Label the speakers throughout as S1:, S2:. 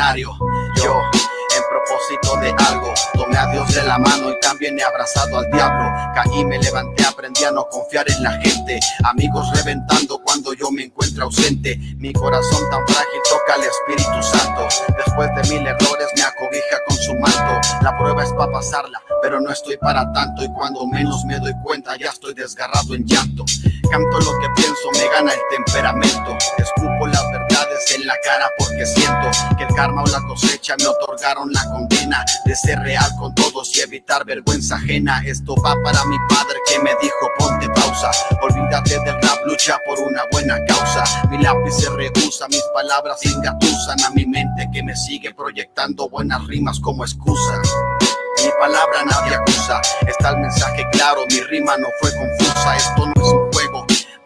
S1: Yo en propósito de algo. Tomé a Dios de la mano y también he abrazado al diablo. Caí, me levanté, aprendí a no confiar en la gente. Amigos reventando cuando yo me encuentro ausente. Mi corazón tan frágil toca al Espíritu Santo. Después de mil errores me acobija con su manto. La prueba es para pasarla, pero no estoy para tanto. Y cuando menos me doy cuenta, ya estoy desgarrado en llanto. Canto lo que pienso, me gana el temperamento. Escupo en la cara porque siento que el karma o la cosecha me otorgaron la condena de ser real con todos y evitar vergüenza ajena. Esto va para mi padre que me dijo ponte pausa. Olvídate del rap, lucha por una buena causa. Mi lápiz se rehúsa, mis palabras engatusan a mi mente que me sigue proyectando buenas rimas como excusa. Mi palabra nadie acusa, está el mensaje claro, mi rima no fue confusa, esto no es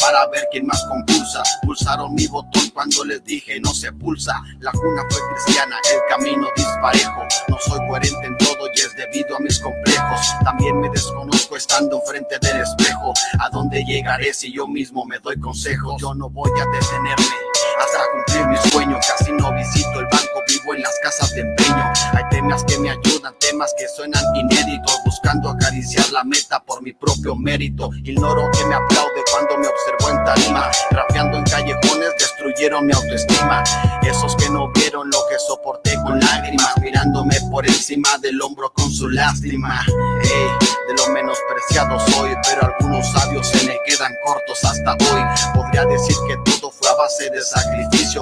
S1: para ver quién más compulsa. Pulsaron mi botón cuando les dije no se pulsa. La cuna fue cristiana, el camino disparejo. No soy coherente en todo y es debido a mis complejos. También me desconozco estando enfrente del espejo. ¿A dónde llegaré si yo mismo me doy consejos? Yo no voy a detenerme hasta cumplir mi sueño. Casi no visito el banco, vivo en las casas de empeño. Hay temas que me ayudan, temas que suenan inéditos, buscando acariciar la meta por mi propio mérito. Ignoro que me aplaude cuando me observo en tarima, rapeando en callejones, destruyeron mi autoestima. Esos que no vieron lo que soporté con lágrimas, mirándome por encima del hombro con su lástima. Ey, de lo menospreciado soy, pero algunos sabios se me quedan cortos hasta hoy. Podría decir que todo fue a base de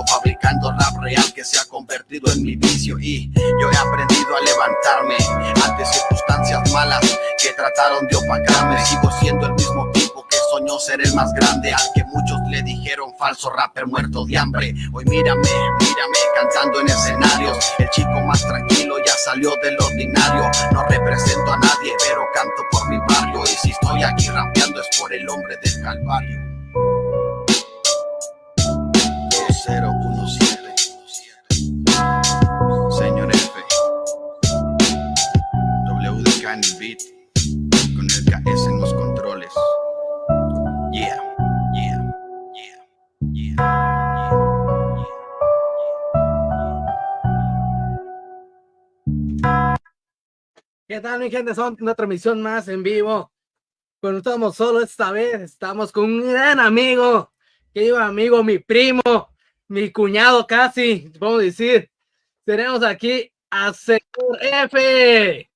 S1: fabricando rap real que se ha convertido en mi vicio. Y yo he aprendido a levantarme ante circunstancias malas que trataron de opacarme. Sigo siendo el mismo tipo que soñó ser el más grande, al que muchos le dijeron falso rapper muerto de hambre. Hoy mírame, mírame cantando en escenarios. El chico más tranquilo ya salió del ordinario. No represento a nadie, pero canto por mi barrio. Y si estoy aquí rapeando es por el hombre del Calvario. 2017 Señor F. WDK en el beat. Con el KS en los controles. Yeah, yeah, yeah, yeah, yeah,
S2: ¿Qué tal, mi gente? Son una transmisión más en vivo. Pero estamos solo esta vez, estamos con un gran amigo, querido amigo, mi primo, mi cuñado casi, podemos decir. Tenemos aquí a Señor F.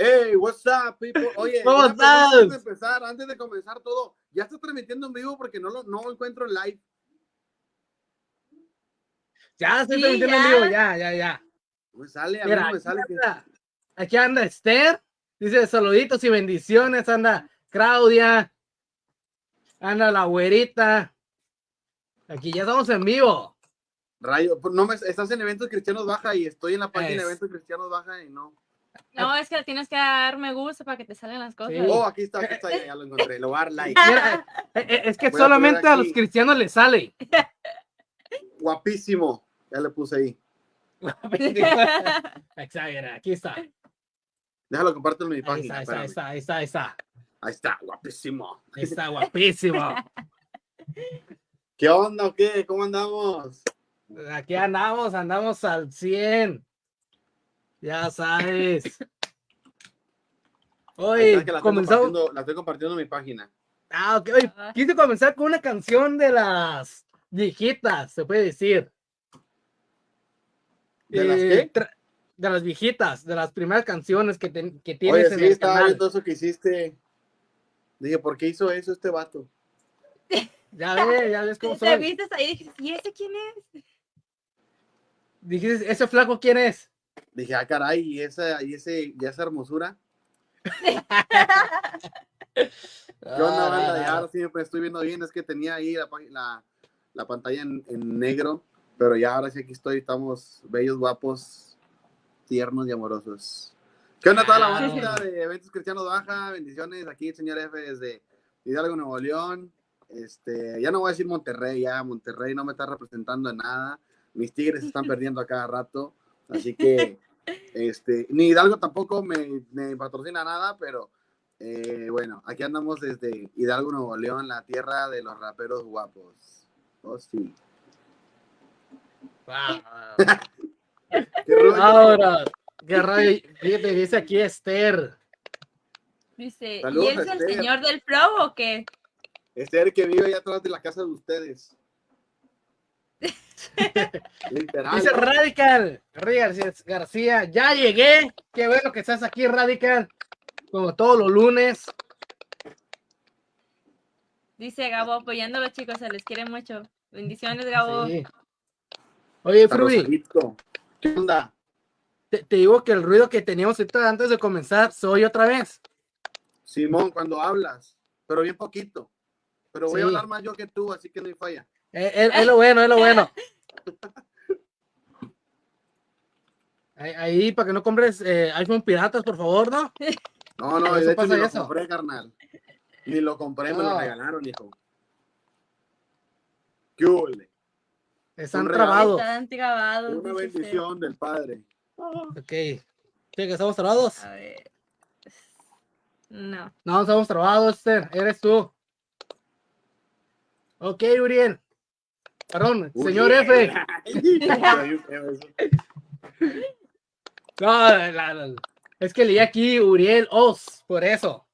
S3: Hey, what's up, people? Oye,
S2: ¿Cómo estás?
S3: Antes de empezar, antes de comenzar todo, ya está transmitiendo en vivo porque no lo no encuentro en live.
S2: Ya estoy
S4: Sí,
S2: transmitiendo en
S4: ya.
S2: vivo, ya, ya, ya.
S3: Me sale, a mí
S2: Mira,
S3: no me
S2: aquí
S3: sale. que-
S2: aquí anda Esther, dice saluditos y bendiciones, anda Claudia, anda la güerita. Aquí ya estamos en vivo.
S3: Rayo, pues, no me, estás en eventos cristianos baja y estoy en la página
S2: Es.
S3: de eventos cristianos baja y no.
S4: No, es que tienes que dar me gusta para que te salgan las cosas.
S2: Sí.
S3: Oh, aquí está, aquí está, ya, ya lo encontré. Le voy a dar like.
S2: Mira, eh, eh, es que
S3: Voy
S2: solamente a los cristianos les sale.
S3: Guapísimo. Ya le puse ahí.
S2: Exagera, aquí está.
S3: Déjalo comparto en mi
S2: está, ahí
S3: página.
S2: está, ahí está, ahí está, ahí está.
S3: Ahí está, guapísimo.
S2: Ahí está, guapísimo.
S3: ¿Qué onda o qué? ¿Cómo andamos?
S2: Aquí andamos, andamos al 100. Ya sabes. Hoy
S3: la estoy,
S2: comenzamos.
S3: compartiendo, la estoy compartiendo en mi página.
S2: Ah, ok. Oye,
S4: Ah.
S2: quise comenzar con una canción de las viejitas, se puede decir.
S3: ¿De las
S2: Eh,
S3: qué?
S2: tra- De las viejitas, de las primeras canciones que, tienes
S3: Oye,
S2: en
S3: sí,
S2: el
S3: estaba
S2: canal.
S3: viendo eso que hiciste. Dije, ¿por qué hizo eso este vato?
S2: Ya ves, ya ves cómo
S4: Te
S2: son.
S4: viste ahí y dijiste, ¿y ese quién es?
S2: Dijiste, ¿ese flaco quién es?
S3: Dije, ah, caray, y esa, y ese, y esa hermosura. ¿Qué onda,
S2: Ah,
S3: banda? Ya ahora sí me estoy viendo bien. Es que tenía ahí la, la, la pantalla en, en negro. Pero ya ahora sí aquí estoy. Estamos bellos, guapos, tiernos y amorosos. ¿Qué onda toda la
S2: Ah.
S3: banda de Eventos Cristianos Baja? Bendiciones. Aquí el señor F desde Hidalgo, Nuevo León. Este, ya no voy a decir Monterrey, ya Monterrey no me está representando en nada. Mis tigres se están perdiendo a cada rato. Así que Este, ni Hidalgo tampoco me, me patrocina nada, pero eh, bueno, aquí andamos desde Hidalgo, Nuevo León, la tierra de los raperos guapos. Oh, sí. Rollo.
S2: Ahora, qué fíjate, dice aquí Esther.
S4: Dice,
S3: Saludos
S4: ¿y es el
S3: Esther.
S4: señor del flow o qué?
S3: Este el que vive allá atrás de la casa de ustedes. Literal.
S2: Dice
S3: ¿no?
S2: Radical, García, García, ya llegué. Qué bueno que estás aquí, Radical. Como todos los lunes.
S4: Dice Gabo apoyando a los chicos, se les quiere mucho. Bendiciones, Gabo.
S2: Sí. Oye,
S3: Rosadito. ¿Qué onda?
S2: te, te digo que el ruido que teníamos ahorita antes de comenzar se oye otra vez.
S3: Simón, cuando hablas, pero bien poquito. Pero voy a hablar más yo que tú, así que no hay falla.
S2: Eh, Es, es lo bueno, es lo bueno. Ahí, ahí, para que no compres eh, iPhone piratas, por favor, ¿no?
S3: No, no,
S2: Eso
S3: de hecho ni lo
S2: eso.
S3: compré, carnal. Ni lo compré, me lo
S2: No.
S3: regalaron, hijo. ¿Qué hule?
S2: Están trabados.
S4: Están grabados.
S3: Una
S4: usted.
S3: bendición del Padre.
S2: Ok. ¿Sí, que estamos trabados?
S4: A ver. No.
S2: No, estamos trabados, Esther. Eres tú. Ok, Uriel. Perdón, señor F. No, la- la- es que leí aquí Uriel Oz, por eso.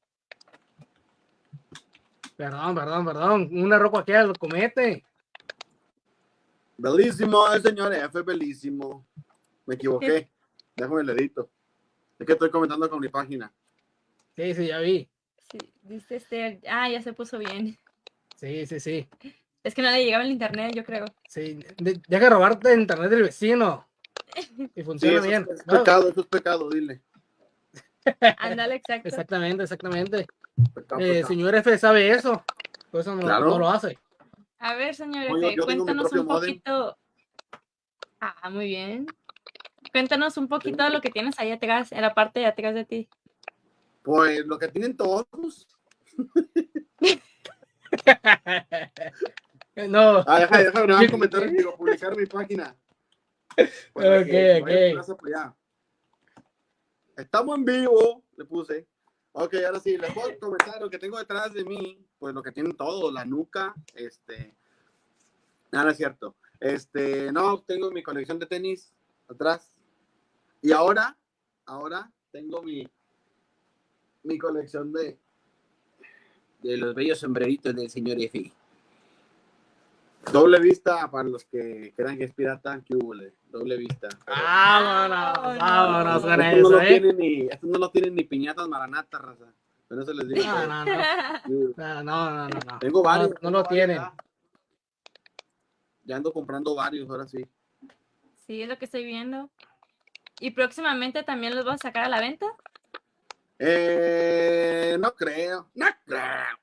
S2: Perdón, perdón, perdón. Un error cualquiera lo comete.
S3: Belísimo, el señor F, belísimo. Me equivoqué. Déjame el dedito. Es que estoy comentando con mi página.
S2: Sí, sí, ya vi.
S4: Sí, dice Esther. Ah, ya se puso bien.
S2: Sí, sí, sí.
S4: Es que no le llegaba el internet, yo creo.
S2: sí. De- deja de robarte el internet del vecino. Y
S3: Sí,
S2: funciona
S3: eso
S2: bien.
S3: es, es
S2: No,
S3: pecado, eso es pecado, dile.
S4: Ándale, exacto.
S2: exactamente, exactamente.
S3: Pecado,
S2: Eh,
S3: pecado.
S2: señor F sabe eso. Por eso no,
S3: Claro.
S2: no lo hace.
S4: A ver, señor
S3: Oye,
S4: F, cuéntanos un poquito. Ah, muy bien. Cuéntanos un poquito de lo que tienes ahí atrás, en la parte de atrás de ti.
S3: Pues lo que tienen todos.
S2: no,
S3: Ah, deja, déjame nada más
S2: Sí.
S3: comentar, digo, publicar mi página.
S2: Ok,
S3: que
S2: ok.
S3: plaza allá. Estamos en vivo, le puse. Ok, ahora sí, les puedo comentar lo que tengo detrás de mí, pues lo que tienen todo, la nuca, este. Nada, no es cierto. Este, no, tengo mi colección de tenis atrás. Y ahora, ahora tengo mi, mi colección de, de los bellos sombreritos del señor F. Doble vista para los que crean que es pirata, que hubo, doble vista.
S2: vámonos,
S4: Vámonos.
S2: vámonos con
S3: no,
S2: eso,
S3: lo
S2: ¿eh?
S3: tienen ni, estos no lo tienen ni piñatas maranatas, raza. Pero eso les digo.
S2: No, no, no. No, no, no, no, no.
S3: Tengo varios.
S2: No, no lo tienen.
S3: Ya. Ya ando comprando varios, ahora sí.
S4: Sí, es lo que estoy viendo. ¿Y próximamente también los vas a sacar a la venta?
S3: Eh, no creo. No creo.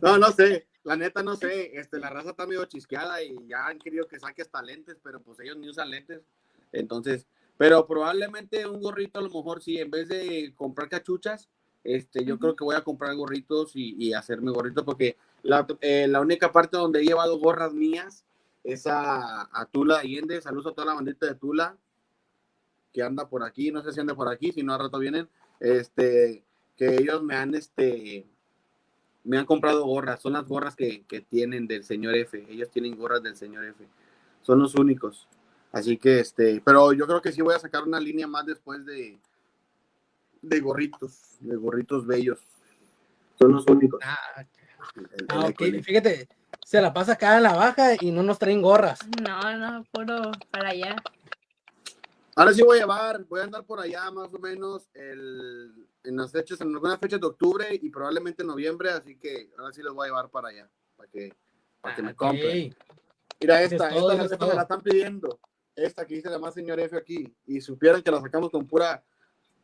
S3: No, no sé. La neta no sé. Este, la raza está medio chisqueada y ya han querido que saques hasta lentes, pero pues ellos ni usan lentes. Entonces, pero probablemente un gorrito a lo mejor sí, en vez de comprar cachuchas, este, yo creo que voy a comprar gorritos y, y hacerme gorritos porque la, eh, la única parte donde he llevado gorras mías es a, a Tula Allende. Saludos a toda la bandita de Tula que anda por aquí, no sé si anda por aquí, si no al rato vienen, este, que ellos me han, este, me han comprado gorras, son las gorras que, que tienen del señor F, ellos tienen gorras del señor F, son los únicos, así que, este, pero yo creo que sí voy a sacar una línea más después de, de gorritos, de gorritos bellos, son los únicos.
S2: Ah,
S3: El- el
S2: ah, ok. Fíjate, se la pasa acá en la baja y no nos traen gorras.
S4: No, no, puro para allá.
S3: Ahora sí voy a llevar, voy a andar por allá más o menos el, en las fechas, en algunas fechas de octubre y probablemente noviembre, así que ahora sí los voy a llevar para allá, para que, para que me
S2: Ok.
S3: compren. Mira esta,
S2: es todo,
S3: esta,
S2: es
S3: me la están pidiendo. Esta que dice la más señor F aquí. Y supieran que la sacamos con pura,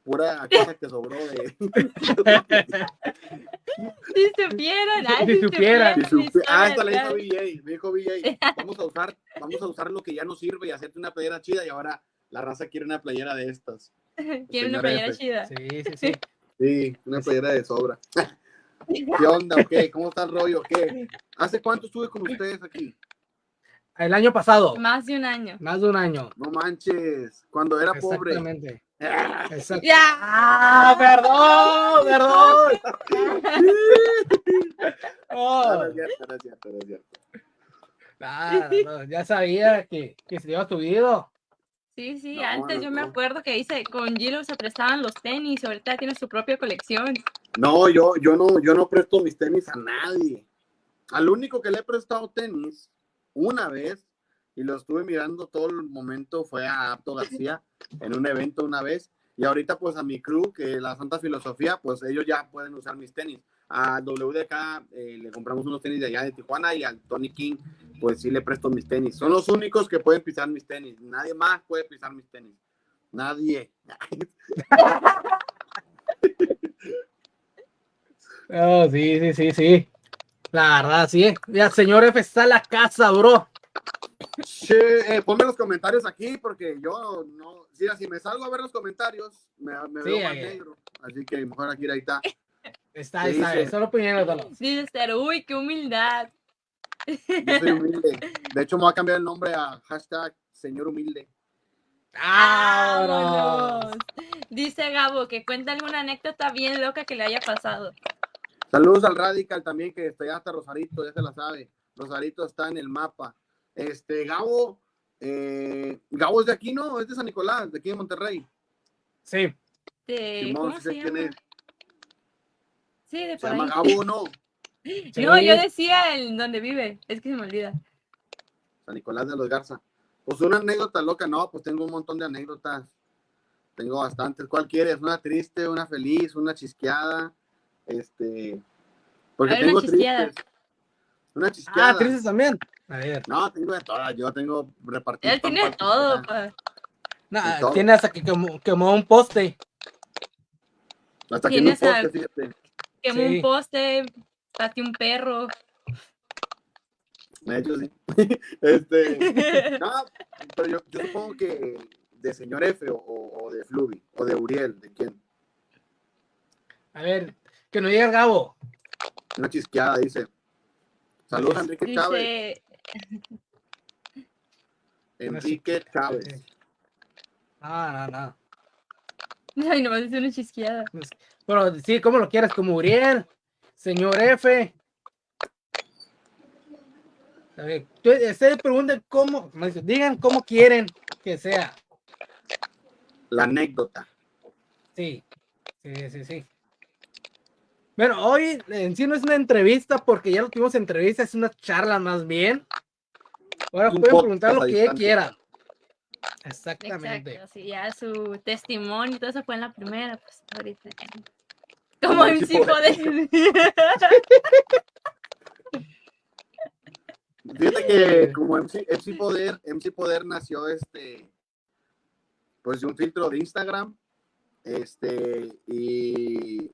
S3: pura cosa que sobró de.
S4: Si supieran, ay,
S2: Si
S4: si
S2: supieran.
S3: Si supi- ah, esta
S4: la
S3: hizo BJ, me dijo BJ. Vamos a usar, vamos a usar lo que ya no sirve y hacerte una playera chida. Y ahora la raza quiere una playera de estas.
S4: Quiero una
S3: Señor
S4: playera
S3: F.
S4: chida.
S2: Sí, sí, sí.
S3: Sí, una playera de sobra. ¿Qué onda? ¿Qué? ¿Cómo está el rollo? ¿Qué? ¿Hace cuánto estuve con ustedes aquí?
S2: El año pasado.
S4: Más de un año.
S2: Más de un año.
S3: No manches, cuando era pobre.
S2: Exactamente.
S3: Ah,
S2: Exacto.
S4: Ya.
S2: ¡Ah! ¡Perdón! ¡Perdón! Oh,
S3: No, no
S2: ya sabía que, que se iba subido.
S4: Sí, sí,
S3: No,
S4: antes
S3: no,
S4: yo me acuerdo que dice con Gilo se prestaban los tenis, ahorita tiene su propia colección.
S3: No, yo, yo no, yo no presto mis tenis a nadie. Al único que le he prestado tenis una vez y lo estuve mirando todo el momento fue a Apto García en un evento una vez. Y ahorita pues a mi crew, que la Santa Filosofía, pues ellos ya pueden usar mis tenis. A WDK eh, le compramos unos tenis de allá de Tijuana y al Tony King pues sí le presto mis tenis. Son los únicos que pueden pisar mis tenis. Nadie más puede pisar mis tenis. Nadie.
S2: Oh, sí, sí, sí, sí. La verdad, sí. Ya, señor F está en la casa, bro.
S3: Che, eh, ponme los comentarios aquí porque yo no, si, si me salgo a ver los comentarios, me, me
S2: Sí,
S3: veo más negro. Así que mejor aquí ahí está.
S2: Está,
S3: ¿Qué
S2: está,
S3: dice?
S2: solo puñéndolos.
S4: Dice Esther, uy, qué humildad.
S3: Yo soy humilde. De hecho, me voy a cambiar el nombre a hashtag señor humilde.
S2: ¡Vámonos!
S4: Dice Gabo que cuenta alguna anécdota bien loca que le haya pasado.
S3: Saludos al Radical también, que está ya hasta Rosarito, ya se la sabe. Rosarito está en el mapa. Este, Gabo, eh, Gabo es de aquí, ¿no? Es de San Nicolás, de aquí de Monterrey.
S2: Sí.
S4: De,
S3: Simón,
S4: ¿Cómo
S3: sí
S4: se llama? Sí, de
S3: Se
S4: por
S3: llama
S4: ahí.
S3: Gabo, ¿no?
S4: No, yo decía el donde vive. Es que se me olvida.
S3: San Nicolás de los Garza. Pues una anécdota loca, no, pues tengo un montón de anécdotas. Tengo bastantes. ¿Cuál quieres? ¿Una triste, una feliz, una chisqueada? Este. Porque
S4: ver, una
S3: tengo
S4: chisqueada.
S3: tristes. Una chisqueada.
S2: Ah, tristes también. A ver.
S3: No, tengo de todas. Yo tengo repartido.
S4: Él tiene de todo, pa.
S2: No,
S3: todo.
S2: tiene hasta que quemó, quemó un poste.
S3: Hasta que
S4: a-
S3: poste, fíjate.
S4: Quemó
S2: Sí.
S4: un poste, pateó un perro.
S3: De hecho, sí. este. No, pero yo, yo supongo que de señor F o, de Fluvi o de Uriel, ¿de quién?
S2: A ver, que no llegue el Gabo.
S3: Una chisqueada, dice. Saludos a Enrique Chávez.
S4: Dice,
S3: Enrique Chávez.
S2: No, no, no.
S4: ay, nomás dice una chisqueada.
S2: Pero sí, ¿cómo lo quieres? Como Uriel, señor F. A ver, ustedes pregunten cómo, digan cómo quieren que sea.
S3: La anécdota.
S2: Sí, sí, sí, sí. Bueno, hoy en sí no es una entrevista porque ya lo tuvimos entrevista, es una charla más bien. Ahora
S3: Un
S2: pueden preguntar lo que quieran. Exactamente.
S4: Exacto, sí, ya su testimonio y todo eso fue en la primera, pues ahorita. Como sí poder.
S3: Fíjate que como MC, MC Poder, MC Poder nació este, pues de un filtro de Instagram, este, y,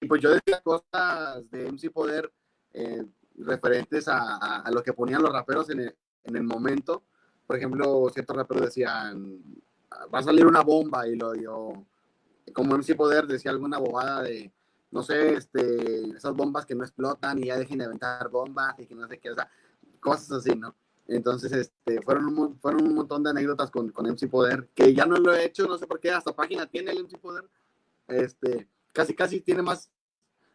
S3: y pues yo decía cosas de MC Poder eh, referentes a, a- a lo que ponían los raperos en el, en el momento. Por ejemplo, ciertos raperos decían, va a salir una bomba, y lo yo, como MC Poder decía alguna bobada de, no sé, este, esas bombas que no explotan y ya dejen de aventar bombas y que no sé qué, o sea, cosas así, ¿no? Entonces, este, fueron un, fueron un montón de anécdotas con, con MC Poder, que ya no lo he hecho, no sé por qué, hasta página tiene el MC Poder. Este, casi, casi tiene más,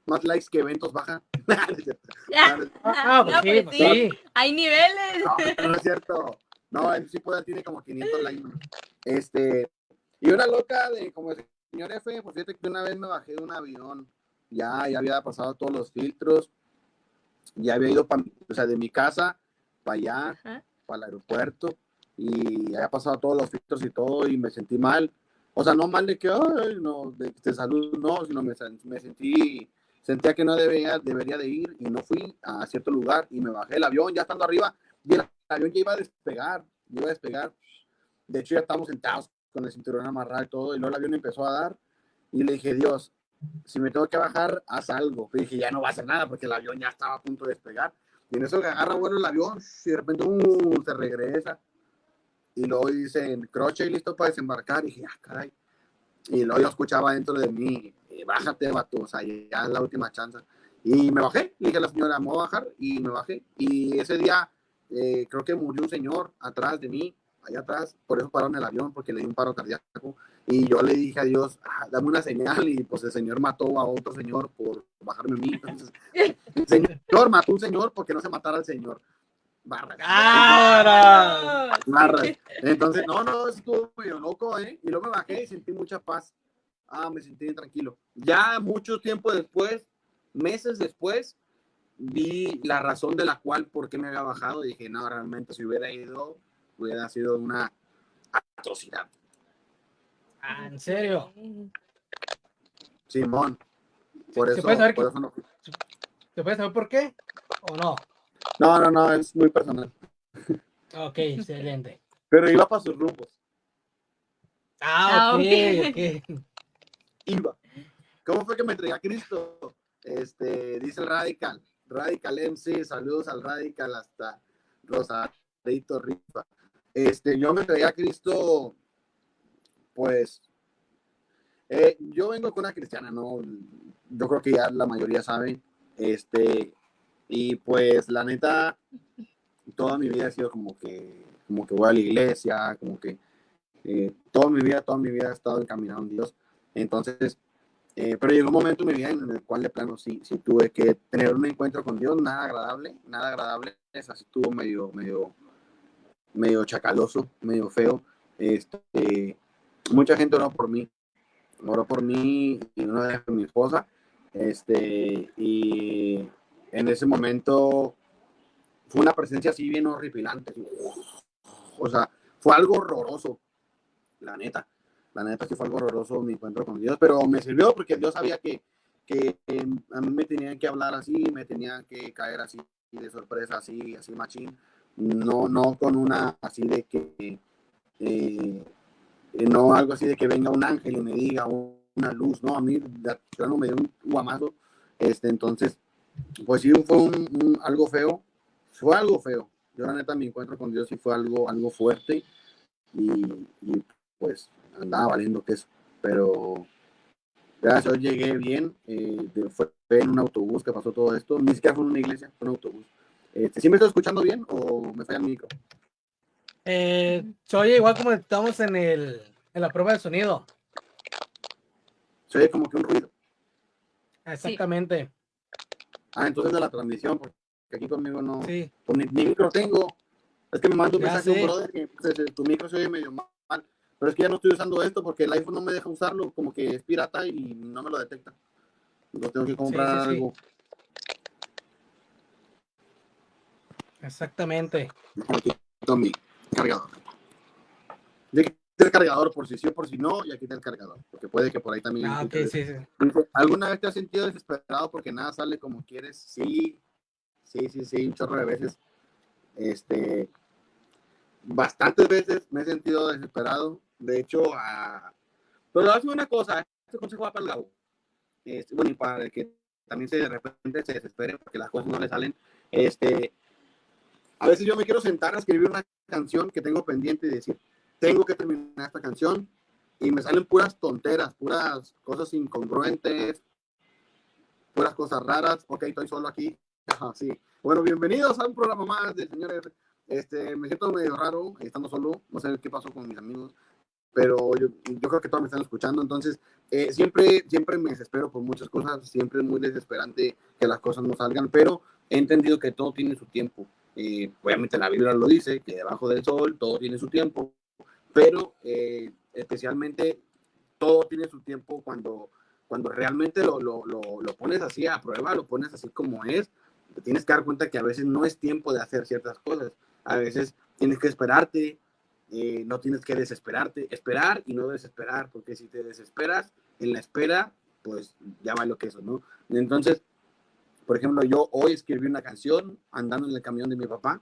S3: más likes que eventos baja. No, es-
S2: Ah, pues
S4: no, pues sí,
S2: sí.
S4: hay niveles.
S3: no, no es cierto. No, MC Poder tiene como 500 likes. ¿no? Este, y una loca de como señor F, pues fíjate que una vez me bajé de un avión, ya, ya había pasado todos los filtros, ya había ido, pa- o sea, de mi casa para allá,
S4: Ajá.
S3: para el aeropuerto y había pasado todos los filtros y todo y me sentí mal. O sea, no mal de que, ay, no, de, de salud, no, sino me sentí, sentía que no debería, debería de ir y no fui a cierto lugar y me bajé del avión, ya estando arriba, y el avión ya iba a despegar, iba a despegar. De hecho, ya estábamos sentados con el cinturón amarrado y todo, y luego el avión empezó a dar y le dije, Dios, si me tengo que bajar, haz algo. Y dije, ya no va a hacer nada porque el avión ya estaba a punto de despegar. Y en eso que agarra bueno el avión, y de repente uh, se regresa. Y luego dicen, croche y listo para desembarcar. Y dije, ah, caray. Y luego yo escuchaba dentro de mí, eh, bájate, vato, o sea, ya es la última chance. Y me bajé, le dije a la señora, me voy a bajar, y me bajé. Y ese día eh, creo que murió un señor atrás de mí, allá atrás, por eso pararon el avión, porque le di un paro cardíaco. Y yo le dije a Dios, ah, dame una señal, y pues el señor mató a otro señor por bajarme a mí. Entonces, el señor mató a un señor porque no se matara al señor. Barra.
S2: ¡Ahora!
S3: Barra. Entonces, no, no, estuvo medio loco, ¿eh? Y luego me bajé y sentí mucha paz. Ah, me sentí bien tranquilo. Ya mucho tiempo después, meses después, vi la razón de la cual, por qué me había bajado. Y dije, no, realmente si hubiera ido, hubiera sido una atrocidad.
S2: Ah, ¿En serio?
S3: Simón. Por
S2: ¿Se
S3: eso,
S2: puede saber
S3: por
S2: qué-
S3: eso no.
S2: ¿Se puede saber por qué? ¿O no?
S3: No, no, no, es muy personal.
S2: Ok, excelente.
S3: Pero iba para sus rumbos.
S2: Ah,
S4: Ah,
S2: ok.
S3: Iba. ¿Cómo fue que me entregué a Cristo? Este, dice el Radical. Radical MC, saludos al Radical hasta Rosadito Rifa. Este, yo me entregué a Cristo, pues, eh, yo vengo con una cristiana, ¿no? Yo creo que ya la mayoría sabe. Este, y pues, la neta, toda mi vida ha sido como que, como que voy a la iglesia, como que eh, toda mi vida, toda mi vida he estado encaminado en Dios. Entonces, eh, pero llegó un momento en mi vida en el cual de plano sí, sí tuve que tener un encuentro con Dios, nada agradable, nada agradable, es así estuvo medio, medio, medio chacaloso, medio feo. Este, mucha gente oró por mí, oró por mí y vez por mi esposa, este, y en ese momento fue una presencia así bien horripilante, o sea, fue algo horroroso, la neta la neta sí fue algo horroroso mi encuentro con Dios, pero me sirvió porque Dios sabía que, que eh, a mí me tenían que hablar así, me tenían que caer así de sorpresa, así, así machín, no, no con una así de que, eh, eh, no algo así de que venga un ángel y me diga una luz, no, a mí de plano me dio un guamazo, este, entonces, pues sí, fue algo feo, fue algo feo, yo la neta mi encuentro con Dios sí fue algo, algo fuerte y, y pues andaba valiendo queso, pero gracias Dios llegué bien, eh, fue en un autobús que pasó todo esto, ni siquiera fue en una iglesia, fue en un autobús. Este, ¿Sí me estoy escuchando bien o me falla el micro?
S2: Eh, se oye igual como estamos en, el, en la prueba de sonido.
S3: Se oye como que un ruido.
S2: Exactamente.
S3: Ah, entonces de la transmisión, porque aquí conmigo no,
S2: Sí.
S3: ni, ni micro tengo. Es que me mandó un
S2: Ya
S3: mensaje un brother que pues, tu micro se oye medio mal, pero es que ya no estoy usando esto porque el iPhone no me deja usarlo, como que es pirata y no me lo detecta. Lo tengo que comprar
S2: sí, sí.
S3: algo.
S2: Exactamente.
S3: Aquí está mi cargador. Ya quité el cargador por si sí o por si no, y aquí está el cargador, porque puede que por ahí también.
S2: Ah, ok, sí, sí.
S3: ¿Alguna vez te has sentido desesperado porque nada sale como quieres? Sí, sí, sí, sí, un chorro de veces. Este, bastantes veces me he sentido desesperado. De hecho, a... pero decir una cosa, este consejo va para el Gabo. Este, bueno, y para el que también se de repente se desespere porque las cosas no le salen. Este, a veces yo me quiero sentar a escribir una canción que tengo pendiente y decir, tengo que terminar esta canción y me salen puras tonteras, puras cosas incongruentes, puras cosas raras. Ok, estoy solo aquí. Ajá, sí. Bueno, bienvenidos a un programa más de señores. Este, me siento medio raro estando solo. No sé qué pasó con mis amigos, pero yo, yo creo que todos me están escuchando. Entonces, eh, siempre, siempre me desespero por muchas cosas. Siempre es muy desesperante que las cosas no salgan, pero he entendido que todo tiene su tiempo. Eh, obviamente la Biblia lo dice, que debajo del sol todo tiene su tiempo, pero eh, especialmente todo tiene su tiempo cuando, cuando realmente lo, lo, lo, lo pones así a prueba, lo pones así como es, te tienes que dar cuenta que a veces no es tiempo de hacer ciertas cosas, a veces tienes que esperarte, eh, no tienes que desesperarte, esperar y no desesperar, porque si te desesperas en la espera, pues ya va lo que eso, ¿no? Entonces, por ejemplo, yo hoy escribí una canción andando en el camión de mi papá,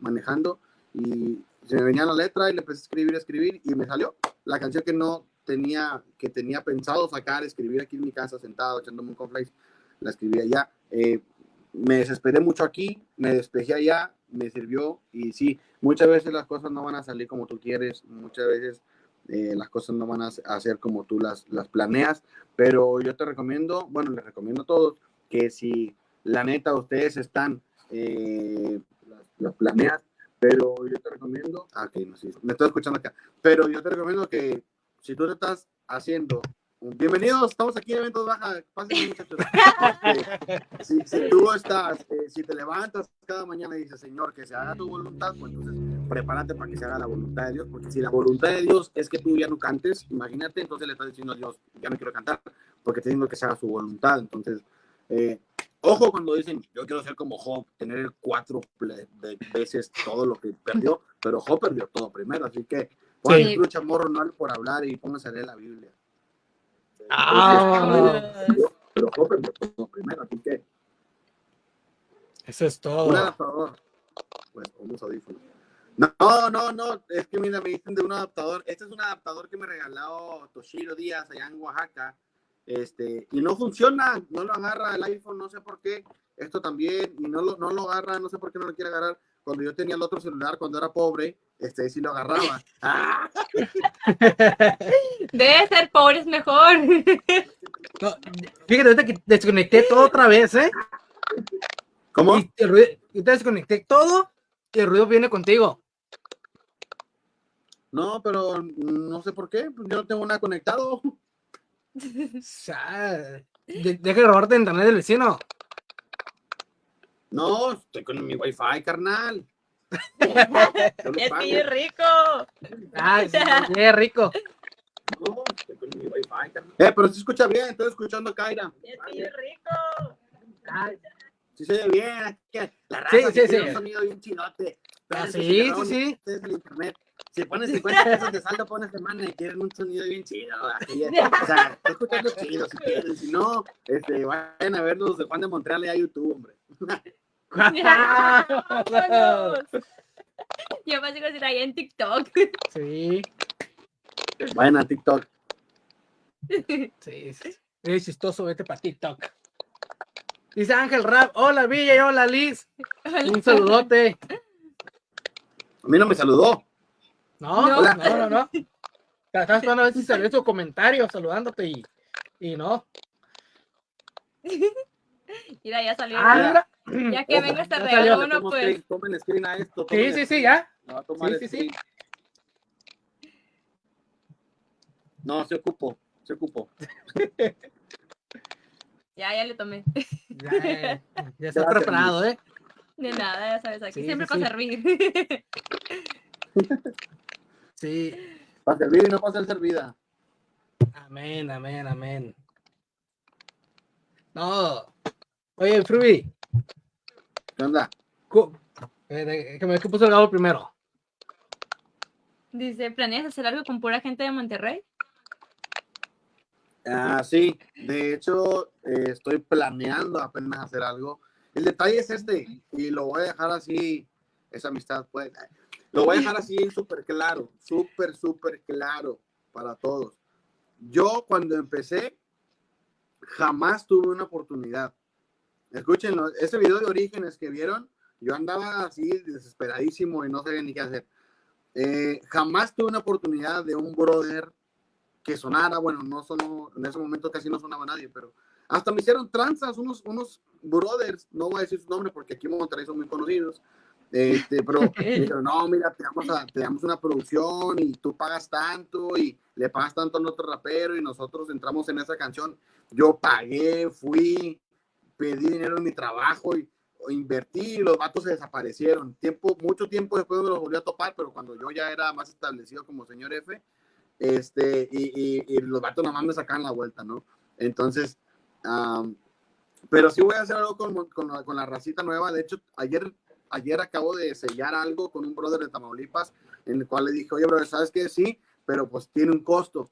S3: manejando, y se me venía la letra y le empecé a escribir, a escribir, y me salió la canción que no tenía, que tenía pensado sacar, escribir aquí en mi casa sentado, echándome un cornflakes, la escribí allá. Eh, me desesperé mucho aquí, me despejé allá, me sirvió, y sí, muchas veces las cosas no van a salir como tú quieres, muchas veces eh, las cosas no van a hacer como tú las, las planeas, pero yo te recomiendo, bueno, les recomiendo a todos que si la neta ustedes están, eh, las planeas, pero yo te recomiendo, ah, ok, no, sí, me estoy escuchando acá, pero yo te recomiendo que si tú te estás haciendo Bienvenidos, estamos aquí en Eventos Baja. Pásenme, muchachos. Este, si, si, tú estás, eh, si te levantas cada mañana y dices, Señor, que se haga tu voluntad, pues entonces prepárate para que se haga la voluntad de Dios, porque si la voluntad de Dios es que tú ya no cantes, imagínate, entonces le estás diciendo a Dios, ya no quiero cantar, porque te diciendo que se haga su voluntad. Entonces, eh, ojo cuando dicen, yo quiero ser como Job, tener el cuatro veces todo lo que perdió, pero Job perdió todo primero, así que sí. lucha morro no por hablar y pónganse a leer la Biblia.
S2: Ah,
S3: pero Job perdió todo primero, así que
S2: eso es todo.
S3: Un adaptador, pues, unos audífonos. No, no, no, es que mira, me dicen de un adaptador. Este es un adaptador que me regaló Toshiro Díaz allá en Oaxaca. Este, y no funciona, no lo agarra el iPhone, no sé por qué. Esto también, y no lo, no lo agarra, no sé por qué no lo quiere agarrar. Cuando yo tenía el otro celular, cuando era pobre, este sí lo agarraba.
S4: Debe ser pobre, es mejor.
S2: No, fíjate, ahorita que desconecté todo otra vez, ¿eh?
S3: ¿Cómo?
S2: Y, el ruido, y te desconecté todo y el ruido viene contigo.
S3: No, pero no sé por qué, pues yo no tengo nada conectado.
S2: Deja de robarte internet del vecino.
S3: No, estoy con mi wifi, carnal.
S4: es que es rico.
S2: Sí, es rico.
S3: No, estoy con mi wifi, carnal. Eh, pero se escucha bien, estoy escuchando a Kaira.
S4: Es que es rico.
S3: Ay. Si se oye bien, la raza
S2: sí, sí, sí.
S3: un sonido bien chidote.
S2: Ah, sí, sí, sí.
S3: El internet. Si pones 50 pesos de saldo, pones semana y quieren un sonido bien chido. o sea, estoy escuchando chido si quieren. Si no, este, vayan a verlos de Juan de Montreal y a YouTube, hombre.
S4: Yo sigo decir ahí en TikTok.
S2: Sí.
S3: Vayan a TikTok.
S2: Sí, sí. Es chistoso, vete para TikTok. Dice Ángel Rap, hola Villa y hola Liz. Un saludote.
S3: A mí no me saludó.
S2: No, no, no, no. no. Estás esperando a ver si salió su comentario saludándote y, y no.
S4: Mira, ya salió.
S2: Ah,
S4: ya que venga este regalo, uno pues.
S3: Tomen screen a esto.
S2: Sí, sí, sí, ya.
S3: sí, sí, sí. No, se ocupó, se ocupó.
S4: Ya, ya le tomé.
S2: Ya, ya está preparado, ¿eh?
S4: De nada, ya sabes, aquí
S2: Sí,
S4: siempre
S2: sí,
S4: para
S2: sí.
S4: servir.
S2: Sí.
S3: Para servir y no para ser servida.
S2: Amén, amén, amén. No. Oye, Fruby,
S3: ¿Qué onda?
S2: eh, de- que me puso el primero.
S4: Dice, ¿planeas hacer algo con pura gente de Monterrey?
S3: Ah, sí, de hecho, eh, estoy planeando apenas hacer algo. El detalle es este, y lo voy a dejar así, esa amistad, pues, lo voy a dejar así súper claro, súper, súper claro para todos. Yo cuando empecé, jamás tuve una oportunidad. Escúchenlo, ese video de orígenes que vieron, yo andaba así desesperadísimo y no sabía ni qué hacer. Eh, jamás tuve una oportunidad de un brother que sonara, bueno, no sonó, en ese momento casi no sonaba nadie, pero hasta me hicieron tranzas unos, unos brothers, no voy a decir su nombre porque aquí en Monterrey son muy conocidos, este, pero dijeron, no, mira, te damos, a- te damos una producción y tú pagas tanto y le pagas tanto al otro rapero y nosotros entramos en esa canción. Yo pagué, fui, pedí dinero en mi trabajo y invertí y los vatos se desaparecieron. Tiempo, mucho tiempo después me los volví a topar, pero cuando yo ya era más establecido como señor F, este, y, y, y los vatos nomás me sacan la vuelta, ¿no? Entonces, am, pero sí voy a hacer algo con, con, la, con racita nueva. De hecho, ayer, ayer acabo de sellar algo con un brother de Tamaulipas, en el cual le dije, oye, brother, ¿sabes qué? Sí, pero pues tiene un costo.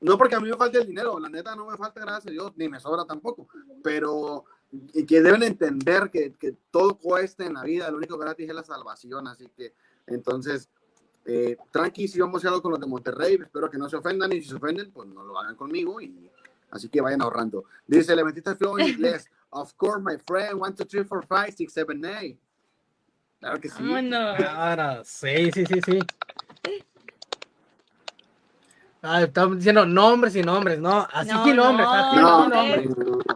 S3: No porque a mí me falte el dinero, la neta no me falta, gracias a Dios, ni me sobra tampoco, pero y que deben entender que, que todo cuesta en la vida, lo único gratis es la salvación, así que entonces, eh, tranqui, si vamos a hacer algo con los de Monterrey, espero que no se ofendan y si se ofenden, pues no lo hagan conmigo y así que vayan ahorrando. Dice, le metiste el flow en inglés. Of course, my friend, one, two, three, four, five, six, seven, eight. Claro que sí.
S4: Vámonos.
S2: Claro, sí, sí, sí, sí. Ah, estamos diciendo nombres y nombres, ¿no? Así
S4: No,
S2: sin nombres,
S4: no,
S2: así
S3: No,
S2: sin
S3: no,
S2: nombres.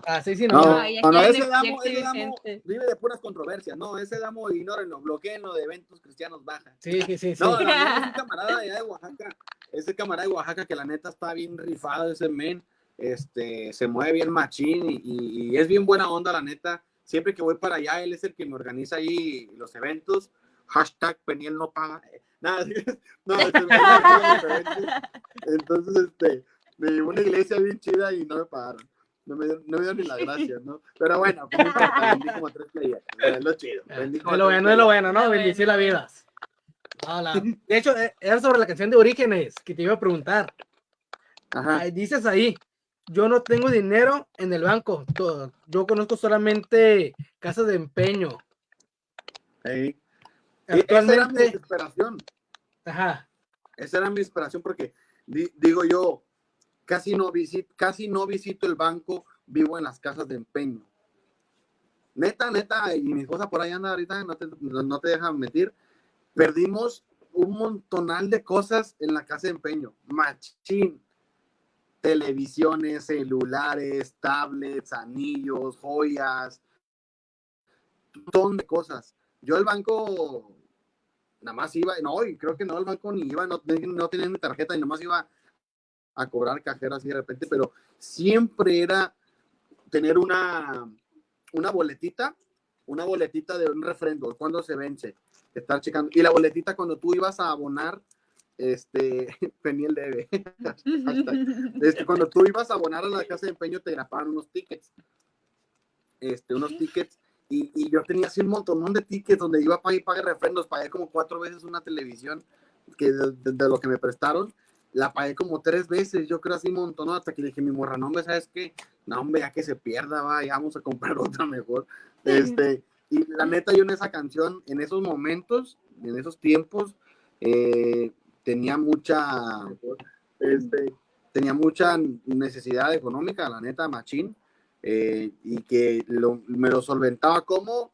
S2: Así sin
S3: No,
S2: nombres.
S3: No, ese damo, ese damo vive de puras controversias, no, ese damo ignórenlo, bloqueenlo de eventos cristianos baja.
S2: Sí, sí, sí, sí.
S3: No, la neta es un camarada de allá de Oaxaca, ese camarada de Oaxaca que la neta está bien rifado ese men, este, se mueve bien machín y, y- es bien buena onda la neta, siempre que voy para allá, él es el que me organiza ahí los eventos, hashtag Peniel no paga, nada, no, este, entonces, este, me llevó una iglesia bien chida y no me pagaron. No me, dio- ni las gracias, ¿no? Pero bueno, pues vendí como tres. Es lo
S2: Es lo bueno, es lo bueno, ¿no?
S4: Lo
S2: Bendecir la vida. No, la- De hecho, eh, era sobre la canción de Orígenes que te iba a preguntar.
S3: Ajá.
S2: Dices ahí, yo no tengo dinero en el banco. to- Yo conozco solamente casas de empeño.
S3: Ey. Y Esa era mi
S2: Actualmente,
S3: desesperación.
S2: ajá,
S3: Esa era mi desesperación porque di- digo yo, casi no, visito, casi no visito el banco, vivo en las casas de empeño. Neta, neta, y mi esposa por ahí anda ahorita, no te, no no te dejan mentir. Perdimos un montonal de cosas en la casa de empeño. Machín. Televisiones, celulares, tablets, anillos, joyas, un montón de cosas. Yo el banco nada más iba, no, y creo que no, el banco ni iba, no, no tenía mi tarjeta y nada más iba a cobrar cajero así de repente, pero siempre era tener una, una boletita, una boletita de un refrendo, cuando se vence, estar checando, y la boletita cuando tú ibas a abonar, este, Peniel debe, este, cuando tú ibas a abonar a la casa de empeño te grapaban unos tickets, este, unos tickets. Y, y yo tenía así un montón de tickets donde iba a pagar y pagar refrendos, pagué como cuatro veces una televisión que de, de- de lo que me prestaron, la pagué como tres veces, yo creo así un montón, hasta que le dije, mi morra, no, hombre, ¿sabes qué? No, hombre, ya que se pierda, va, ya vamos a comprar otra mejor. Este, y la neta, yo en esa canción, en esos momentos, en esos tiempos, eh, tenía mucha, este, tenía mucha necesidad económica, la neta, machín, eh, y que lo- me lo solventaba como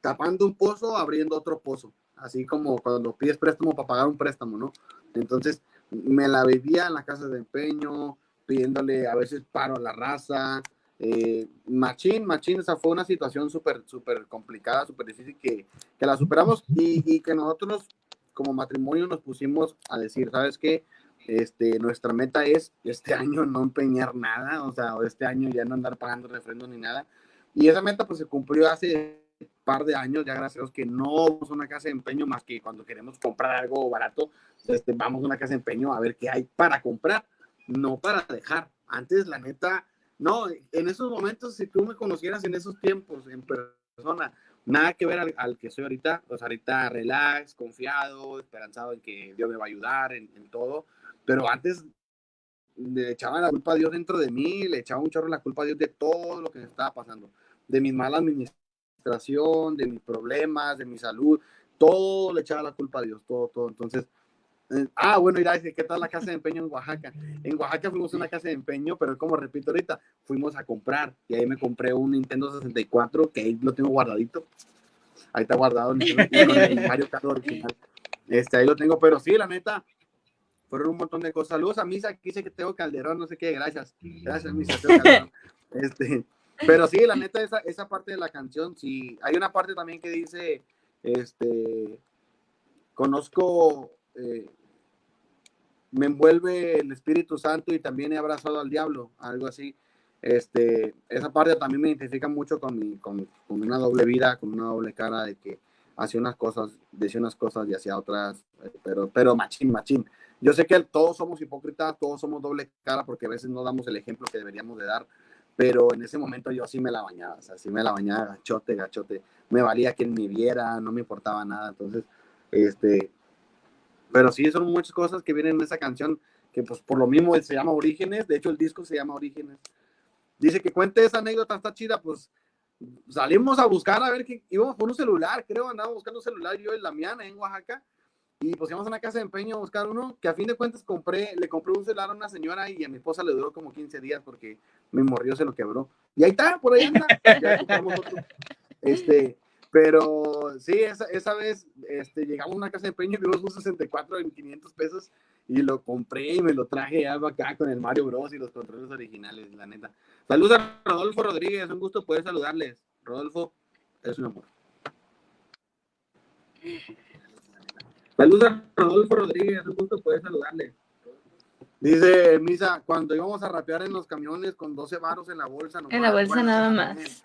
S3: tapando un pozo, abriendo otro pozo, así como cuando pides préstamo para pagar un préstamo, ¿no? Entonces, me la vivía en la casa de empeño, pidiéndole a veces paro a la raza, eh, machín, machín, esa fue una situación súper, súper complicada, súper difícil que, que la superamos y que nosotros como matrimonio nos pusimos a decir, ¿sabes qué? Este, nuestra meta es este año no empeñar nada, o sea, este año ya no andar pagando refrendos ni nada. Y esa meta pues se cumplió hace un par de años, ya gracias a Dios que no vamos a una casa de empeño más que cuando queremos comprar algo barato, este, vamos a una casa de empeño a ver qué hay para comprar, no para dejar. Antes, la neta, no, en esos momentos, si tú me conocieras en esos tiempos en persona, nada que ver al, al que soy ahorita, pues ahorita relax, confiado, esperanzado en que Dios me va a ayudar en, en todo, pero antes le echaba la culpa a Dios dentro de mí, le echaba un chorro la culpa a Dios de todo lo que me estaba pasando, de mi mala administración, de mis problemas, de mi salud, todo le echaba la culpa a Dios, todo, todo. Entonces, ah, bueno, mira, dice, ¿qué tal la casa de empeño en Oaxaca? En Oaxaca fuimos a una casa de empeño, pero como repito ahorita, fuimos a comprar y ahí me compré un Nintendo 64 que ahí lo tengo guardadito. Ahí está guardado el, el Mario Kart original. Este, ahí lo tengo, pero sí, la neta, fueron un montón de cosas. Saludos a Misa, que dice que tengo Calderón, no sé qué, gracias. Gracias, Misa. tengo Calderón. Este, pero sí, la neta, esa, esa parte de la canción, sí. Hay una parte también que dice, este, conozco, eh, me envuelve el Espíritu Santo y también he abrazado al diablo, algo así. Este, esa parte también me identifica mucho con, mi, con, una doble vida, con una doble cara de que hacía unas cosas, decía unas cosas y hacía otras, eh, pero, pero machín, machín. Yo sé que todos somos hipócritas, todos somos doble cara porque a veces no damos el ejemplo que deberíamos de dar, pero en ese momento yo sí me la bañaba, o sea, sí me la bañaba gachote, gachote, me valía quien me viera, no me importaba nada, entonces, este, pero sí, son muchas cosas que vienen en esa canción, que pues por lo mismo se llama Orígenes, de hecho el disco se llama Orígenes. Dice que cuente esa anécdota, está chida, pues salimos a buscar a ver que íbamos por un celular, creo, andábamos buscando un celular yo en La Miana, en Oaxaca, y pues íbamos a una casa de empeño a buscar uno, que a fin de cuentas compré, le compré un celular a una señora y a mi esposa le duró como 15 días porque mi morrió se lo quebró. Y ahí está, por ahí anda. Ya otro. Este, pero sí, esa, esa vez este, llegamos a una casa de empeño y vimos un 64 en 500 pesos y lo compré y me lo traje ya acá con el Mario Bros y los controles originales, la neta. Saludos a Rodolfo Rodríguez, un gusto poder saludarles. Rodolfo, es un amor. Saludos a Rodolfo Rodríguez, un gusto poder saludarles. Dice Misa, cuando íbamos a rapear en los camiones con 12 varos en la bolsa.
S4: En la bolsa nada más.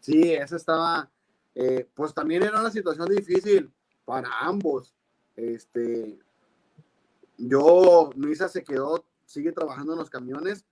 S3: Sí, eso estaba, eh, pues también era una situación difícil para ambos. Este, yo, Luisa se quedó, sigue trabajando en los camiones.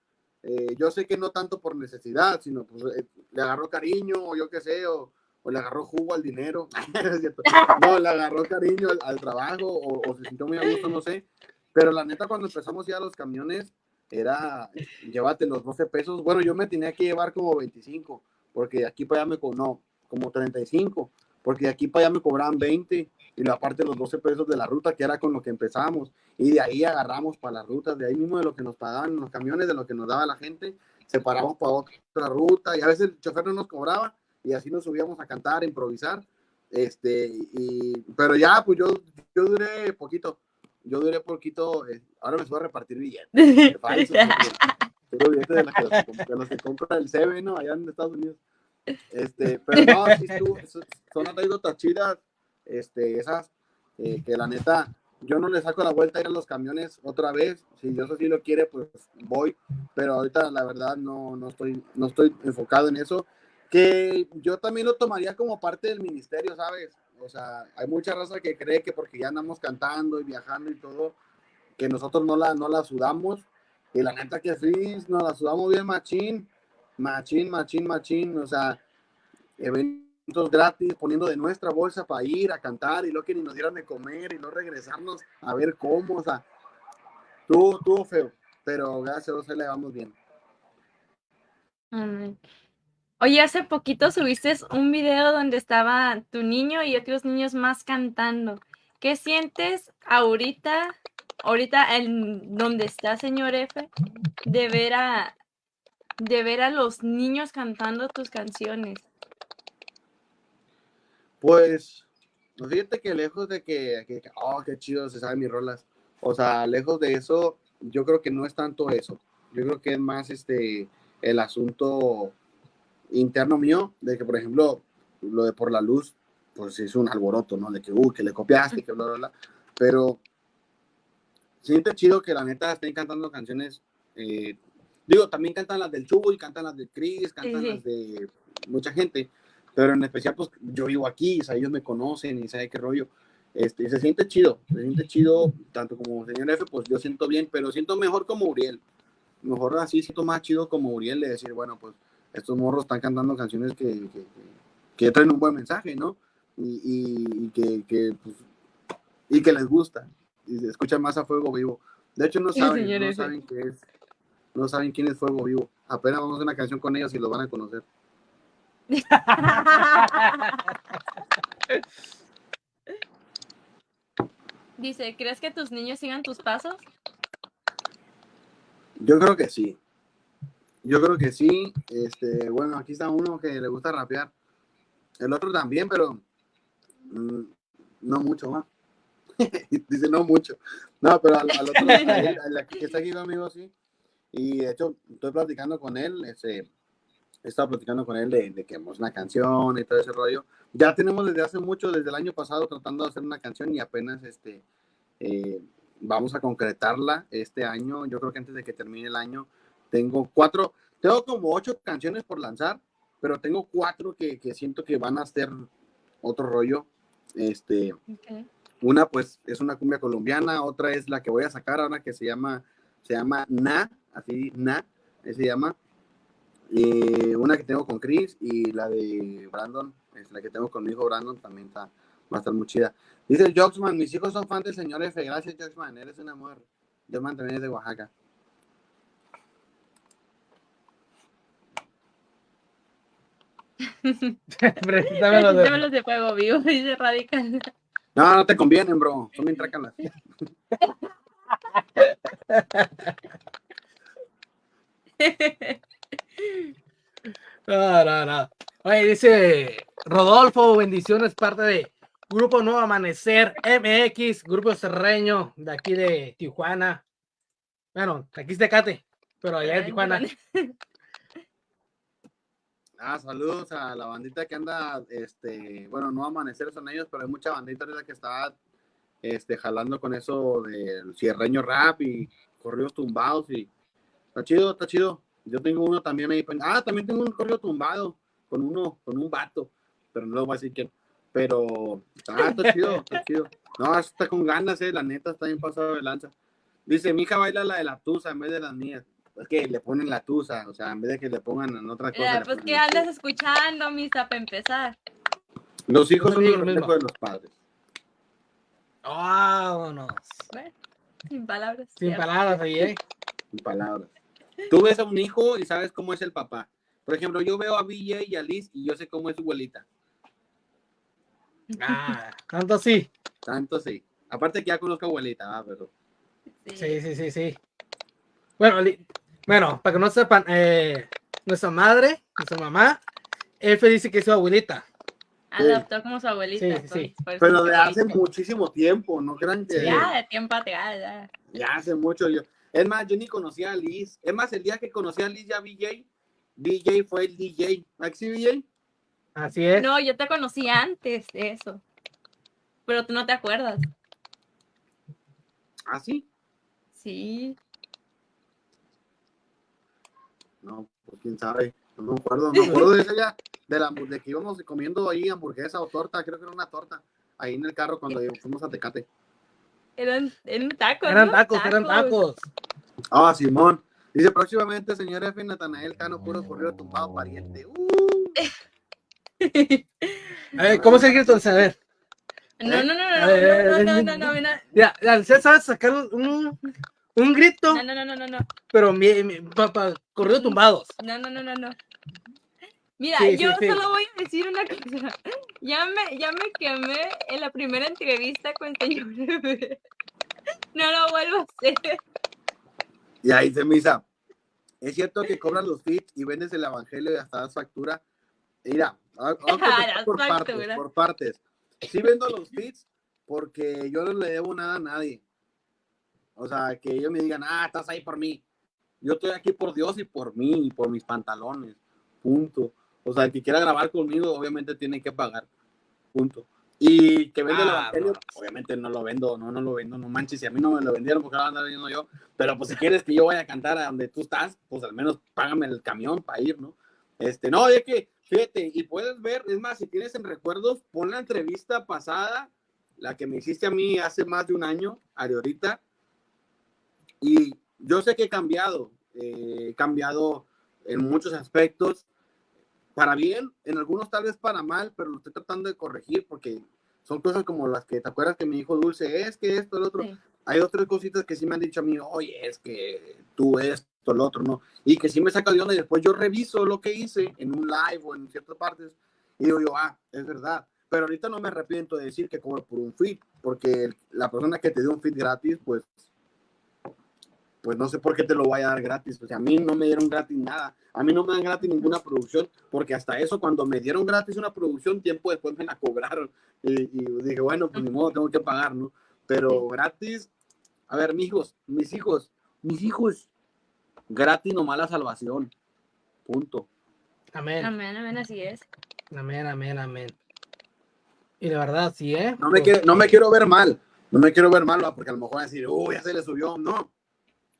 S3: Eh, yo sé que no tanto por necesidad, sino pues eh, le agarró cariño, o yo qué sé, o, le agarró jugo al dinero. no, le agarró cariño al, trabajo, o, se sintió muy a gusto, no sé. Pero la neta, cuando empezamos ya los camiones, era llévate los 12 pesos. Bueno, yo me tenía que llevar como 25, porque aquí para allá me no, como 35, porque de aquí para allá me cobraban 20 y la parte de los 12 pesos de la ruta, que era con lo que empezamos, y de ahí agarramos para las rutas, de ahí mismo de lo que nos pagaban los camiones, de lo que nos daba la gente, separamos para otra ruta, y a veces el chofer no nos cobraba, y así nos subíamos a cantar, a improvisar, este, y, pero ya, pues yo, yo duré poquito, yo duré poquito, eh, ahora me voy a repartir billetes, de billetes de, los que, compra el CB, ¿no? Allá en Estados Unidos. Este, pero no, sí, son anécdotas chidas, este, esas eh, que la neta, yo no le saco la vuelta a ir a los camiones otra vez. Si Dios así lo quiere, pues voy. Pero ahorita la verdad no, no, estoy, no estoy enfocado en eso. Que yo también lo tomaría como parte del ministerio, ¿sabes? O sea, hay mucha raza que cree que porque ya andamos cantando y viajando y todo, que nosotros no la, no la sudamos. Y la neta que sí, nos la sudamos bien machín, machín, machín, machín. O sea, eventos gratis, poniendo de nuestra bolsa para ir a cantar y lo que ni nos dieran de comer y no regresarnos a ver cómo, o sea, tuvo, tuvo feo, pero gracias a Dios le vamos bien.
S4: Oye, hace poquito subiste un video donde estaba tu niño y otros niños más cantando. ¿Qué sientes ahorita, ahorita en donde está señor F, de ver a, de ver a los niños cantando tus canciones?
S3: Pues, fíjate que lejos de que, que, oh, qué chido se saben mis rolas. O sea, lejos de eso, yo creo que no es tanto eso. Yo creo que es más este el asunto interno mío, de que, por ejemplo, lo de por la luz, pues es un alboroto, ¿no? De que, uh, que le copiaste, que bla, bla, bla. Pero siente chido que la neta estén cantando canciones. Eh, digo, también cantan las del Chubo y cantan las de Chris, cantan las de mucha gente. Pero en especial, pues yo vivo aquí, o sea, ellos me conocen y saben qué rollo. Este, se siente chido, se siente chido, tanto como señor F, pues yo siento bien, pero siento mejor como Uriel. Mejor así, siento más chido como Uriel de decir, bueno, pues estos morros están cantando canciones que, que, traen un buen mensaje, ¿no? Y, y, que, que pues, y que les gusta. Y se escucha más a Fuego Vivo. De hecho, no saben, no saben qué es. No saben quién es Fuego Vivo. Apenas vamos a hacer una canción con ellos y lo van a conocer.
S4: Dice, ¿crees que tus niños sigan tus pasos?
S3: Yo creo que sí. Yo creo que sí. Este, bueno, aquí está uno que le gusta rapear. El otro también, pero mm, no mucho más. Dice no mucho. No, pero al, otro, que está aquí conmigo sí. Y de hecho, estoy platicando con él. Ese, he estado platicando con él de, de que hemos una canción y todo ese rollo. Ya tenemos desde hace mucho, desde el año pasado, tratando de hacer una canción y apenas este, eh, vamos a concretarla este año. Yo creo que antes de que termine el año tengo cuatro, tengo como ocho canciones por lanzar, pero tengo cuatro que, que siento que van a ser otro rollo. Este, Una pues es una cumbia colombiana, otra es la que voy a sacar ahora que se llama, se llama Na, así Na, se llama. Y una que tengo con Chris y la de Brandon, es la que tengo con mi hijo Brandon, también está, va a estar muy chida. Dice Joxman, mis hijos son fans del señor F. Gracias, Joxman, eres un amor. Joxman también es de Oaxaca.
S4: Préstame los de... de fuego vivo, dice Radical.
S3: No, no te convienen, bro. Son bien trácalas.
S2: No, no, no. Oye, dice Rodolfo, bendiciones, parte de Grupo Nuevo Amanecer MX, Grupo Cerreño de aquí de Tijuana. Bueno, aquí es Tecate, pero allá en Tijuana.
S3: Ah, saludos a la bandita que anda, este, bueno, no amanecer son ellos, pero hay mucha bandita ahorita que está, este, jalando con eso del cierreño rap y corridos tumbados y está chido, está chido. Yo tengo uno también ahí, pen- ah, también tengo un corrido tumbado con uno, con un vato, pero no lo voy a decir quién. Pero, ah, está chido, está chido. No, está con ganas, eh, la neta está bien pasado de lanza. Dice, mi hija baila la de la tusa en vez de las mías. Es que le ponen la tusa, o sea, en vez de que le pongan en otra cosa.
S4: Eh, pues que andas escuchando, misa, para empezar.
S3: Los hijos
S2: No
S3: son
S2: digo
S3: el
S2: lo
S3: reflejo
S2: mismo.
S3: de los padres.
S2: Vámonos.
S4: Bueno, sin palabras.
S2: Sin
S4: ya.
S2: palabras ahí, ¿eh?
S3: en palabras. Tú ves a un hijo y sabes cómo es el papá. Por ejemplo, yo veo a BJ y a Liz y yo sé cómo es su abuelita.
S2: Ah, tanto sí.
S3: Tanto sí. Aparte que ya conozco a abuelita, ah, pero.
S2: Sí, sí, sí, sí. Bueno, li- bueno, para que no sepan, eh, nuestra madre, nuestra mamá, F dice que es su abuelita.
S4: Adoptó como su abuelita.
S2: Sí, sí, sí.
S4: por- por
S3: Pero de hace
S4: dice.
S3: muchísimo tiempo, no crean que.
S4: Ya, de tiempo atrás, ya.
S3: Ya hace mucho yo. Es más, yo ni conocía a Liz. Es más, el día que conocí a Liz ya BJ, BJ fue el DJ. ¿Maxi BJ?
S2: Así es.
S4: No, yo te conocí antes de eso. Pero tú no te acuerdas.
S3: ¿Ah, sí?
S4: Sí.
S3: No, pues quién sabe. No me acuerdo. Me acuerdo de ese día, de, la, de que íbamos comiendo ahí hamburguesa o torta. Creo que era una torta. Ahí en el carro cuando fuimos a Tecate.
S4: Eran, eran tacos.
S2: Eran
S4: ¿no?
S2: tacos, eran tacos.
S3: Ah, Simón. Dice próximamente, señor F. Natanael Cano, puro corrido tumbado pariente. Uh,
S2: A ver, ¿cómo se grita? A ver,
S4: No, no, no, no,
S2: ver,
S4: no, no, no,
S2: eh,
S4: no, no, mira.
S2: ya, ya, usted sabe sacar un, un grito,
S4: No, no, no, no, no, no.
S2: pero mi, mi, papá, corrido tumbados.
S4: No, no, no, no, no. Mira,
S2: Sí,
S4: yo
S2: sí.
S4: solo voy a decir una cosa. Ya me, ya me quemé en la primera entrevista con señor. No lo vuelvo a hacer.
S3: Y ahí se misa. Es cierto que cobran los feeds y vendes el evangelio y hasta das factura. Mira, vamos a empezar
S4: Das
S3: por partes, por partes. Sí vendo los feeds porque yo no le debo nada a nadie. O sea, que ellos me digan, ah, estás ahí por mí. Yo estoy aquí por Dios y por mí y por mis pantalones. Punto. O sea, el que quiera grabar conmigo, obviamente tiene que pagar. Punto. Y que vende el
S2: Ah,
S3: evangelio,
S2: no.
S3: obviamente no lo vendo, no, no lo vendo, no manches, si a mí no me lo vendieron porque lo ando vendiendo yo, pero pues si quieres que yo vaya a cantar a donde tú estás, pues al menos págame el camión para ir, ¿no? Este, no, es que, fíjate, y puedes ver, es más, si tienes en recuerdos, pon la entrevista pasada, la que me hiciste a mí hace más de un año, ahorita, y yo sé que he cambiado, eh, he cambiado en muchos aspectos, para bien, en algunos tal vez para mal, pero lo estoy tratando de corregir porque son cosas como las que te acuerdas que me dijo Dulce, es que esto, el otro.
S4: Sí.
S3: Hay otras cositas que sí me han dicho a mí, oye, es que tú esto, el otro, ¿no? Y que sí me saca de onda y después yo reviso lo que hice en un live o en ciertas partes y digo yo, ah, es verdad. Pero ahorita no me arrepiento de decir que cobro por un feed, porque la persona que te dio un feed gratis, pues, pues no sé por qué te lo voy a dar gratis. O sea, a mí no me dieron gratis nada. A mí no me dan gratis ninguna producción, porque hasta eso, cuando me dieron gratis una producción, tiempo después me la cobraron. Y, y dije, bueno, pues ni modo, tengo que pagar, ¿no? Pero gratis, a ver, mis hijos, mis hijos, mis hijos, gratis nomás la salvación. Punto.
S2: Amén,
S4: Amén, amén, así es.
S2: amén, amén, amén. Y la verdad, sí, ¿eh?
S3: No me,
S2: Pues,
S3: quiero, no me quiero ver mal, no me quiero ver mal, ¿va? porque a lo mejor van a decir, uy, ya se le subió. No,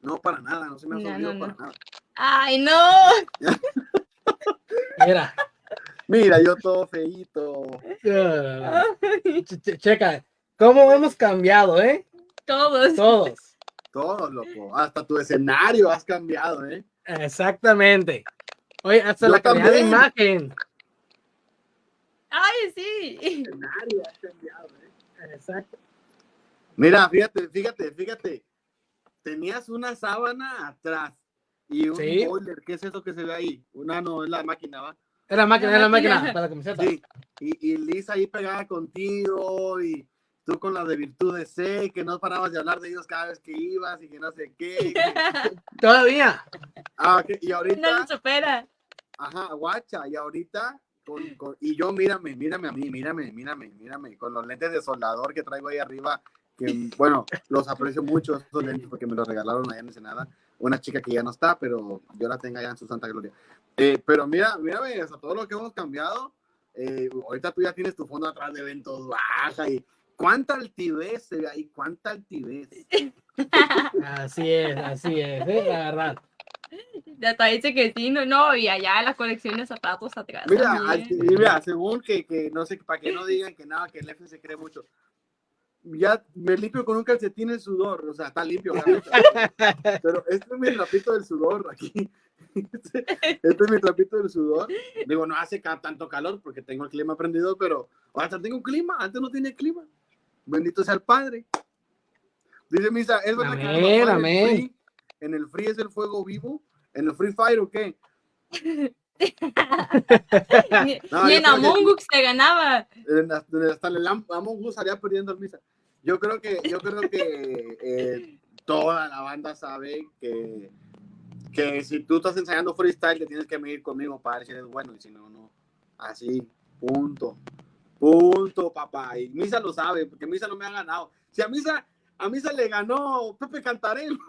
S3: no, para nada, no se me ha
S4: No,
S3: subido
S4: no,
S3: para
S4: no.
S3: nada.
S4: ¡Ay, no!
S2: Mira,
S3: Mira, yo todo feíto.
S2: che- che- checa, ¿cómo hemos cambiado, eh?
S4: Todos.
S2: Todos.
S3: Todo, loco. Hasta tu escenario has cambiado, ¿eh?
S2: Exactamente. Oye, hasta
S3: Yo
S2: la calidad de imagen.
S4: ¡Ay, sí!
S3: escenario has cambiado, ¿eh?
S2: Exacto.
S3: Mira, fíjate, fíjate, fíjate. Tenías una sábana atrás y un
S2: Sí.
S3: boiler. ¿Qué es eso que se ve ahí? Una no es la máquina, ¿va?
S2: Era máquina,
S4: La
S2: era máquina
S4: máquina.
S2: para la camiseta.
S3: Sí. Y, y Liz ahí pegada contigo y tú con la de virtudes C, que no parabas de hablar de ellos cada vez que ibas y que no sé qué.
S2: Todavía.
S3: Ah, ok, Y
S4: No
S3: ahorita,
S4: se supera.
S3: ajá, guacha, y ahorita con- con- y yo, mírame, mírame a mí, mírame, mírame, mírame, con los lentes de soldador que traigo ahí arriba, que bueno, los aprecio mucho esos lentes porque me los regalaron allá en Ensenada, una chica que ya no está, pero yo la tengo allá en su santa gloria. Eh, pero mira, o sea, todo lo que hemos cambiado, eh, ahorita tú ya tienes tu fondo atrás de eventos baja y cuánta altivez se ve ahí, cuánta altivez.
S2: Así es, así es, ¿eh? la verdad.
S4: Hasta dice que sí, no, no, y allá la colección de zapatos atrás.
S3: Mira, mira, según que, que no sé, para que no digan que nada, que el F se cree mucho. Ya me limpio con un calcetín el sudor, o sea, está limpio, pero este es mi trapito del sudor aquí. Este, este es mi trapito del sudor. Digo, no hace tanto calor porque tengo el clima prendido, pero hasta tengo un clima, antes no tenía clima. Bendito sea el Padre. Dice Misa, es verdad que
S2: Amén,
S3: en el
S2: amén.
S3: free- en el free es el fuego vivo, en el Free Fire o qué? No, yo
S4: en
S3: que-
S4: Among Us se ganaba.
S3: en hasta hasta en el Am- Among Us salía perdiendo el misa. Yo creo que, yo creo que eh, toda la banda sabe que, que si tú estás ensayando freestyle, te tienes que medir conmigo para ver si eres bueno y si no, no. Así, punto. Punto, papá. Y Misa lo sabe, porque Misa no me ha ganado. Si a Misa, a Misa le ganó Pepe Cantarel.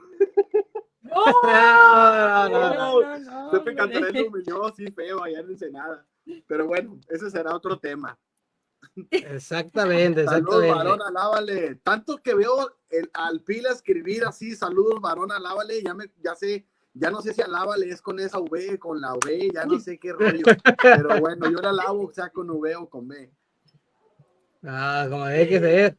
S2: No, no, no, no.
S4: No, no, no,
S3: Pepe
S4: hombre.
S3: Cantarel lo humilló así feo allá en Ensenada. Pero bueno, ese será otro tema.
S2: Exactamente,
S3: Saludos, varón, alábale. Tanto que veo el, al Pila escribir así, saludos, varón, alábale. Ya, me, ya sé, ya no sé si alábale es con esa V, con la V, ya no sé qué rollo. Pero bueno, yo la alabo, sea con V o con B.
S2: Ah, como debe que ser.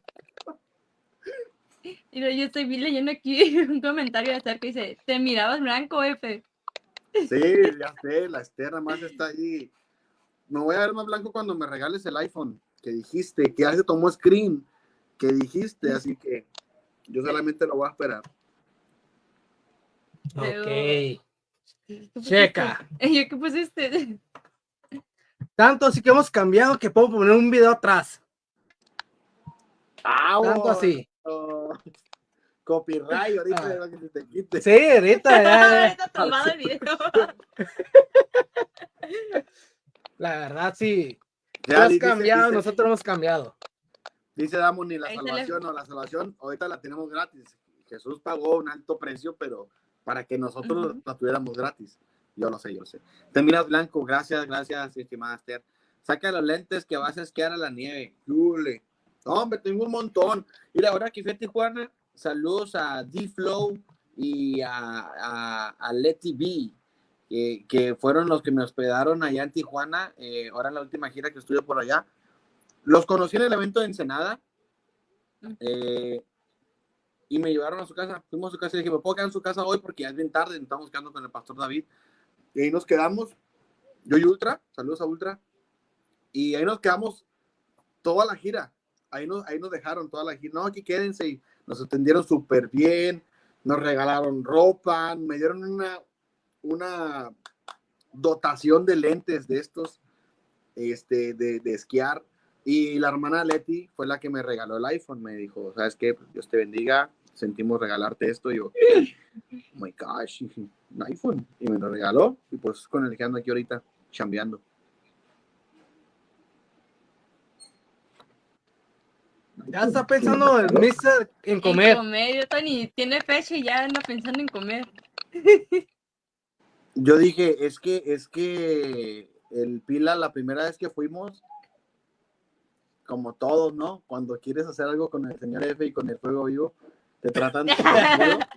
S4: Mira, yo estoy leyendo aquí un comentario de acerca que dice, te mirabas blanco, F.
S3: Sí, ya sé, la Esther más está ahí. Me voy a ver más blanco cuando me regales el iPhone que dijiste, que ya se tomó screen, que dijiste, así que yo solamente lo voy a esperar.
S2: Ok. Checa.
S4: ¿Y qué pusiste?
S2: Tanto así que hemos cambiado que puedo poner un video atrás. Tanto así.
S3: Oh, Copyright, ahorita
S2: Ah.
S3: es que te quite.
S2: Sí, ahorita ya.
S4: Tomado el video.
S2: La verdad, sí. Tú
S3: Ya,
S2: has
S3: dice-
S2: cambiado,
S3: dice-
S2: nosotros hemos cambiado.
S3: Dice Damos ni la
S4: Ahí
S3: salvación o la salvación, ahorita la tenemos gratis. Jesús pagó un alto precio, pero para que nosotros
S4: Ujú.
S3: la tuviéramos gratis. Yo lo sé, yo lo sé. Te miras blanco, gracias, gracias, estimada Esther. Saca los lentes que vas a esquiar a la nieve. Yule. No, hombre, tengo un montón. Mira, ahora que fui a Tijuana, saludos a D-Flow y a, a, a Letty B, que, que fueron los que me hospedaron allá en Tijuana. eh, ahora en la última gira que estuve por allá. Los conocí en el evento de Ensenada. eh, y me llevaron a su casa. Fuimos a su casa y dije, ¿me puedo quedar en su casa hoy? Porque ya es bien tarde. Estamos quedando con el pastor David. Y ahí nos quedamos. Yo y Ultra. Saludos a Ultra. Y ahí nos quedamos toda la gira. Ahí nos, ahí nos dejaron toda la gira. No, aquí quédense. Y nos atendieron súper bien. Nos regalaron ropa. Me dieron una, una dotación de lentes de estos. Este, de, de esquiar. Y la hermana Leti fue la que me regaló el iPhone. Me dijo, ¿sabes qué? Pues, Dios te bendiga. Sentimos regalarte esto. Y yo, oh my gosh, dije, un iPhone. Y me lo regaló. Y pues con el que ando aquí ahorita, chambeando.
S2: Ya está pensando el mister en
S4: En
S2: comer.
S4: comer, yo Tony tiene fecha y ya anda pensando en comer.
S3: Yo dije, es que, es que el Pila, la primera vez que fuimos, como todos, ¿no? Cuando quieres hacer algo con el señor F y con el fuego vivo, te tratan súper chido.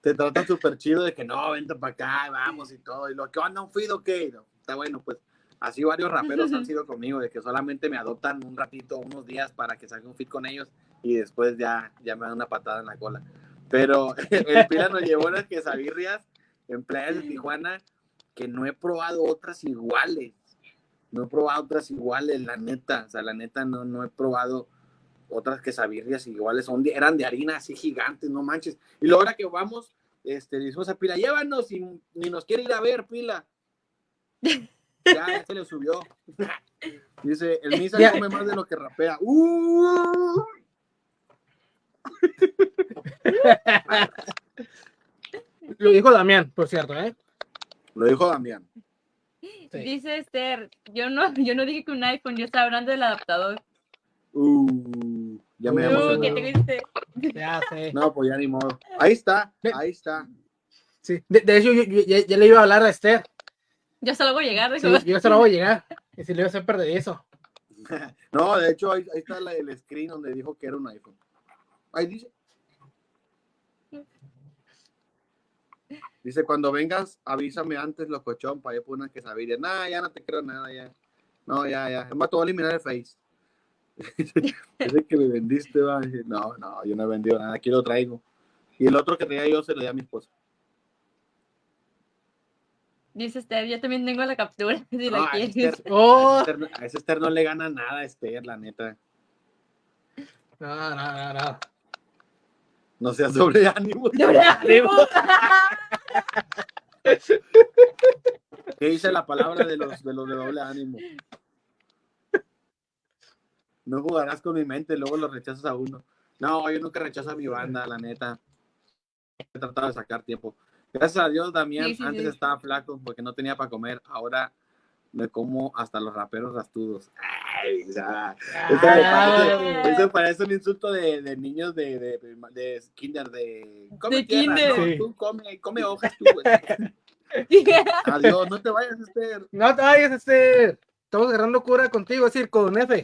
S3: Te tratan súper chido de que no, vente para acá, vamos y todo. Y lo que anda un fido. No, está bueno, pues así varios raperos han sido conmigo, de que solamente me adoptan un ratito, unos días para que salga un fit con ellos y después ya, ya me dan una patada en la cola. Pero el Pila nos llevó unas quesabirrias en playas de Tijuana que no he probado otras iguales. No he probado otras iguales, la neta. O sea, la neta no, no he probado otras quesabirrias iguales. Son de- eran de harina así gigantes, no manches. Y luego ahora que vamos, este, le decimos a Pila, llévanos y ni nos quiere ir a ver, Pila. Ya, ya se le subió. Dice, el Misa
S2: Ya.
S3: come más de lo que rapea. ¡Uh!
S2: Lo dijo Damián, por cierto, ¿eh?
S3: Lo dijo Damián.
S2: Sí.
S4: Dice Esther, yo no, yo no dije que un iPhone, yo estaba hablando del adaptador.
S3: Uh, ya me
S2: Uh.
S4: ¿qué te viste?
S2: Ya sé.
S3: No, pues ya ni modo. Ahí está, ahí está.
S2: Sí. De, de hecho, yo, yo- ya, ya le iba a hablar a Esther.
S4: Yo solo voy a llegar,
S2: Sí, yo se lo voy a llegar. Y si le iba a hacer perder eso.
S3: No, de hecho, ahí, ahí está la- el screen donde dijo que era un iPhone. Ahí dice. Dice, cuando vengas, avísame antes, locochón, para yo poner una quesadilla. Nah, ya no te creo nada, ya. No, ya, ya. Es más, te voy a eliminar el Face. Dice que me vendiste, va. No, no, yo no he vendido nada, aquí lo traigo. Y el otro que tenía yo se lo di a mi esposa.
S4: Dice Esther, yo también tengo la captura, si la
S3: a
S4: quieres.
S3: Esther-
S2: Oh,
S3: a Esther- a ese Esther no le gana nada a Esther, la neta.
S2: no, no, no, no.
S3: No seas sobre ánimo. ¿Qué dice la palabra de los de los de doble ánimo? No jugarás con mi mente, luego lo rechazas a uno. No, yo nunca rechazo a mi banda, la neta. He tratado de sacar tiempo. Gracias a Dios, Damián
S4: Sí, sí,
S3: antes
S4: sí.
S3: estaba flaco porque no tenía para comer. Ahora me como hasta los raperos rastudos. Ay, o sea, eso, me parece, eso parece un insulto de, de niños de, de, de kinder, de... Come
S4: De
S3: tierra,
S4: kinder.
S3: no,
S2: Sí.
S3: tú come, come hojas tú, güey. Adiós, no te vayas, Esther.
S2: No te vayas, Esther. Estamos agarrando cura contigo, es decir, con F.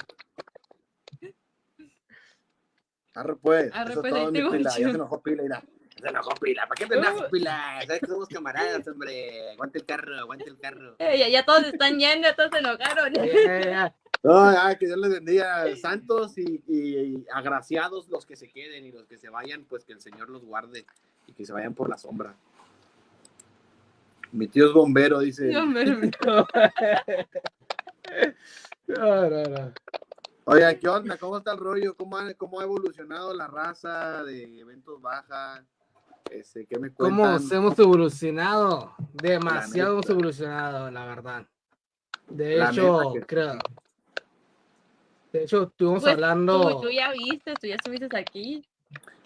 S3: Arre pues,
S4: Arre,
S3: eso
S4: pues,
S3: es
S4: ahí
S3: todo,
S4: te
S3: mi
S4: voy
S3: pila. Ya
S4: yo.
S3: se enojó pila, mira. Se enojó pila. ¿Para qué te enojas, pila? Sabes que somos camaradas, hombre. Aguante el carro, aguante el carro.
S4: Eh, ya, ya todos están yendo, todos se enojaron.
S2: Ya, ya, ya.
S3: No, ya, que Dios les bendiga. Santos y, y- y agraciados los que se queden y los que se vayan, pues que el Señor los guarde y que se vayan por la sombra. Mi tío es bombero, dice.
S4: Dios mío.
S2: No, no, no.
S3: Oiga, ¿qué onda? ¿Cómo está el rollo? ¿Cómo ha, cómo ha evolucionado la raza de eventos baja? Este, ¿Qué me
S2: ¿Cómo hemos evolucionado? Demasiado hemos evolucionado, la verdad. De
S3: La
S2: hecho,
S3: que
S2: creo. De hecho, estuvimos
S4: Pues,
S2: hablando.
S4: Tú, tú ya viste, tú ya estuviste aquí.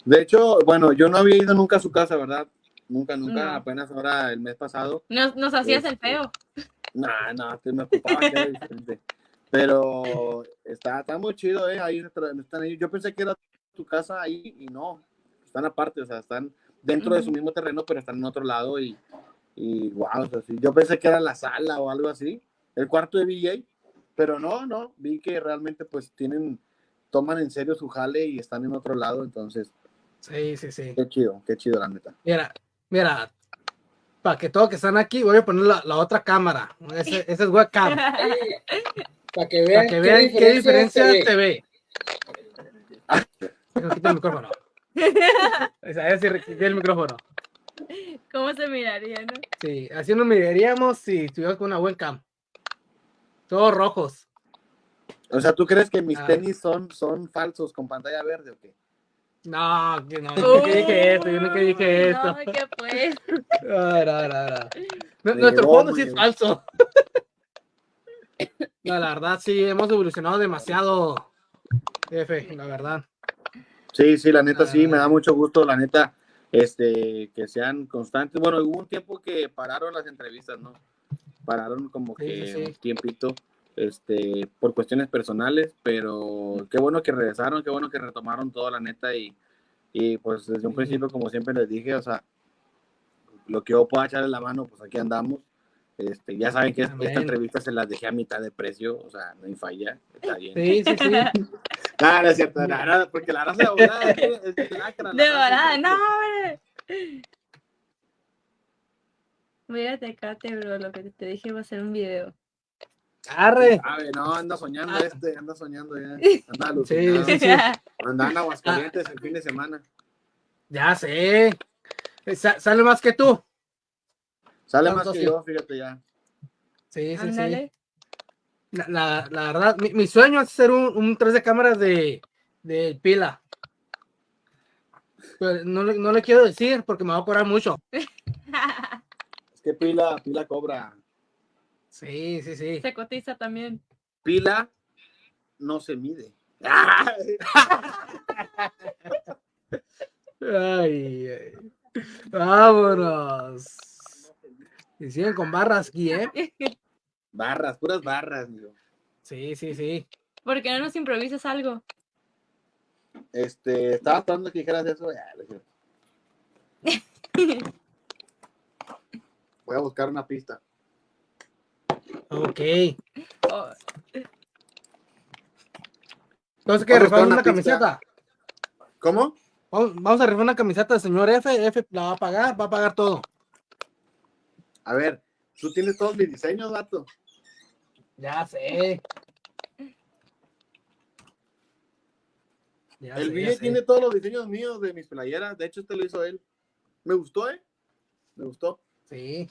S3: De hecho, bueno, yo no había ido nunca a su casa, ¿verdad? Nunca, nunca,
S4: No.
S3: apenas ahora el mes pasado.
S4: Nos, nos hacías el
S3: Este,
S4: feo.
S3: No, no, que me ocupaba que. Pero está, está muy chido, ¿eh? Ahí están están ellos. Yo pensé que era tu casa ahí y no. Están aparte, o sea, están dentro de su mismo terreno, pero están en otro lado y, y wow, o sea, sí. yo pensé que era la sala o algo así, el cuarto de VJ, pero no, no, vi que realmente pues tienen, toman en serio su jale y están en otro lado, entonces,
S2: Sí, sí, sí.
S3: qué chido, qué chido la neta.
S2: Mira, mira. Para que todos que están aquí, voy a poner la, la otra cámara. Ese, ese es webcam.
S5: Para que vean
S2: que vean qué diferencia
S5: se ve.
S2: te ve. Quitar el micrófono. O sea, el micrófono.
S4: ¿Cómo se miraría, no?
S2: Sí, así nos miraríamos si estuviéramos con una webcam. Todos rojos.
S3: O sea, ¿tú crees que mis
S2: Ah.
S3: tenis son, son falsos con pantalla verde o qué?
S2: No, que no, yo nunca dije esto, yo nunca dije esto.
S4: No, ¿qué pues?
S2: No, no, no, no. Nu-
S3: Me
S2: Nuestro fondo sí es falso. No, la verdad sí, hemos evolucionado demasiado, F, la verdad.
S3: Sí, sí, la neta sí, me
S2: Ah.
S3: da mucho gusto, la neta, este, que sean constantes. Bueno, hubo un tiempo que pararon las entrevistas, ¿no? Pararon como que
S2: sí, sí.
S3: un tiempito, este, por cuestiones personales, pero qué bueno que regresaron, qué bueno que retomaron todo, la neta, y, y pues desde un principio, como siempre les dije, o sea, lo que yo pueda echarle la mano, pues aquí andamos. Este, ya saben que
S2: Amén.
S3: esta entrevista se las dejé a mitad de precio, o sea, no hay falla, está bien.
S2: Sí, sí, sí.
S3: No, no es cierto, no, no, porque la raza de volada es, es lacra, la
S4: De
S3: es-
S4: no, hombre. Mírate acá, te bro, lo que te dije va a ser un video.
S2: Arre.
S3: Sabe, no, anda soñando
S2: Ah.
S3: este, anda soñando ya. Anda
S2: Sí,
S3: alucinado.
S2: sí, sí.
S3: Anda en Aguascalientes el fin de semana.
S2: Ya sé. Sa- sale más que tú.
S3: Sale más que yo, fíjate ya.
S2: Sí, sí, sí. La, la, la verdad, mi, mi sueño es hacer un, un 3 de cámaras de, de pila. Pero no, le- no le quiero decir porque me va a cobrar mucho.
S3: Es que pila, pila cobra.
S2: Sí, sí, sí.
S4: Se cotiza también.
S3: Pila no se mide.
S2: Ay, ay. Vámonos. Y siguen con barras aquí, ¿eh?
S3: Barras, puras barras, amigo.
S2: Sí, sí, sí.
S4: ¿Por qué no nos improvisas algo?
S3: Este, estaba esperando que dijeras eso. ya. Voy a buscar una pista.
S2: Ok.
S4: Oh,
S2: Entonces, ¿qué? ¿Rifamos
S3: una
S2: camiseta?
S3: ¿Cómo?
S2: Vamos, vamos a rifar una camiseta del señor F. F la va a pagar, va a pagar todo.
S3: A ver, tú tienes todos mis diseños, vato.
S2: Ya sé. Ya
S3: El
S2: sé,
S3: Ville
S2: sé.
S3: tiene todos los diseños míos de mis playeras. De hecho, este lo hizo él. Me gustó, ¿eh? Me gustó.
S2: Sí.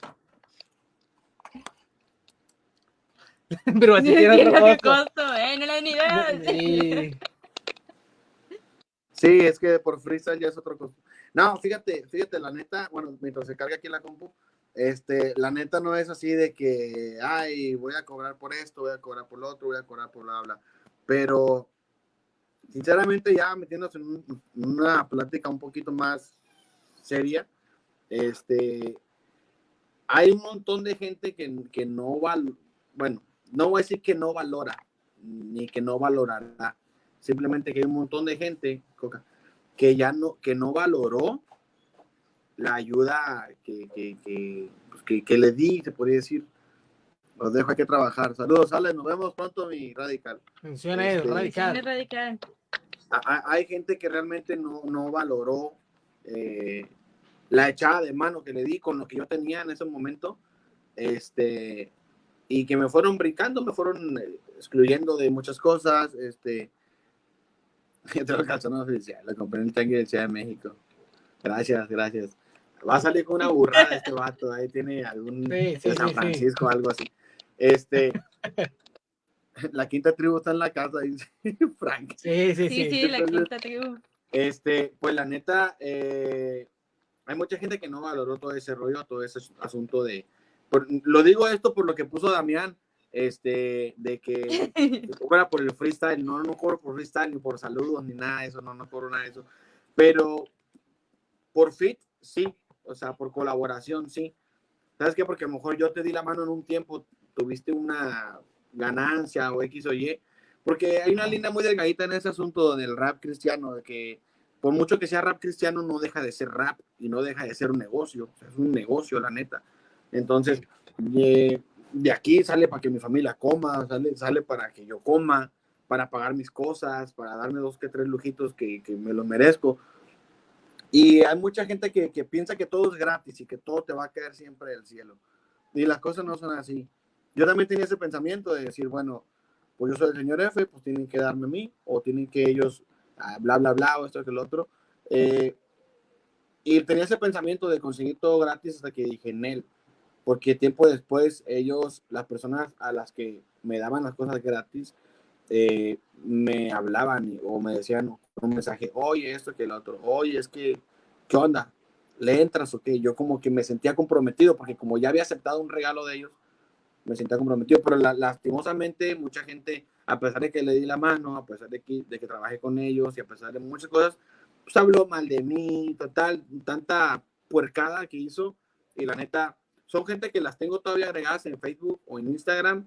S2: Pero así
S4: tiene
S2: otro costo.
S4: costo, eh, no le ni idea.
S2: Sí.
S3: Sí, es que por freestyle ya es otro cosa. No, fíjate, fíjate, la neta, bueno, mientras se carga aquí la compu, este, la neta no es así de que, ay, voy a cobrar por esto, voy a cobrar por lo otro, voy a cobrar por bla, bla. Pero, sinceramente, ya metiéndose en un- una plática un poquito más seria, este, hay un montón de gente que, que no val, bueno, no voy a decir que no valora, ni que no valorará, simplemente que hay un montón de gente, Coca, que ya no, que no valoró la ayuda que, que, que, pues, que- que le di, se podría decir. Los dejo aquí a trabajar. Saludos, Ale, nos vemos pronto, mi radical.
S2: Menciona eso,
S3: Este,
S4: Es
S2: radical.
S4: radical.
S3: Hay gente que realmente no, no valoró eh, la echada de mano que le di con lo que yo tenía en ese momento, este, y que me fueron brincando, me fueron eh, excluyendo de muchas cosas, este, entre los calzones oficiales, lo compré en el Tanque de Ciudad de México. Gracias, gracias. Va a salir con una burrada este vato, ahí tiene algún
S2: Sí, sí,
S3: de San
S2: sí, sí.
S3: Francisco, algo así. Este, la quinta tribu está en la casa, dice Frank.
S2: Sí, sí,
S4: Sí,
S2: sí.
S4: sí, la
S3: Entonces-
S4: quinta tribu.
S3: Este, pues la neta, eh, hay mucha gente que no valoró todo ese rollo, todo ese asunto de. por- lo digo esto por lo que puso Damián, este, de que cobra por el freestyle. No, no cobro por freestyle, ni por saludos, ni nada de eso, no, no cobro nada de eso. Pero por fit, sí, o sea, por colaboración, sí. ¿Sabes qué? Porque a lo mejor yo te di la mano en un tiempo, tuviste una ganancia o X o Y, porque hay una línea muy delgadita en ese asunto del rap cristiano, de que por mucho que sea rap cristiano, no deja de ser rap y no deja de ser un negocio, o sea, es un negocio, la neta. Entonces, eh, de aquí sale para que mi familia coma, sale, sale para que yo coma, para pagar mis cosas, para darme dos que tres lujitos que, que me lo merezco. Y hay mucha gente que, que piensa que todo es gratis y que todo te va a caer siempre del cielo. Y las cosas no son así. Yo también tenía ese pensamiento de decir, bueno, pues yo soy el señor F, pues tienen que darme a mí, o tienen que ellos, ah, bla, bla, bla, o esto que lo otro. Eh, y tenía ese pensamiento de conseguir todo gratis hasta que dije en él, porque tiempo después ellos, las personas a las que me daban las cosas gratis, eh, me hablaban o me decían un mensaje, oye, esto que el otro, oye, es que, ¿qué onda? ¿Le entras o qué? Yo como que me sentía comprometido, porque como ya había aceptado un regalo de ellos, me sentía comprometido, pero la- lastimosamente mucha gente, a pesar de que le di la mano, a pesar de que, de que trabajé con ellos y a pesar de muchas cosas, pues habló mal de mí, total, tanta puercada que hizo, y la neta, son gente que las tengo todavía agregadas en Facebook o en Instagram,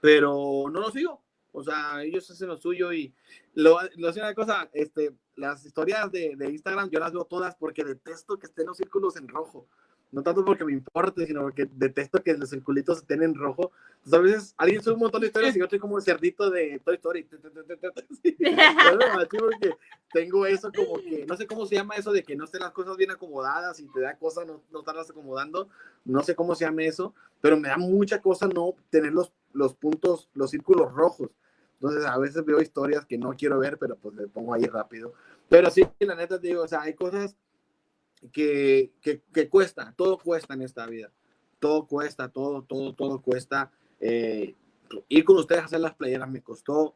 S3: pero no los sigo. O sea, ellos hacen lo suyo y lo, lo sé una cosa, este, las historias de, de Instagram yo las veo todas porque detesto que estén los círculos en rojo. No tanto porque me importe, sino porque detesto que los circulitos estén en rojo. Entonces, a veces alguien sube un montón de historias y yo estoy como el cerdito de Toy Story. Porque tengo eso como que, no sé cómo se llama eso de que no estén las cosas bien acomodadas y te da cosa no, no estarlas acomodando. No sé cómo se llama eso, pero me da mucha cosa no tener los, los puntos, los círculos rojos. Entonces a veces veo historias que no quiero ver, pero pues le pongo ahí rápido. Pero sí, la neta te digo, o sea, hay cosas que, que, que cuesta, todo cuesta en esta vida. Todo cuesta, todo, todo, todo cuesta. Eh, ir con ustedes a hacer las playeras me costó,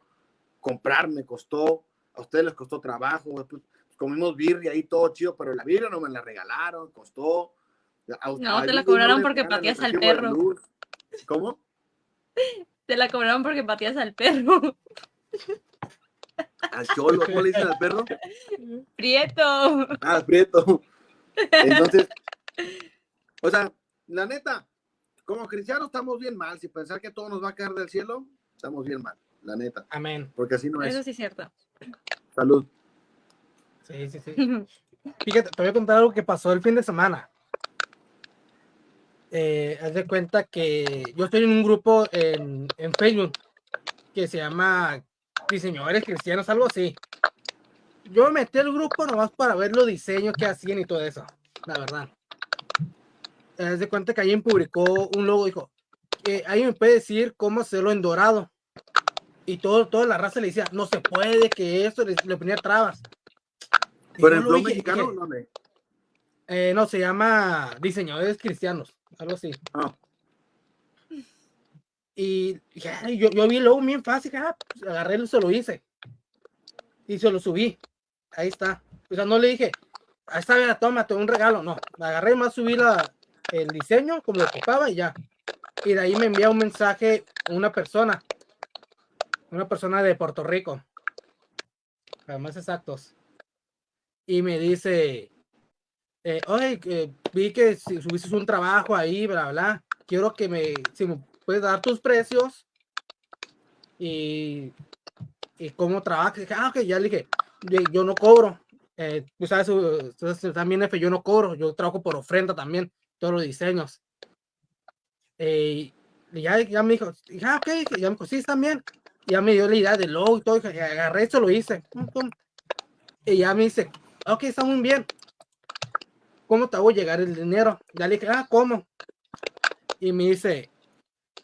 S3: comprar me costó, a ustedes les costó trabajo, pues, comimos birria ahí todo chido, pero la birria no me la regalaron, costó. A-
S4: No,
S3: a
S4: te la cobraron
S3: les
S4: porque pateas al perro.
S3: ¿Cómo?
S4: Te la cobraron porque pateas al perro.
S3: Al cholo, ¿cómo le dicen al perro?
S4: Prieto.
S3: Ah, Prieto. Entonces, o sea, la neta, como cristianos estamos bien mal. Si pensar que todo nos va a caer del cielo, estamos bien mal, la neta.
S2: Amén.
S3: Porque así no
S4: Eso
S3: es.
S4: sí es cierto.
S3: Salud.
S2: Sí, sí, sí. Fíjate, te voy a contar algo que pasó el fin de semana. Eh, haz de cuenta que yo estoy en un grupo en, en Facebook que se llama Diseñadores Cristianos, algo así. Yo me metí al grupo nomás para ver los diseños que hacían y todo eso, la verdad. Haz de cuenta que alguien publicó un logo, dijo, que alguien me puede decir cómo hacerlo en dorado. Y todo, toda la raza le decía, no se puede, que eso le, le ponía trabas. Y yo
S3: el
S2: dije-
S3: mexicano,
S2: dije,
S3: ¿dónde?
S2: eh, no, se llama Diseñadores Cristianos, algo así.
S3: Ah.
S2: Y "Ay", yo, yo vi el logo bien fácil, ah, pues, agarré y se lo hice. Y se lo subí. Ahí está. O sea, no le dije, ahí está, mira, tómate un regalo. No, agarré más subí la, el diseño como lo ocupaba y ya. Y de ahí me envía un mensaje una persona. Una persona de Puerto Rico. Para más exactos. Y me dice, eh, oye, que vi que si subiste un trabajo ahí, bla, bla. Quiero que me, si me puedes dar tus precios y, y cómo trabajas. Ah, ok, ya le dije, yo, no cobro. Eh, tú sabes, ustedes también, F, yo no cobro. Yo trabajo por ofrenda también, todos los diseños. Eh, y ya, ya me dijo, ah, ok, ya me dijo, sí, también. Ya me dio la idea del logo y todo, y agarré esto, lo hice. Y ya me dice, ok, está muy bien. ¿Cómo te hago llegar el dinero? Ya le dije, ah, ¿cómo? Y me dice,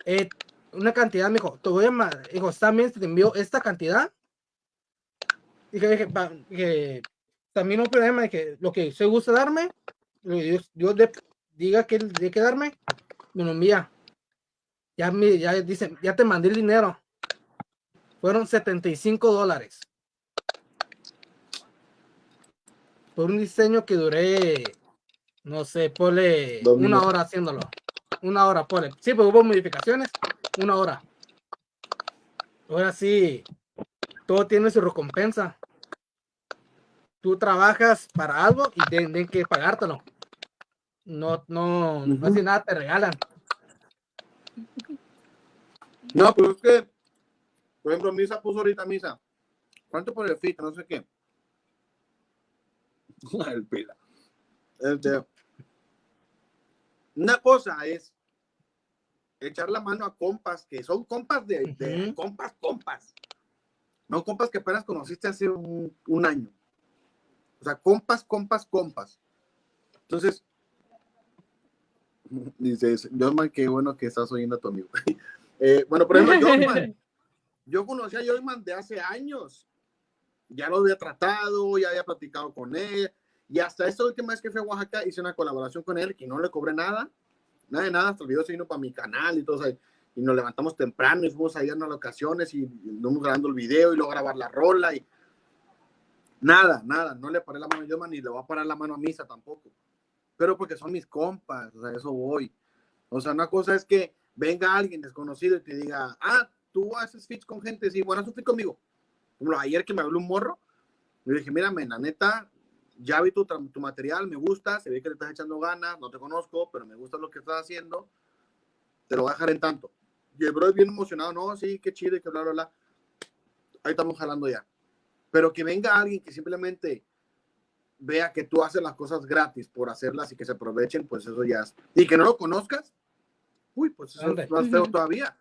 S2: eh, una cantidad, me dijo, te voy a, ma- dijo, también te envío esta cantidad. Dije, dije, "Va", dije, también no hay problema, dije, lo que se gusta darme, que Dios, Dios de- diga que tiene que darme, me lo envía. Ya me, ya dice, ya te mandé el dinero. Fueron 75 dólares. Por un diseño que duré, no sé, ponle una hora haciéndolo. Una hora, ponle. Sí, pues hubo modificaciones, una hora. Ahora sí, todo tiene su recompensa. Tú trabajas para algo y tienen que pagártelo. No, no, no
S3: Ujú.
S2: así nada te regalan.
S3: No, pero es que, por ejemplo, Misa puso ahorita Misa. ¿Cuánto por el fit? No sé qué. el pila. Este, una cosa es echar la mano a compas que son compas de, compas, compas. No compas que apenas conociste hace un, un año. O sea, compas, compas, compas. Entonces, dices, Jorman, qué bueno que estás oyendo a tu amigo. Eh, bueno, por ejemplo, yo conocí a Jorman de hace años. Ya lo había tratado, ya había platicado con él. Y hasta esta última vez que fui a Oaxaca hice una colaboración con él que no le cobré nada. Nada de nada, hasta el video se vino para mi canal y todo. o y nos levantamos temprano y fuimos a ir a unas locaciones y nos grabando el video y luego grabar la rola. y Nada, nada, no le paré la mano a Jorman ni le voy a parar la mano a Misa tampoco. Pero porque son mis compas, o sea, eso voy. O sea, una cosa es que venga alguien desconocido y te diga, ah, tú haces fits con gente, sí, bueno, haz fit conmigo. Como ayer que me habló un morro, le dije, mírame, la neta, ya vi tu, tu material, me gusta, se ve que le estás echando ganas, no te conozco, pero me gusta lo que estás haciendo, te lo voy a dejar en tanto. Y el bro es bien emocionado, no, sí, qué chido, y que bla, bla, bla. Ahí estamos jalando ya. Pero que venga alguien que simplemente vea que tú haces las cosas gratis por hacerlas y que se aprovechen, pues eso ya es. Y que no lo conozcas, uy, pues eso
S2: Ande.
S3: es más feo todavía.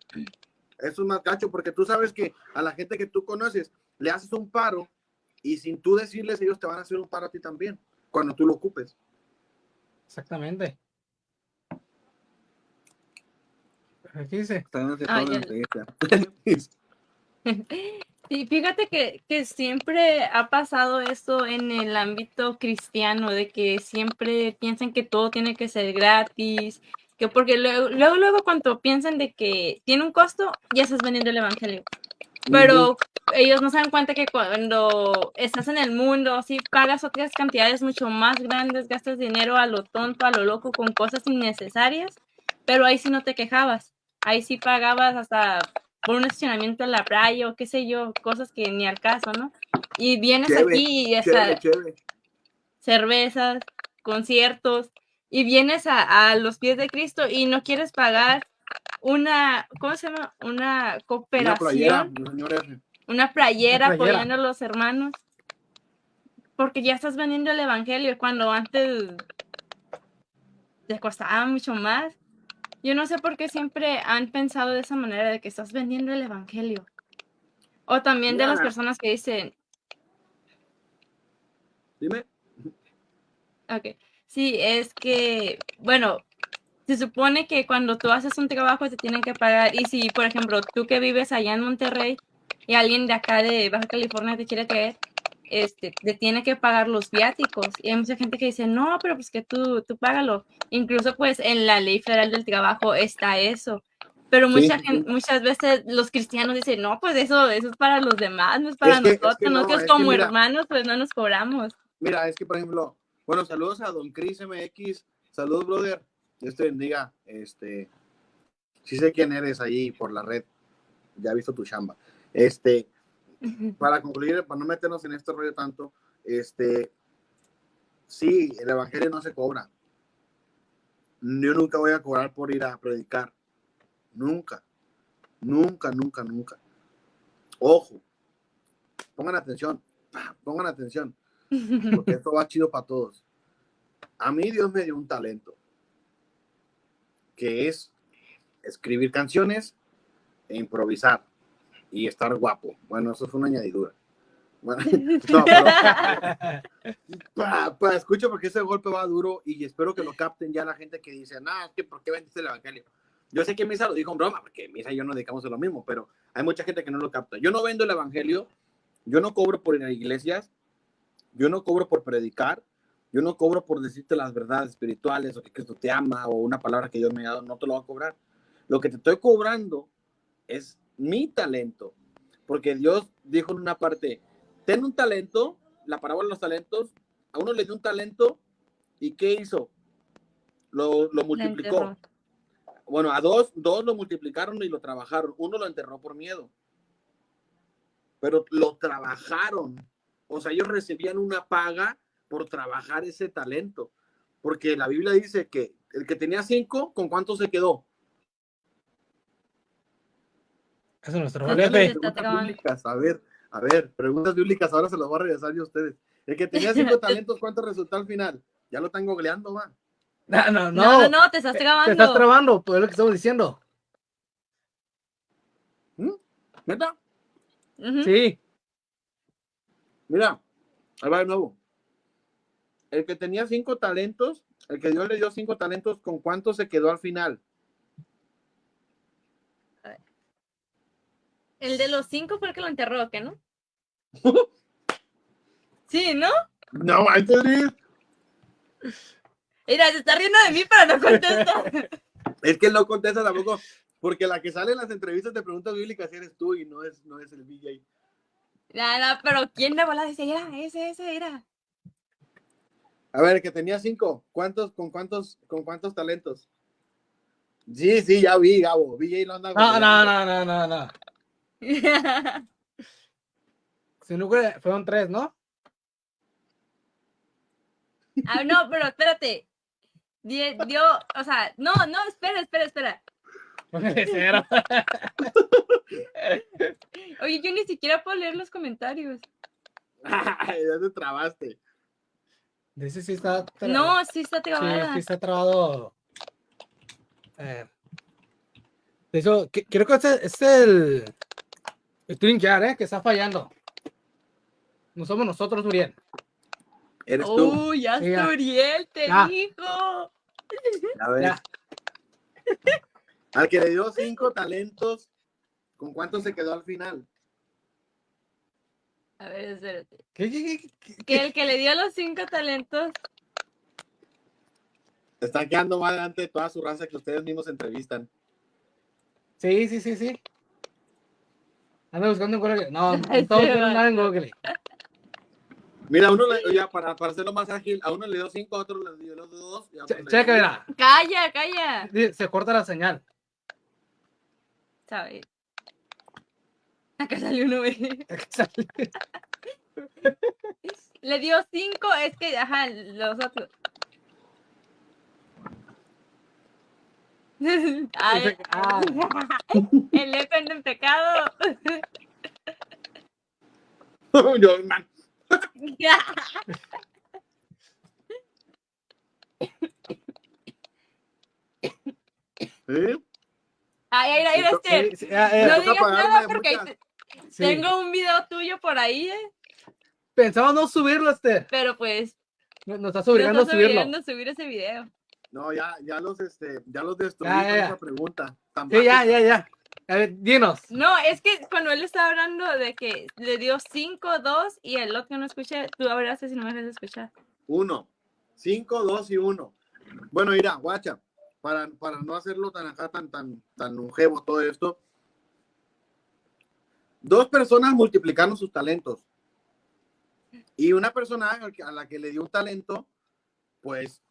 S3: Eso es más gacho porque tú sabes que a la gente que tú conoces le haces un paro y sin tú decirles, ellos te van a hacer un paro a ti también cuando tú lo ocupes.
S2: Exactamente. Aquí dice.
S4: Ah. Sí, fíjate que, que siempre ha pasado esto en el ámbito cristiano, de que siempre piensan que todo tiene que ser gratis, que porque luego, luego, luego cuando piensan de que tiene un costo, ya estás vendiendo el evangelio. Pero ellos no se dan cuenta que cuando estás en el mundo, si pagas otras cantidades mucho más grandes, gastas dinero a lo tonto, a lo loco, con cosas innecesarias, pero ahí sí no te quejabas. Ahí sí pagabas hasta por un estacionamiento en la playa o qué sé yo, cosas que ni al caso, ¿no? Y vienes
S3: Chévere,
S4: aquí y hasta
S3: Chévere, chévere.
S4: cervezas, conciertos, y vienes a, a los pies de Cristo y no quieres pagar una, ¿cómo se llama? Una
S3: Una playera,
S4: cooperación,
S3: señores.
S4: Una playera,
S2: Una playera.
S4: apoyando a los hermanos. Porque ya estás vendiendo el evangelio cuando antes te costaba mucho más. Yo no sé por qué siempre han pensado de esa manera de que estás vendiendo el evangelio. O también de las personas que dicen,
S3: Dime.
S4: ok, sí, es que, bueno, se supone que cuando tú haces un trabajo te tienen que pagar. Y si, por ejemplo, tú que vives allá en Monterrey y alguien de acá de Baja California te quiere traer, este, te tiene que pagar los viáticos. Y hay mucha gente que dice, no, pero pues que tú, tú págalo. Incluso pues en la ley federal del trabajo está eso. Pero
S3: Sí,
S4: mucha
S3: sí,
S4: gen- muchas veces los cristianos dicen, no, pues eso, eso es para los demás, no es para
S3: que- es que
S4: nosotros.
S3: no,
S4: Nosotros
S3: es que
S4: como
S3: mira.
S4: hermanos pues no nos cobramos.
S3: Mira, es que por ejemplo, bueno, saludos a Don Chris MX. Saludos, brother. Dios te bendiga. Este, sí sé quién eres ahí por la red. Ya he visto tu chamba. Este, para concluir, para no meternos en este rollo tanto, este, sí, el evangelio no se cobra. Yo nunca voy a cobrar por ir a predicar. Nunca. Nunca, nunca, nunca. Ojo. Pongan atención. Pongan atención. Porque esto va chido para todos. A mí Dios me dio un talento. Que es escribir canciones e improvisar. Y estar guapo. Bueno, eso es una añadidura. Bueno, no, pero- pa, pa, escucha porque ese golpe va duro y espero que lo capten ya la gente que dice, no, es que ¿por qué vendiste el evangelio? Yo sé que Misa lo dijo en broma, porque Misa y yo nos dedicamos a lo mismo, pero hay mucha gente que no lo capta. Yo no vendo el evangelio, yo no cobro por ir a iglesias, yo no cobro por predicar, yo no cobro por decirte las verdades espirituales o que Cristo te ama o una palabra que Dios me ha dado, no te lo voy a cobrar. Lo que te estoy cobrando es mi talento, porque Dios dijo en una parte, ten un talento, la parábola de los talentos, a uno le dio un talento y ¿qué hizo? Lo, lo multiplicó. Bueno, a dos, dos lo multiplicaron y lo trabajaron. Uno lo enterró por miedo. Pero lo trabajaron. O sea, ellos recibían una paga por trabajar ese talento. Porque la Biblia dice que el que tenía cinco, ¿con cuánto se quedó?
S2: Eso es nuestro jefe.
S3: A ver, a ver, preguntas bíblicas, ahora se los voy a regresar yo a ustedes. El que tenía cinco talentos, ¿cuánto resultó al final? Ya lo están googleando, va.
S2: No, no,
S4: No,
S2: no.
S4: no, no, te estás
S2: Te
S4: grabando.
S2: estás trabando, pues es lo que estamos diciendo.
S3: ¿Neta?
S4: Ujú.
S2: Sí.
S3: Mira, ahí va de nuevo. El que tenía cinco talentos, el que Dios le dio cinco talentos, ¿con cuánto se quedó al final?
S4: El de los cinco fue el que lo enterró, ¿qué no? Sí, ¿no?
S3: No, ríes.
S4: Mira, se está riendo de mí, pero no contesta.
S3: Es que él no contesta tampoco, porque la que sale en las entrevistas de preguntas bíblicas eres tú y no es, no es el DJ.
S4: Nada, pero ¿quién de bola dice? Era, ese, ese era.
S3: A ver, que tenía cinco, ¿cuántos, con cuántos, con cuántos talentos? Sí, sí, ya vi, Gabo. VJ lo anda
S2: No, no, no, no, no, no. Si no fue- fueron tres, ¿no?
S4: ah, no, pero espérate. Die- Dio, o sea, no, no, espera, espera, espera. Oye, yo ni siquiera puedo leer los comentarios.
S3: Ay, ya te trabaste.
S2: Dice sí está trabado.
S4: No, sí está
S2: Sí,
S4: trabada.
S2: sí está trabado. Eh, de hecho, creo que este es el, el trinquear, ¿eh? Que está fallando. No somos nosotros, Uriel.
S3: Eres tú.
S4: Uy, ya
S2: Sí, ya.
S4: Uriel te
S2: Ya.
S4: dijo.
S3: A ver.
S2: Ya.
S3: Al que le dio cinco talentos, ¿con cuánto se quedó al final?
S4: A ver, espérate.
S2: ¿Qué, qué, qué, qué-
S4: Que el que le dio los cinco talentos.
S3: Están quedando más delante de toda su raza que ustedes mismos entrevistan.
S2: Sí, sí, sí, sí. Ando buscando en Google. No, no
S4: va.
S2: nada en Google.
S3: Mira, uno le, ya para, para hacerlo más ágil, a uno le dio cinco, a otro le dio dos. y a otro
S2: Che-
S3: le
S2: Checa, mira.
S4: Calla, calla.
S2: Se corta la señal.
S4: ¿Sabes? Acá salió uno, güey. Le dio cinco, es que, ajá, los otros. Ay,
S2: Ah,
S4: el eco en pecado.
S3: Yo, man, ¿eh?
S4: Ay, ay, ay, este. No digas nada porque
S2: sí.
S4: tengo un video tuyo por ahí, eh,
S2: Pensamos no subirlo, este.
S4: pero pues
S2: Nos nos estás obligando a subirlo.
S4: obligando a subir ese video.
S3: No, ya, ya los, este, ya los destruí
S2: Ya,
S3: con
S2: ya, ya.
S3: esa pregunta. Tan
S2: Sí, ya, ya, ya. A ver, dinos.
S4: No, es que cuando él estaba hablando de que le dio 5, 2 y el otro no escuché, tú hablaste si no me dejas escuchar.
S3: Uno. Cinco, dos y uno. Bueno, mira, guacha, para, para no hacerlo tan acá, tan, tan, tan longevo todo esto. Dos personas multiplicaron sus talentos. Y una persona a la que le dio un talento, pues,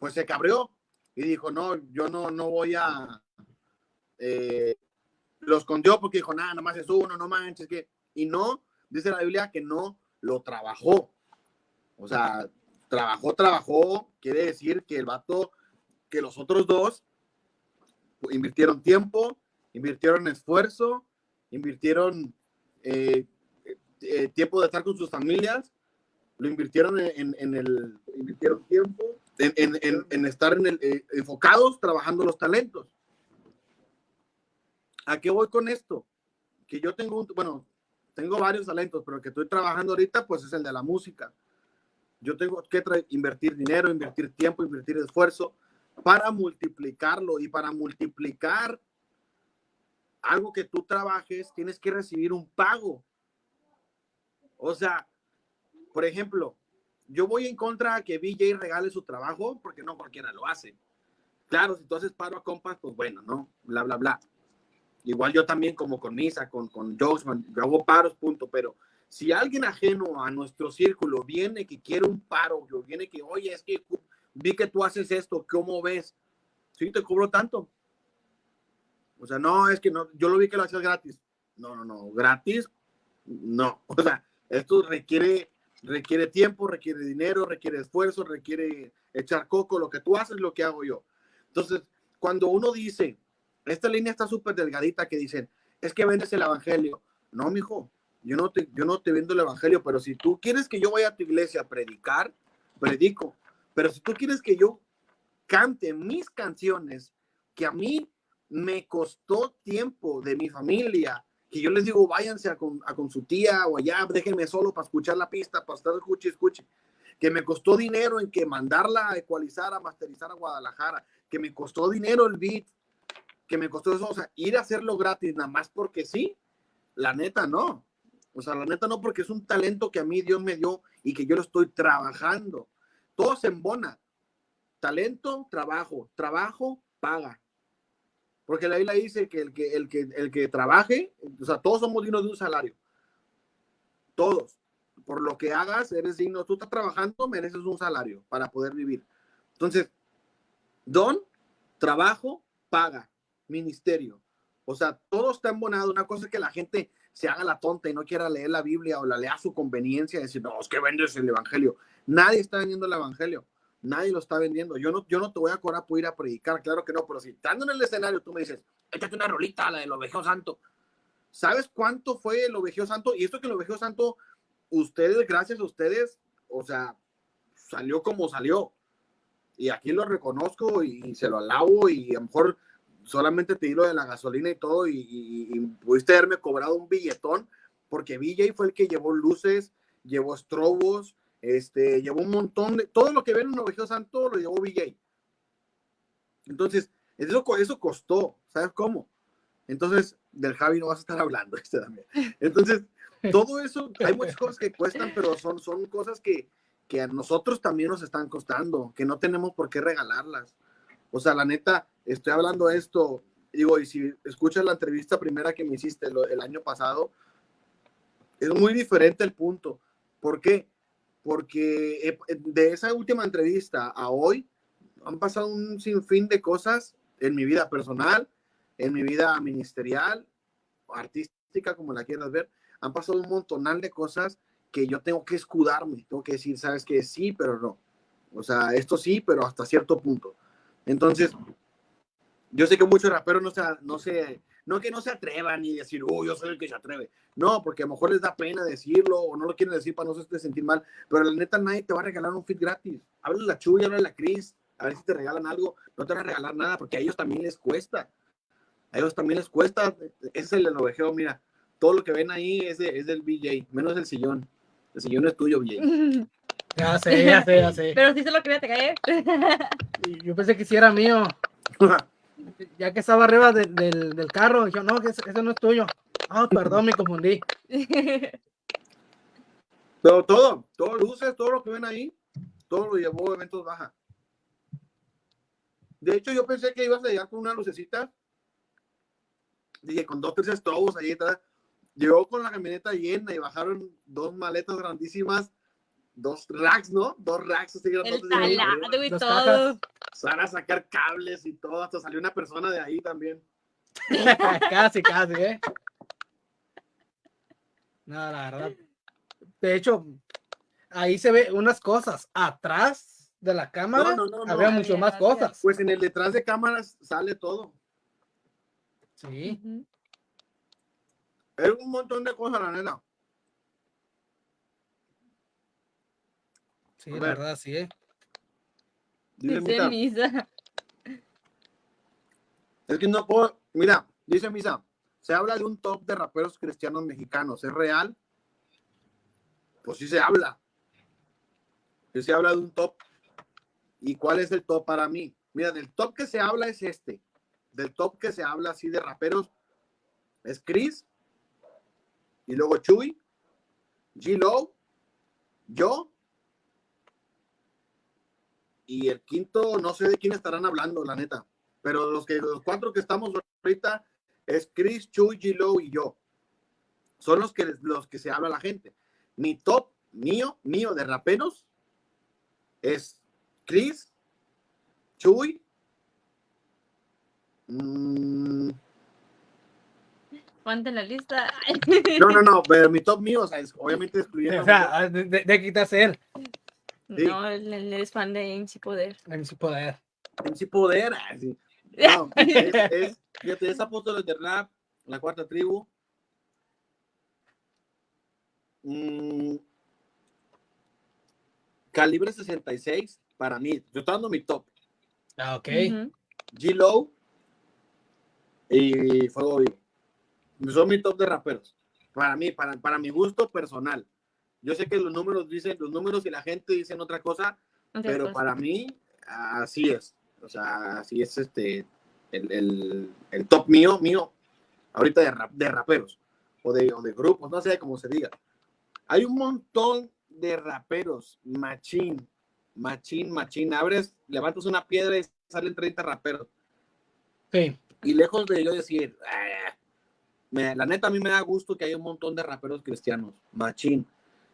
S3: pues se cabrió y dijo, no, yo no, no voy a... eh, lo escondió porque dijo, nada, nomás es uno, no manches, que... Y no, dice la Biblia que no lo trabajó. O sea, trabajó, trabajó, quiere decir que el vato, que los otros dos invirtieron tiempo, invirtieron esfuerzo, invirtieron eh, eh, tiempo de estar con sus familias, lo invirtieron en el, invirtieron tiempo en, estar eh, enfocados trabajando los talentos. ¿A qué voy con esto? Que yo tengo, bueno, tengo varios talentos, pero el que estoy trabajando ahorita, pues es el de la música. Yo tengo que invertir dinero, invertir tiempo, invertir esfuerzo para multiplicarlo y para multiplicar algo que tú trabajes, tienes que recibir un pago. O sea, por ejemplo, yo voy en contra que BJ regale su trabajo porque no cualquiera lo hace. Claro, si tú haces paro a compas, pues bueno, ¿no? Bla, bla, bla. Igual yo también como con Misa, con, con Jogsman, yo hago paros, punto, pero si alguien ajeno a nuestro círculo viene que quiere un paro, o viene que, oye, es que vi que tú haces esto, ¿cómo ves? Sí, te cobro tanto. O sea, no, es que no, yo lo vi que lo hacías gratis. No, no, no, gratis, no. O sea, esto requiere, requiere tiempo, requiere dinero, requiere esfuerzo, requiere echar coco. Lo que tú haces, lo que hago yo. Entonces, cuando uno dice, esta línea está súper delgadita que dicen, es que vendes el evangelio. No, mijo, yo no te, yo no te vendo el evangelio, pero si tú quieres que yo vaya a tu iglesia a predicar, predico. Pero si tú quieres que yo cante mis canciones, que a mí me costó tiempo de mi familia, que yo les digo, váyanse a con, a con su tía o allá, déjenme solo para escuchar la pista, para estar escuche, escuche. Que me costó dinero en que mandarla a ecualizar, a masterizar a Guadalajara, que me costó dinero el beat, que me costó eso, o sea, ir a hacerlo gratis, nada más porque sí, la neta no. O sea, la neta no, porque es un talento que a mí Dios me dio y que yo lo estoy trabajando. Todo se embona. Talento, trabajo. Trabajo, paga. Porque la Biblia dice que el que, el que, el que trabaje, o sea, todos somos dignos de un salario. Todos. Por lo que hagas, eres digno. Tú estás trabajando, mereces un salario para poder vivir. Entonces, don, trabajo, paga, ministerio. O sea, todo está embonado. Una cosa es que la gente se haga la tonta y no quiera leer la Biblia o la lea a su conveniencia decir, no, es que vendes el evangelio. Nadie está vendiendo el evangelio. Nadie lo está vendiendo. Yo no, yo no te voy a cobrar por ir a predicar, claro que no, pero si estando en el escenario tú me dices, échate una rolita, la del ovejeo santo. ¿Sabes cuánto fue el ovejeo santo? Y esto que el ovejeo santo, ustedes, gracias a ustedes, o sea, salió como salió. Y aquí lo reconozco y, se lo alabo y a lo mejor solamente te di lo de la gasolina y todo y, y- y pudiste haberme cobrado un billetón porque BJ fue el que llevó luces, llevó estrobos, este, llevó un montón de, todo lo que ven en ovejeo santo lo llevó BJ. Entonces, eso, eso costó, ¿sabes cómo? Entonces, del Javi no vas a estar hablando, este también. Entonces, todo eso, hay muchas cosas que cuestan, pero son, son cosas que, que a nosotros también nos están costando, que no tenemos por qué regalarlas. O sea, la neta, estoy hablando de esto, digo, y si escuchas la entrevista primera que me hiciste lo- el año pasado, es muy diferente el punto. ¿Por qué? Porque eh, de esa última entrevista a hoy han pasado un sinfín de cosas en mi vida personal, en mi vida ministerial, artística, como la quieras ver. Han pasado un montonal de cosas que yo tengo que escudarme, tengo que decir, sabes que sí, pero no. O sea, esto sí, pero hasta cierto punto. Entonces, yo sé que muchos raperos no se, no se, no que no se atrevan ni decir, oh, yo soy el que se atreve. No, porque a lo mejor les da pena decirlo o no lo quieren decir para no se sentir mal. Pero la neta, nadie te va a regalar un fit gratis. Habla la Chuy, habla la Cris, a ver si te regalan algo. No te van a regalar nada porque a ellos también les cuesta. A ellos también les cuesta. Ese es el ovejeo, mira. Todo lo que ven ahí es, de, es del BJ, menos el sillón. El sillón es tuyo, BJ.
S2: Ya sé, ya sé, ya sé.
S4: Pero sí se lo quería te caer.
S2: Y Yo pensé que sí era mío. Ya que estaba arriba de- del, del carro, yo no, ese no es tuyo. Ah, perdón, me confundí.
S3: Pero todo, todo luces, todo lo que ven ahí, todo lo llevó a eventos baja. De hecho, yo pensé que ibas a llegar con una lucecita. Dije, con dos, tres estrobos ahí. Llegó con la camioneta llena y bajaron dos maletas grandísimas, dos racks, ¿no? Dos racks así
S4: El talado y todo.
S3: Van a sacar cables y todo. Hasta salió una persona de ahí también.
S2: casi, casi, ¿eh? No, la verdad. De hecho, ahí se ve unas cosas. Atrás de la cámara
S3: No, no, no, no.
S2: había mucho
S4: Había
S2: más cosas.
S3: Pues en el detrás de cámaras sale todo.
S2: Sí.
S4: Ujú.
S3: Era un montón de cosas, la nena.
S2: Sí, la
S3: ver.
S2: verdad, sí, ¿eh?
S3: Dice
S4: Dice
S3: Misa,
S4: misa.
S3: Es que no puedo. Mira, dice Misa, se habla de un top de raperos cristianos mexicanos. ¿Es real? Pues sí se habla. Sí se habla de un top. ¿Y cuál es el top para mí? Mira, del top que se habla es este. Del top que se habla así de raperos es Chris. Y luego Chuy. G-Low. Yo. Y el quinto, no sé de quién estarán hablando, la neta. Pero los, que, los cuatro que estamos ahorita es Chris, Chuy, G-Low y yo. Son los que, los que se habla la gente. Mi top mío, mío de raperos es Chris, Chuy. mm,
S4: Ponte en la lista.
S3: no, no, no, pero mi top mío, o sea, es obviamente excluyendo.
S2: O sea, de, de, de quitarse él
S3: Sí.
S4: No, él, él es fan de MC Poder.
S2: en su poder.
S3: en sí poder. así. No, es, es, fíjate, es Apóstoles de Rap, la cuarta tribu. Mm, calibre 66 para mí. Yo estoy dando mi top.
S2: Ah, ok.
S3: G-Low y Fuego Vivo. Son mi top de raperos. Para mí, para, para mi gusto personal. Yo sé que los números dicen, los números y la gente dicen otra cosa,
S4: Otra
S3: pero
S4: cosa.
S3: para mí así es. O sea, así es este el, el- el top mío, mío, ahorita de, rap- de raperos o de, o de grupos, no sé cómo se diga. Hay un montón de raperos, machín, machín, machín. Abres, levantas una piedra y salen 30 raperos.
S2: Sí.
S3: Y lejos de yo decir, "Ah", me- la neta a mí me da gusto que hay un montón de raperos cristianos, machín.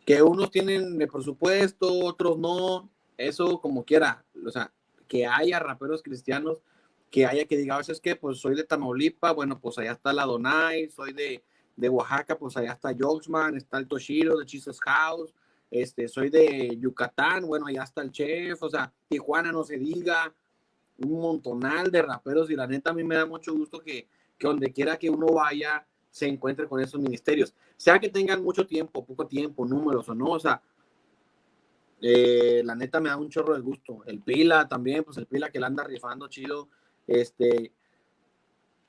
S3: Que unos tienen el presupuesto, otros no, eso como quiera. O sea, que haya raperos cristianos, que haya que diga, es que pues soy de Tamaulipas, bueno, pues allá está la Donai, soy de, de Oaxaca, pues allá está Jogsman, está el Toshiro de Jesus House, este, soy de Yucatán, bueno, allá está el Chef, o sea, Tijuana no se diga, un montonal de raperos y la neta a mí me da mucho gusto que, que donde quiera que uno vaya se encuentre con esos ministerios, sea que tengan mucho tiempo, poco tiempo, números o no, o sea, eh, la neta me da un chorro de gusto. El Pila también, pues el Pila que la anda rifando chido, este,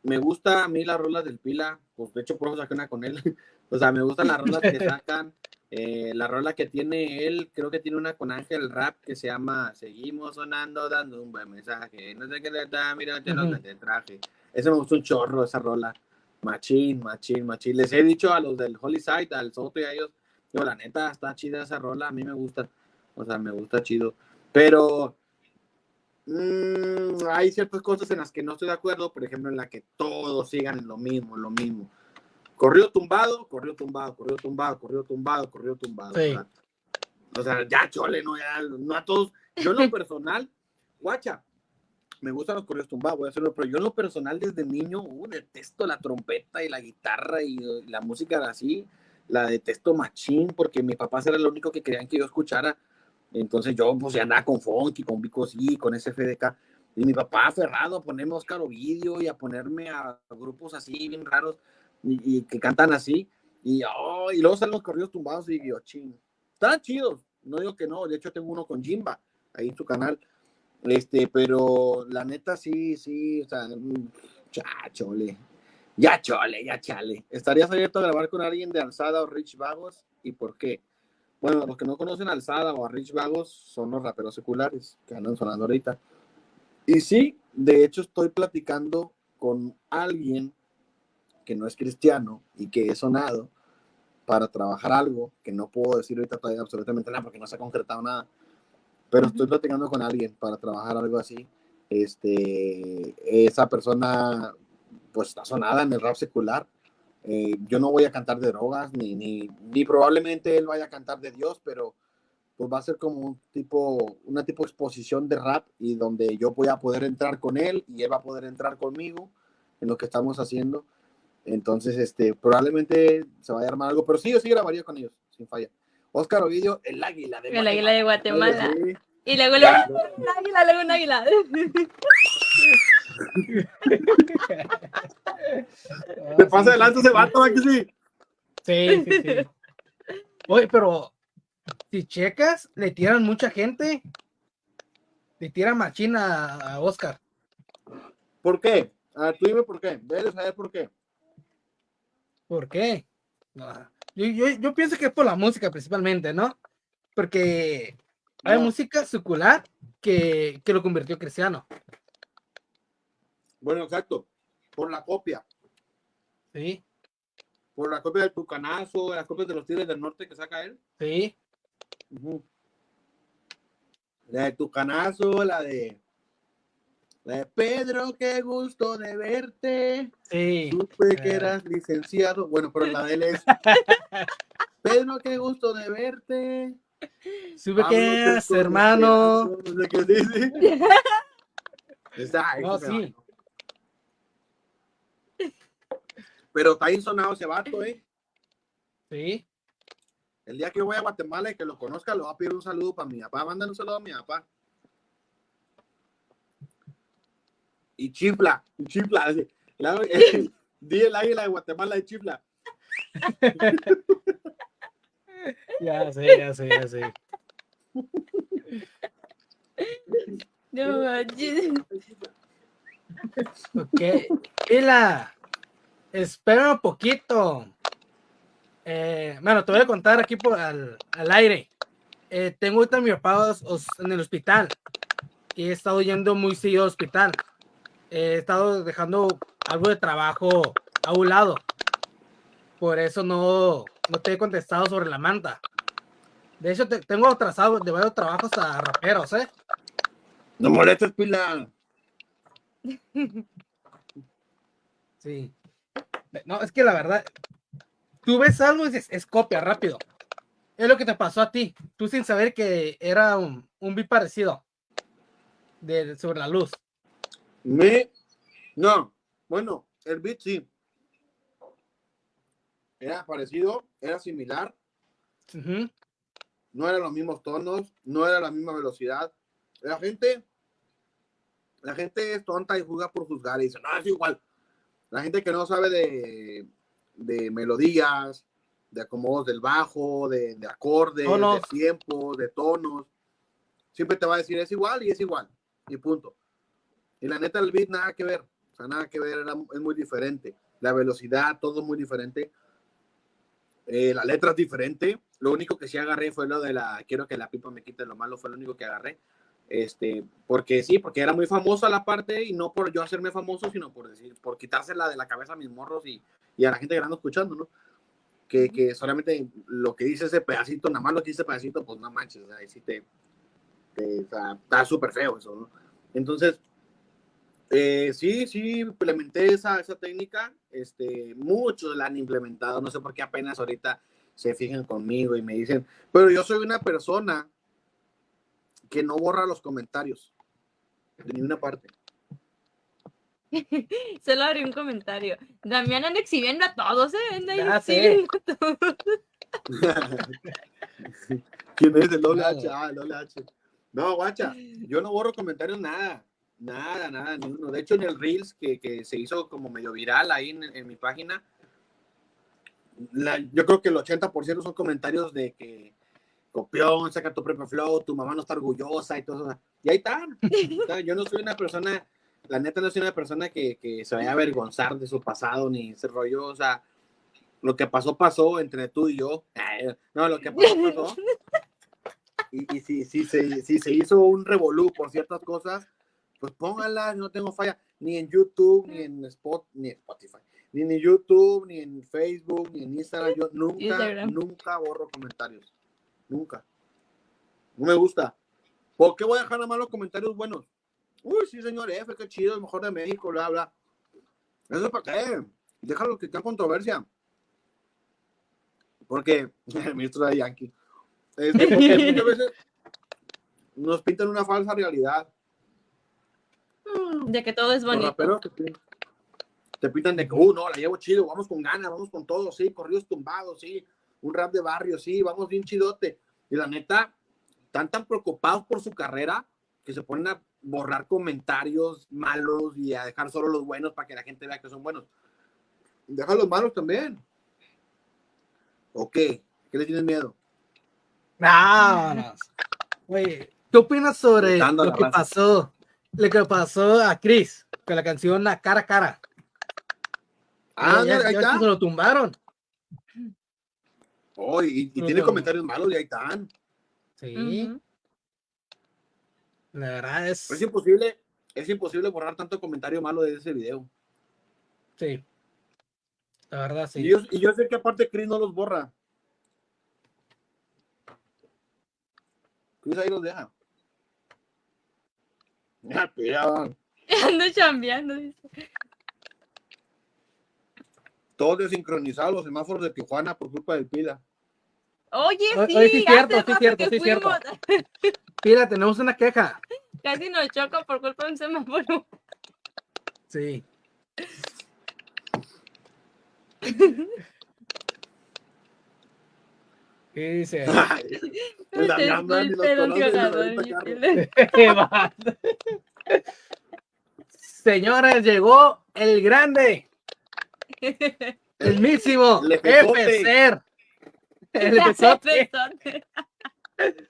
S3: me gusta a mí las rolas del Pila, pues de hecho por eso saqué una con él, o sea, me gustan las rolas que sacan, eh, la rola que tiene él, creo que tiene una con Ángel Rap que se llama Seguimos sonando, dando un buen mensaje. No sé qué le da, mira, te lo te traje. Ese me gustó un chorro, esa rola. Machín, machín, machín. Les he dicho a los del Holy Side, al Soto y a ellos, yo, la neta, está chida esa rola, a mí me gusta. O sea, me gusta chido. Pero mm, hay ciertas cosas en las que no estoy de acuerdo, por ejemplo, en la que todos sigan en lo mismo, lo mismo. Corrió tumbado, corrió tumbado, corrió tumbado, corrió tumbado, corrió tumbado.
S2: Sí.
S3: O, sea, o sea, ya chole, no, ya, no a todos. Yo en lo personal, guacha, me gustan los corridos tumbados, voy a hacerlo, pero yo en lo personal desde niño, uh, detesto la trompeta y la guitarra y uh, la música así, la detesto machín, porque mi papá era lo único que querían que yo escuchara. Entonces yo pues andaba con funky, con Vico sí, con SFDK. Y mi papá aferrado a ponerme Oscar Ovidio y a ponerme a grupos así bien raros y, que cantan así. Y, oh, y luego salen los corridos tumbados y yo, ching. Están chidos, no digo que no. De hecho, tengo uno con Jimba ahí en su canal. Este, pero la neta sí, sí, o sea, ya chole. Ya chole, ya chale. ¿Estarías abierto a grabar con alguien de Alzada o Rich Vagos? ¿Y por qué? Bueno, los que no conocen Alzada o Rich Vagos son los raperos seculares que andan sonando ahorita. Y sí, de hecho estoy platicando con alguien que no es cristiano y que he sonado para trabajar algo que no puedo decir ahorita todavía absolutamente nada porque no se ha concretado nada. Pero estoy platicando con alguien para trabajar algo así. Este, esa persona pues está sonada en el rap secular. Eh, yo no voy a cantar de drogas, ni, ni, ni probablemente él vaya a cantar de Dios, pero pues va a ser como un tipo, una tipo exposición de rap y donde yo voy a poder entrar con él y él va a poder entrar conmigo en lo que estamos haciendo. Entonces, este, probablemente se vaya a armar algo, pero sí, yo sí grabaría con ellos, sin falla. Oscar Ovidio, el águila de
S4: El águila de Guatemala.
S3: Sí.
S4: Y luego, luego un águila, luego un águila.
S3: Te pasa adelante ese vato, ¿verdad que sí?
S2: Sí, sí, sí. Oye, pero si checas, le tiran mucha gente. Le tiran machina a a Oscar.
S3: ¿Por qué? A ver, tú dime por qué. Debes saber por qué.
S2: ¿Por qué? No, Yo, yo, yo pienso que es por la música principalmente, ¿no? Porque hay
S3: No.
S2: música secular que, que lo convirtió cristiano.
S3: Bueno, exacto. Por la copia.
S2: Sí,
S3: Por la copia del Tucanazo, las copias de los Tigres del Norte que saca él.
S2: sí.
S3: La de Tucanazo, la de. De Pedro, qué gusto de verte.
S2: Sí,
S3: Supe que
S2: Ah.
S3: eras licenciado. Bueno, pero la de él es. Pedro, qué gusto de verte.
S2: supe
S3: Vámonos,
S2: que eras hermano.
S3: qué dice. Esa,
S2: No, sí.
S3: Pero está ahí sonado ese vato, ¿eh?
S2: Sí,
S3: El día que yo voy a Guatemala y que lo conozca, le voy a pedir un saludo para mi papá. Mándale un saludo a mi papá. Y chifla, y chifla. así. La- Di el águila de Guatemala y chifla.
S2: ya sé, ya sé, ya sé.
S4: No manches.
S2: Ok. Mira, espera un poquito. Eh, bueno, te voy a contar aquí por al, al aire. Eh, tengo ahorita a mi papá os- os- en el hospital y he estado yendo muy seguido al hospital. He estado dejando algo de trabajo a un lado. Por eso no, no te he contestado sobre la manta. De hecho, te- tengo atrasado de varios trabajos a raperos, ¿eh?
S3: No molestes, pila.
S2: Sí. No, es que la verdad, tú ves algo y dices, es copia, rápido. Es lo que te pasó a ti, tú sin saber que era un, un beat parecido de, sobre la luz.
S3: Me. No, bueno, el beat sí. Era parecido, era similar, no eran los mismos tonos, no era la misma velocidad. La gente, la gente es tonta y juzga por juzgar y dice, no, es igual. La gente que no sabe de, de melodías, de acomodos del bajo, de, de acordes, de tiempos, de tonos, siempre te va a decir es igual y es igual, y punto. Y la neta, el beat nada que ver, o sea, nada que ver, era, es muy diferente. La velocidad, todo muy diferente. Eh, la letra es diferente. Lo único que sí agarré fue lo de la quiero que la pipa me quite lo malo, fue lo único que agarré. Este, porque sí, porque era muy famosa la parte y no por yo hacerme famoso, sino por decir, por quitársela de la cabeza a mis morros y, y a la gente que anda escuchando, ¿no? Que, que solamente lo que dice ese pedacito, nada más lo que dice ese pedacito, pues no manches, ahí sí te, te- o sea, está súper feo eso, ¿no? Entonces, eh, sí, sí, implementé esa, esa técnica. Este, muchos la han implementado. No sé por qué apenas ahorita se fijan conmigo y me dicen, pero yo soy una persona que no borra los comentarios de ninguna parte.
S4: Solo abrí un comentario. Damián anda exhibiendo a todos, ¿eh? Anda ahí
S2: Ya sé.
S4: exhibiendo a todos.
S3: ¿Quién es el doble
S2: Claro.
S3: H? Ah, el doble H. No, guacha, yo no borro comentarios nada. Nada, nada, ni uno. De hecho, en el Reels que, que se hizo como medio viral ahí en, en mi página, la- yo creo que el 80% son comentarios de que copión, saca tu propio flow, tu mamá no está orgullosa y todo eso. Y ahí sea, yo no soy una persona, la neta no soy una persona que, que se vaya a avergonzar de su pasado ni ese rollo. O sea, lo que pasó, pasó entre tú y yo. No, lo que pasó, pasó. Y, y si, si, se, si se hizo un revolú por ciertas cosas, pues pónganlas, no tengo falla, ni en YouTube, ni en Spot, ni en Spotify, ni en YouTube, ni en Facebook, ni en Instagram. Yo nunca,
S4: Instagram.
S3: nunca borro comentarios. Nunca. No me gusta. ¿Por qué voy a dejar nada más los comentarios buenos? Uy, sí, señor F, qué chido, el mejor de México, bla, bla. ¿Eso es para qué? Déjalo que en controversia. Porque, el ministro de Yankee. Este, porque muchas veces nos pintan una falsa realidad.
S4: De que todo es bonito.
S3: te, pin- te pintan de que, uh, no, la llevo chido, vamos con ganas, vamos con todo, sí, corridos tumbados, sí, un rap de barrio, sí, vamos bien chidote. Y la neta, están tan preocupados por su carrera que se ponen a borrar comentarios malos y a dejar solo los buenos para que la gente vea que son buenos. Deja los malos también. ¿O qué? ¿Qué le tienes miedo?
S2: Vámonos. Oye, ¿qué opinas sobre lo que
S3: raza.
S2: pasó? Lo que pasó a Chris con la canción La Cara a Cara.
S3: Ah,
S2: Ya-
S3: ahí
S2: ya
S3: está.
S2: se lo tumbaron.
S3: Oh, y, y
S2: No,
S3: tiene
S2: no.
S3: comentarios malos y ahí están.
S2: Sí, la verdad es.
S3: Es imposible, es imposible borrar tanto comentario malo de ese video.
S2: Sí. La verdad,
S3: Y,
S2: sí.
S3: yo, y yo sé que aparte Chris no los borra. Chris ahí los deja. Ya, piraban.
S4: Ando chambeando. dice.
S3: Todos desincronizados los semáforos de Tijuana por culpa del pila.
S4: Oye, sí,
S2: oye, sí cierto, sí cierto,
S4: que
S2: sí cierto.
S4: fuimos.
S2: Mira, tenemos una queja.
S4: Casi nos choca por culpa de un semáforo.
S2: Sí. ¿Qué dice?
S3: La y los.
S2: Señores, llegó el grande, el mísimo,
S3: El epezote.
S2: FCR. El.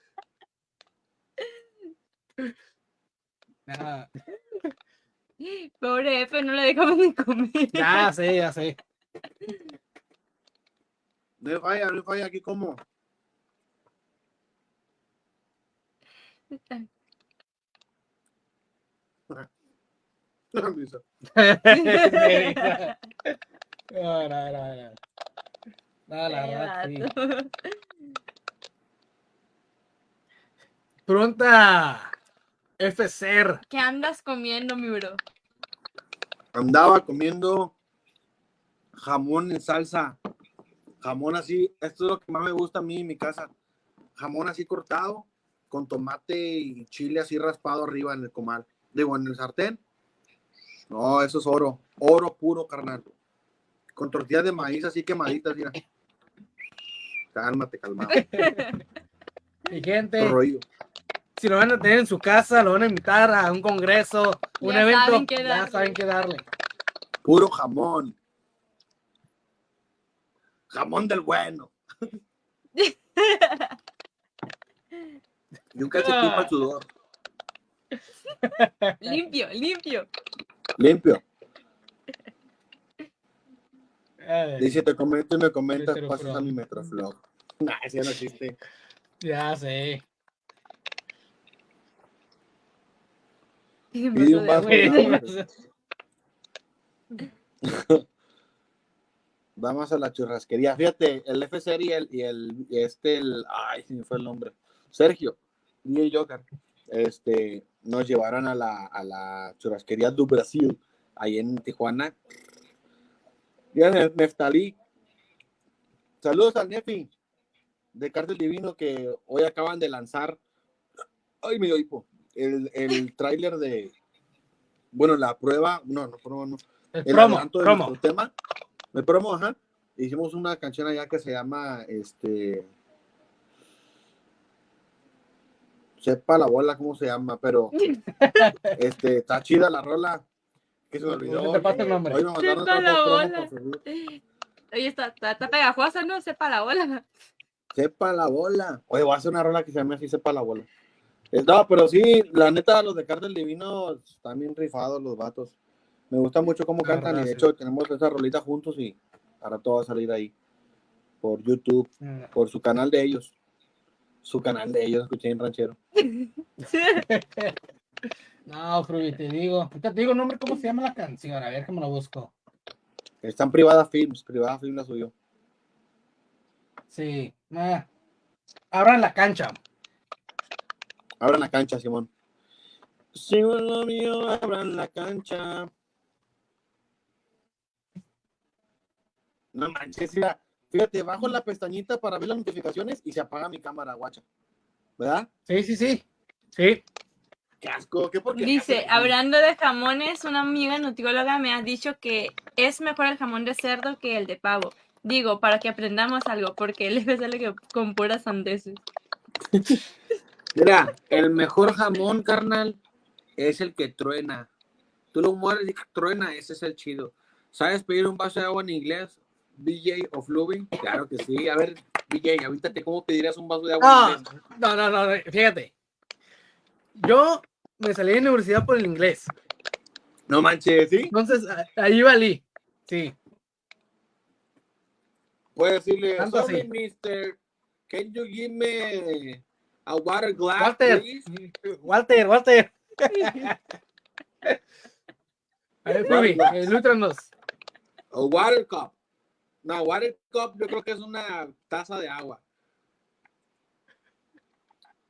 S2: Ah,
S4: Pobre F, no le dejamos ni comer.
S2: Ya sé, ya sé.
S3: No falla, no falla aquí como.
S2: No, no, no, no. No, la
S4: Qué
S2: verdad, sí.
S4: vato.
S2: Pregunta FCR.
S4: ¿Qué andas comiendo, mi bro?
S3: Andaba comiendo jamón en salsa. Jamón así, esto es lo que más me gusta a mí en mi casa. Jamón así cortado, con tomate y chile así raspado arriba en el comal. Digo, en el sartén. No, eso es oro. Oro puro, carnal. Con tortillas de maíz así quemaditas, mira. Cálmate, calmado.
S2: Mi gente,
S3: Rollo.
S2: si lo van a tener en su casa, lo van a invitar a un congreso, un
S4: Ya
S2: evento,
S4: saben
S2: ya saben qué darle.
S3: Puro jamón. Jamón del bueno. y un calcetín para el sudor.
S4: limpio, limpio.
S3: Limpio. Dice, te comento y me comentas, pasas a mi Metroflog. Nah, ese ya no existe.
S2: ya sé.
S3: Pide un
S4: vaso.
S3: Vamos a la churrasquería. Fíjate, el FCR y el, y el y este, el, ay, se me fue el nombre. Sergio, DJ Joker, este, nos llevaron a la, a la churrasquería do Brasil, ahí en Tijuana. Y el Neftalí. Saludos al Nefi de Cártel Divino que hoy acaban de lanzar. Ay, me dio hipo. El, el tráiler de. Bueno, la prueba. No, no, prueba, no
S2: El
S3: el
S2: promo, promo.
S3: tema. El promo, ajá. Hicimos una canción allá que se llama este. Sepa la bola cómo se llama, pero este, está chida la rola. Que se me olvidó.
S2: ¿Cómo te pasa el nombre?
S3: Hoy me mandaron
S4: Sepa la bola. Oye, está, está, está pegajosa, ¿no? Sepa la bola.
S3: Sepa la bola. Oye, voy a hacer una rola que se llame así, sepa la bola. No, pero sí, la neta, los de Cartel Divino están bien rifados los vatos. Me gusta mucho cómo
S2: La
S3: cantan
S2: verdad,
S3: y de
S2: sí.
S3: hecho tenemos esa rolita juntos y ahora todo va a salir ahí. Por YouTube, por su canal de ellos. Su canal de ellos, escuché en ranchero.
S2: No, Fruby, te digo. Te digo el nombre, ¿cómo se llama la canción? A ver me lo busco.
S3: Están privada films, privada film la suyo.
S2: Sí. Ah. Abran la cancha.
S3: Abran la cancha, Simón. Simón lo mío, abran la cancha. No manches, mira, fíjate, bajo la pestañita para ver las notificaciones y se apaga mi cámara, guacha. ¿Verdad?
S2: Sí, sí, sí. Sí.
S3: Qué asco, qué porque
S4: Dice, hablando de jamones, una amiga nutrióloga me ha dicho que es mejor el jamón de cerdo que el de pavo. Digo, para que aprendamos algo, porque le sale que con puras sandeces.
S3: Mira, el mejor jamón, carnal, es el que truena. Tú lo mueres y truena, ese es el chido. ¿Sabes pedir un vaso de agua en inglés? BJ of Loving. Claro que sí. A ver, BJ, avítate cómo pedirías un vaso de agua
S2: No, no, no, no, fíjate. Yo me salí de la universidad por el inglés.
S3: No manches, ¿sí?
S2: Entonces, ahí valí. Sí.
S3: Puedes decirle,
S2: Tanto
S3: sorry,
S2: así.
S3: mister, can you give me a water glass,
S2: Walter,
S3: please?
S2: Walter, Walter. A ver, Fruby, ilústranos.
S3: A water cup. No, water cup yo creo que es una taza de agua.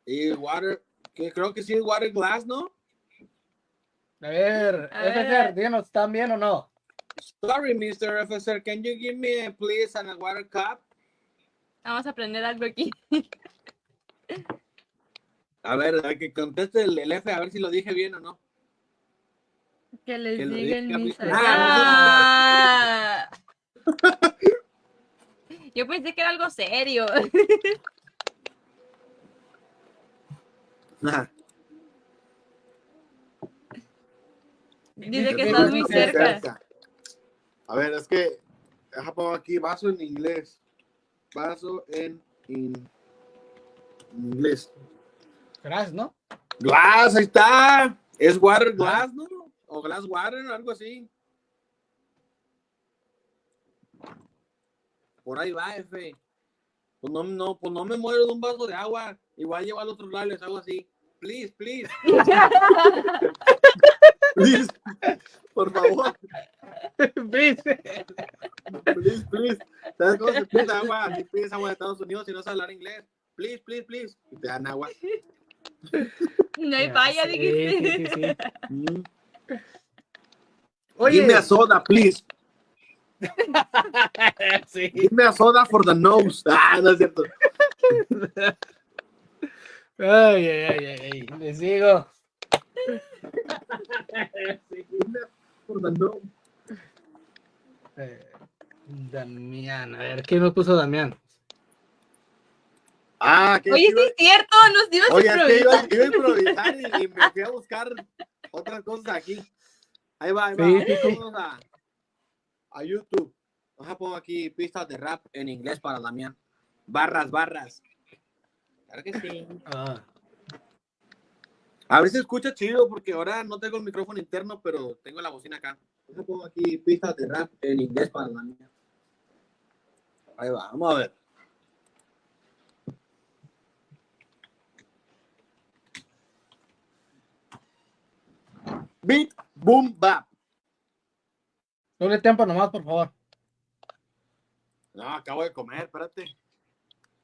S3: Y water, que creo que sí es water glass, ¿no?
S2: A ver,
S4: A ver.
S2: FCR, díganos, ¿están bien o no?
S3: Sorry, Mr. Officer, can you give me, please, a water cup?
S4: Vamos a aprender algo aquí.
S3: A ver, a que conteste el, el F, a ver si lo dije bien o no.
S4: Que les
S3: Que
S4: diga el
S3: diga mi-
S4: misa.
S3: Ah,
S4: Ah. Yo pensé que era algo serio.
S3: Ajá.
S4: Dice que estás muy cerca.
S3: A ver, es que, deja pongo aquí, vaso en inglés. Vaso en in- inglés.
S2: Gracias, ¿no?
S3: Glass, ahí está. Es water glass, ¿no? O glass water, algo así. Por ahí va, F. Pues no, no, pues no me muero de un vaso de agua. Igual llevo al otro lado y les hago así. Please, please. please. Por favor.
S2: ¿Viste?
S3: Please, please. ¿Sabes cómo se pide agua? Si pides agua de Estados Unidos y no sabes hablar inglés. Please, please, please. Y te dan agua.
S4: No hay falla, dijiste.
S2: sí, sí, sí.
S3: Mm.
S2: Oye,
S3: Give me a soda, please.
S2: sí.
S3: Give me a soda for the nose. Ah, no es cierto.
S2: Ay, ay, ay, ay, ay, les digo.
S3: For the nose.
S2: Eh, Damián, a ver, ¿qué nos puso Damián?
S3: Ah, que
S4: Oye, sí es cierto, nos dio
S3: Oye, es que iba, iba a improvisar y, y me fui a buscar otras cosas aquí. Ahí va, ahí va.
S2: Sí.
S3: Vamos a, a YouTube. Vamos a poner aquí pistas de rap en inglés para Damián. Barras, barras. Claro que sí.
S2: Ah,
S3: A ver si escucha chido, porque ahora no tengo el micrófono interno, pero tengo la bocina acá. Yo pongo aquí pistas de rap en inglés para la mía. Ahí va, vamos a ver. Beat, boom, bap.
S2: Doble tiempo nomás, por favor.
S3: No, acabo de comer, espérate.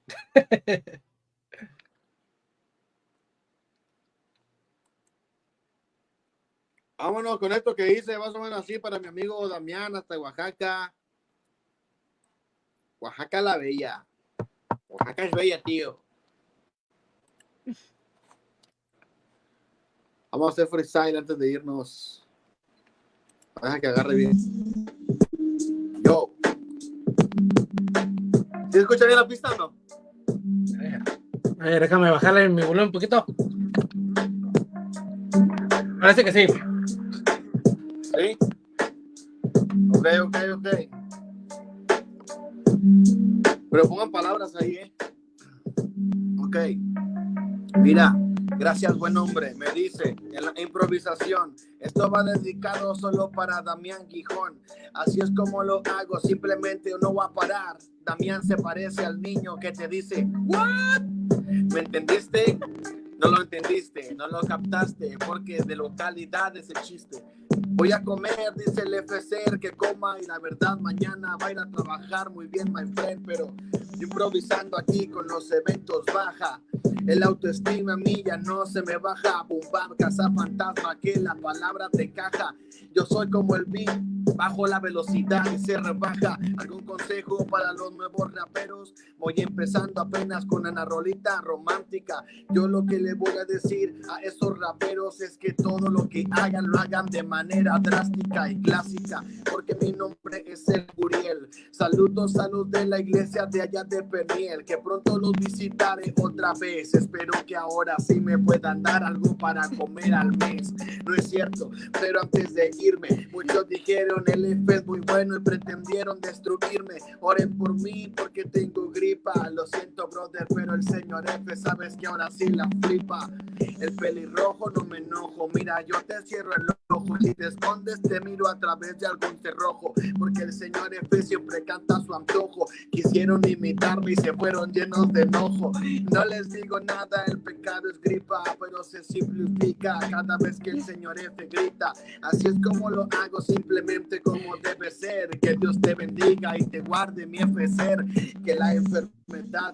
S3: Vámonos con esto que hice, más o menos así para mi amigo Damián hasta Oaxaca. Oaxaca la bella. Oaxaca es bella, tío. Vamos a hacer freestyle antes de irnos. Deja que agarre bien. Yo. ¿Sí escucha bien la pista o no?
S2: A ver, déjame bajarle mi volumen un poquito. Parece que sí.
S3: ¿Sí? Ok, ok, ok. Pero pongan palabras ahí, ¿eh? Ok. Mira, gracias, buen hombre. Me dice en la improvisación. Esto va dedicado solo para Damián Gijón. Así es como lo hago. Simplemente no va a parar. Damián se parece al niño que te dice, ¿What? ¿Me entendiste? No lo entendiste, no lo captaste, porque de localidad es el chiste. Voy a comer, dice el FCR, que coma y la verdad mañana va a ir a trabajar muy bien, my friend, pero improvisando aquí con los eventos baja. El autoestima mía no se me baja, bumbar, casa fantasma, que la palabra te caja. Yo soy como el beat, bajo la velocidad y se rebaja. ¿Algún consejo para los nuevos raperos? Voy empezando apenas con una rolita romántica. Yo lo que le voy a decir a esos raperos es que todo lo que hagan lo hagan de manera drástica y clásica, porque mi nombre es el Guriel. Saludos a los de la iglesia de allá de Peniel, que pronto los visitaré otra vez. Espero que ahora sí me puedan dar algo para comer al mes. No es cierto, pero antes de irme, muchos dijeron el F es muy bueno y pretendieron destruirme. Oren por mí porque tengo gripa. Lo siento, brother, pero el señor F, sabes que ahora sí la flipa. El pelirrojo no me enojo. Mira, yo te cierro el ojo. Si te escondes, te miro a través de algún cerrojo. Porque el señor F siempre canta a su antojo. Quisieron imitarme y se fueron llenos de enojo. No les digo nada, el pecado es gripa, pero se simplifica cada vez que el señor F grita. Así es como lo hago, simplemente como debe ser. Que Dios te bendiga y te guarde mi F ser. Que la enfermedad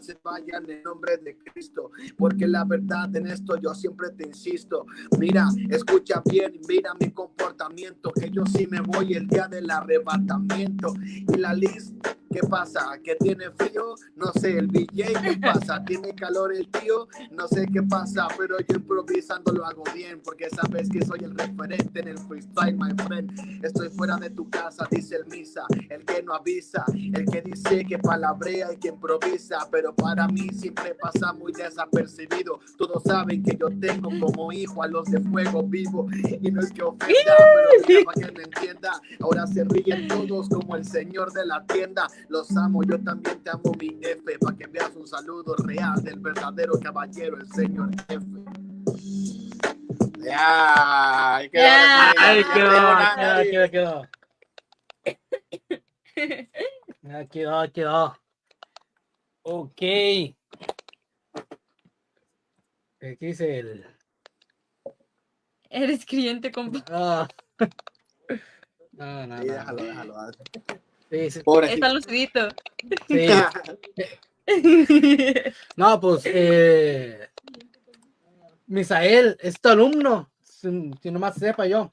S3: se vaya en el nombre de Cristo. Porque la verdad en esto yo siempre te insisto. Mira, escucha bien, mira mi comportamiento. Que yo sí me voy el día del arrebatamiento. Y la lista, ¿qué pasa? ¿Que tiene frío? No sé, el DJ, ¿qué pasa? ¿Tiene calor el tío? No sé qué pasa, pero yo improvisando lo hago bien. Porque sabes que soy el referente en el freestyle, my friend. Estoy fuera de tu casa, dice el misa. El que no avisa, el que dice que palabrea y que improvisa. Pero para mí siempre pasa muy desapercibido. Todos saben que yo tengo como hijo a los de fuego vivo. Y no es que ofenda, pero para que me entienda. Ahora se ríen todos como el señor de la tienda. Los amo, yo también te amo, mi F. Para que veas un saludo real del verdadero caballero, el señor F. Ya, ahí quedó,
S4: Ya.
S2: Ahí quedó, quedó, quedó, quedó, quedó. Ok. ¿Qué dice el...?
S4: Eres cliente, compa.
S2: Ah. No, no,
S3: Sí,
S2: no.
S3: déjalo, déjalo.
S2: Sí, sí,
S3: Pobrecito.
S4: Está lucidito.
S2: sí. No, pues, eh, Misael es tu alumno, si, si nomás sepa yo.